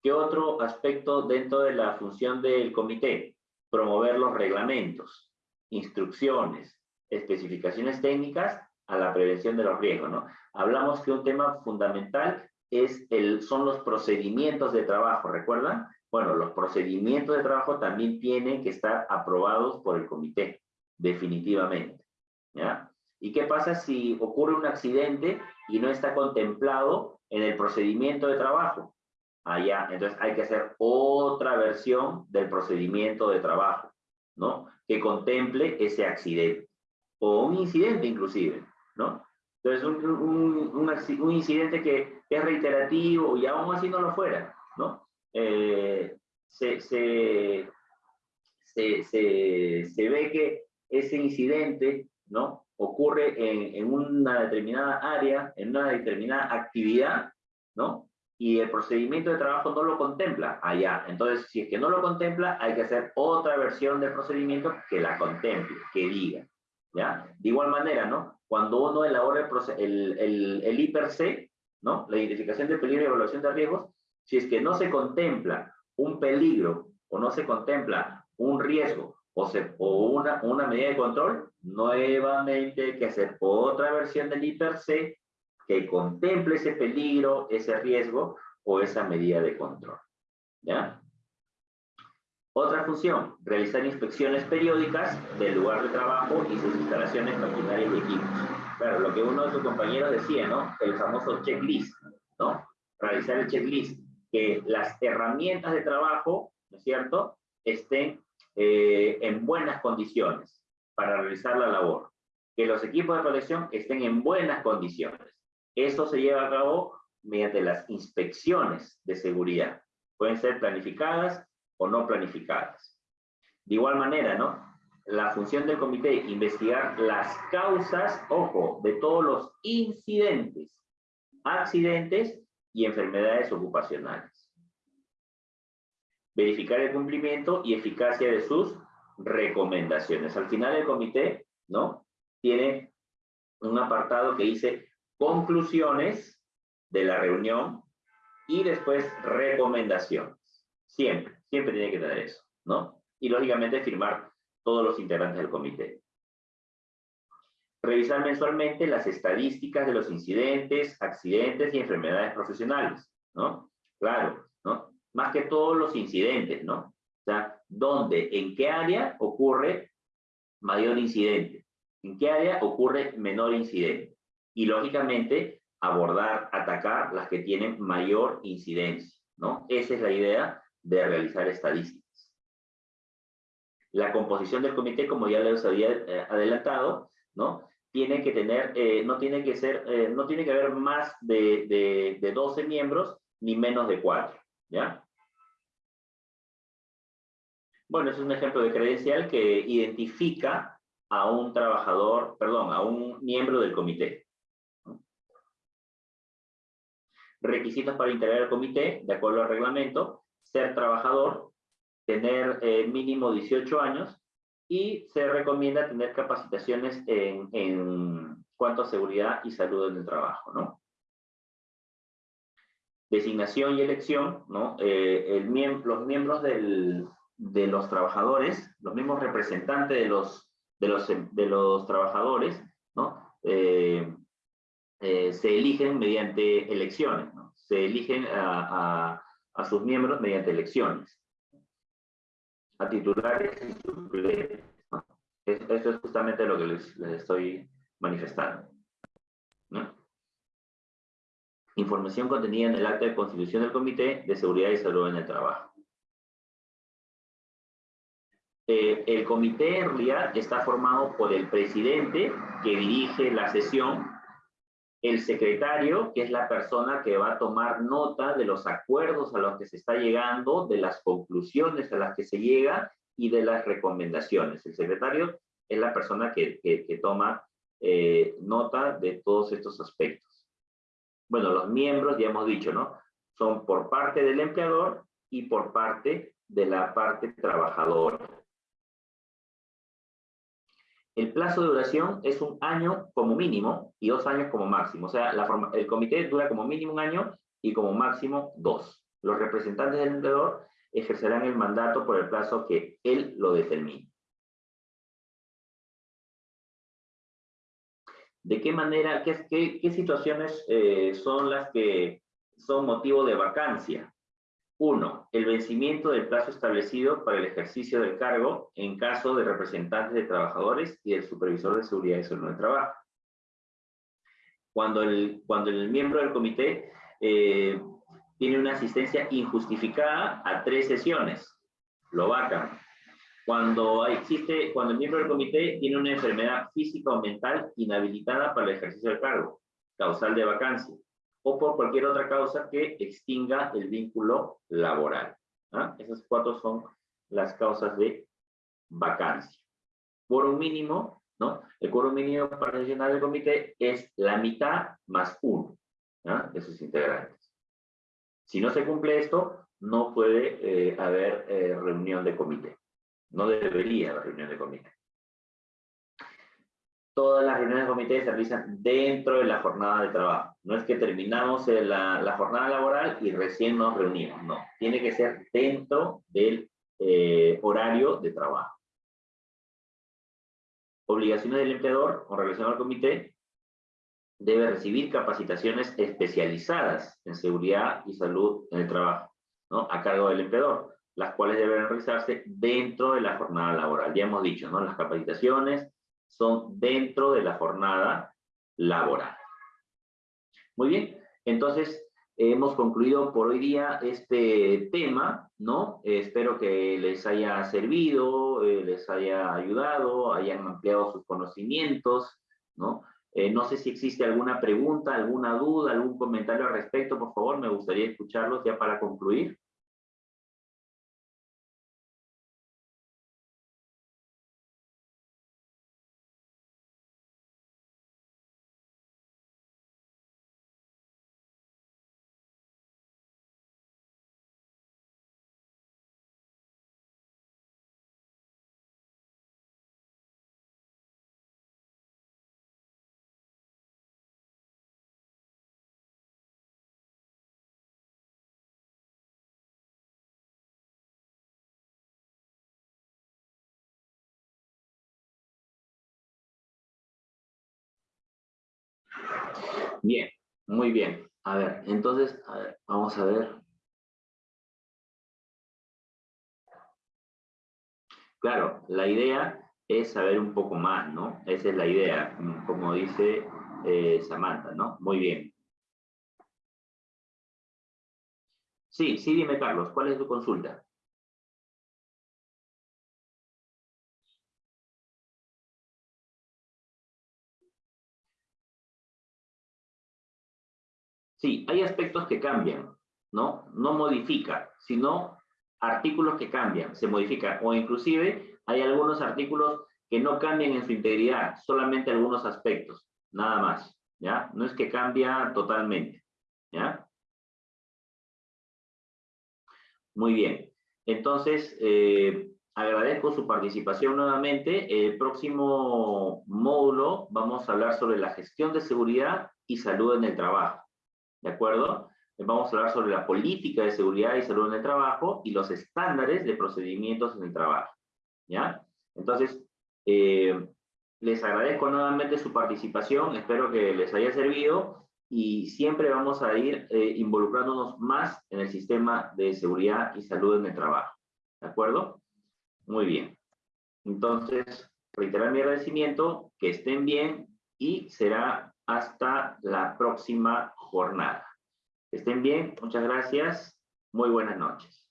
¿Qué otro aspecto dentro de la función del comité? Promover los reglamentos, instrucciones, especificaciones técnicas a la prevención de los riesgos, ¿no? Hablamos que un tema fundamental es el, son los procedimientos de trabajo, ¿recuerdan? Bueno, los procedimientos de trabajo también tienen que estar aprobados por el comité, definitivamente, ¿ya? ¿Y qué pasa si ocurre un accidente y no está contemplado en el procedimiento de trabajo? allá. Entonces hay que hacer otra versión del procedimiento de trabajo, ¿no? Que contemple ese accidente. O un incidente inclusive, ¿no? Entonces un, un, incidente que, es reiterativo y aún así no lo fuera, ¿no? Eh, se, se, se, ve que ese incidente, ¿no? Ocurre en, en una determinada área, en una determinada actividad, ¿no? y el procedimiento de trabajo no lo contempla allá. Entonces, si es que no lo contempla, hay que hacer otra versión del procedimiento que la contemple, que diga. ¿ya? De igual manera, ¿no? Cuando uno elabora el, el, el, IPRC, ¿no? La identificación de peligro y evaluación de riesgos, si es que no se contempla un peligro o no se contempla un riesgo o, se, o una, una medida de control, nuevamente hay que hacer otra versión del IPRC que contemple ese peligro, ese riesgo o esa medida de control. ¿Ya? Otra función, realizar inspecciones periódicas del lugar de trabajo y sus instalaciones, maquinarias y equipos. Claro, lo que uno de sus compañeros decía, ¿no? El famoso checklist, ¿no? Realizar el checklist, que las herramientas de trabajo, ¿no es cierto?, estén eh, en buenas condiciones para realizar la labor que los equipos de protección estén en buenas condiciones. Esto se lleva a cabo mediante las inspecciones de seguridad. Pueden ser planificadas o no planificadas. De igual manera, ¿no? La función del comité, investigar las causas, ojo, de todos los incidentes, accidentes y enfermedades ocupacionales. Verificar el cumplimiento y eficacia de sus recomendaciones. Al final el comité, ¿no? Tiene un apartado que dice conclusiones de la reunión y después recomendaciones. Siempre, siempre tiene que tener eso, ¿no? Y lógicamente firmar todos los integrantes del comité. Revisar mensualmente las estadísticas de los incidentes, accidentes y enfermedades profesionales, ¿no? Claro, ¿no? Más que todos los incidentes, ¿no? O sea, ¿dónde, en qué área ocurre mayor incidente? ¿En qué área ocurre menor incidente? Y lógicamente, abordar, atacar las que tienen mayor incidencia, ¿no? Esa es la idea de realizar estadísticas. La composición del comité, como ya les había eh, adelantado, ¿no? Tiene que tener, eh, no tiene que ser, eh, no tiene que haber más de, de, de 12 miembros, ni menos de 4, ¿ya? Bueno, es un ejemplo de credencial que identifica a un trabajador, perdón, a un miembro del comité. Requisitos para integrar el comité, de acuerdo al reglamento, ser trabajador, tener eh, mínimo 18 años y se recomienda tener capacitaciones en, cuanto a seguridad y salud en el trabajo, ¿no? Designación y elección, ¿no? Eh, los miembros de los trabajadores, los mismos representantes de los, trabajadores, ¿no? Eh, se eligen mediante elecciones, ¿no? se eligen a, a, sus miembros mediante elecciones, a titulares y suplentes. ¿no? Es justamente lo que les, les estoy manifestando. ¿no? Información contenida en el acta de constitución del Comité de Seguridad y Salud en el Trabajo. Eh, el comité en realidad está formado por el presidente que dirige la sesión, el secretario, que es la persona que va a tomar nota de los acuerdos a los que se está llegando, de las conclusiones a las que se llega y de las recomendaciones. El secretario es la persona que, que, toma eh, nota de todos estos aspectos. Bueno, los miembros, ya hemos dicho, ¿no? Son por parte del empleador y por parte de la parte trabajadora. El plazo de duración es un año como mínimo y dos años como máximo. O sea, el comité dura como mínimo un año y como máximo dos. Los representantes del empleador ejercerán el mandato por el plazo que él lo determine. ¿De qué manera, qué, situaciones eh, son las que son motivo de vacancia? Uno, el vencimiento del plazo establecido para el ejercicio del cargo en caso de representantes de trabajadores y del supervisor de seguridad y salud del trabajo. Cuando el, cuando el miembro del comité eh, tiene una asistencia injustificada a tres sesiones, lo vacan. Cuando, existe, cuando el miembro del comité tiene una enfermedad física o mental inhabilitada para el ejercicio del cargo, causal de vacancia o por cualquier otra causa que extinga el vínculo laboral. ¿ah? Esas cuatro son las causas de vacancia. un mínimo, ¿no? El quórum mínimo para sesionar del comité es la mitad más uno ¿ah? de sus integrantes. Si no se cumple esto, no puede eh, haber eh, reunión de comité. No debería haber reunión de comité todas las reuniones de comité se realizan dentro de la jornada de trabajo. No es que terminamos la, la jornada laboral y recién nos reunimos, no. Tiene que ser dentro del eh, horario de trabajo. Obligaciones del empleador con relación al comité debe recibir capacitaciones especializadas en seguridad y salud en el trabajo, ¿no? A cargo del empleador, las cuales deben realizarse dentro de la jornada laboral. Ya hemos dicho, ¿no? Las capacitaciones son dentro de la jornada laboral. Muy bien, entonces hemos concluido por hoy día este tema, ¿no? espero que les haya servido, eh, les haya ayudado, hayan ampliado sus conocimientos ¿no? Eh, no sé si existe alguna pregunta, alguna duda, algún comentario al respecto, por favor, me gustaría escucharlos ya para concluir. Bien, muy bien. A ver, entonces, vamos a ver. Claro, la idea es saber un poco más, ¿no? Esa es la idea, como dice eh, Samantha, ¿no? Muy bien. Sí, sí, dime, Carlos, ¿cuál es tu consulta? Sí, hay aspectos que cambian, ¿no? No modifica, sino artículos que cambian, se modifican. O inclusive hay algunos artículos que no cambian en su integridad, solamente algunos aspectos, nada más, ¿ya? No es que cambia totalmente, ¿ya? Muy bien. Entonces, eh, agradezco su participación nuevamente. El próximo módulo vamos a hablar sobre la gestión de seguridad y salud en el trabajo. ¿De acuerdo? Vamos a hablar sobre la política de seguridad y salud en el trabajo y los estándares de procedimientos en el trabajo, ¿ya? Entonces, eh, les agradezco nuevamente su participación, espero que les haya servido y siempre vamos a ir eh, involucrándonos más en el sistema de seguridad y salud en el trabajo, ¿de acuerdo? Muy bien. Entonces, reiterar mi agradecimiento, que estén bien y será hasta la próxima jornada. Estén bien, muchas gracias, muy buenas noches.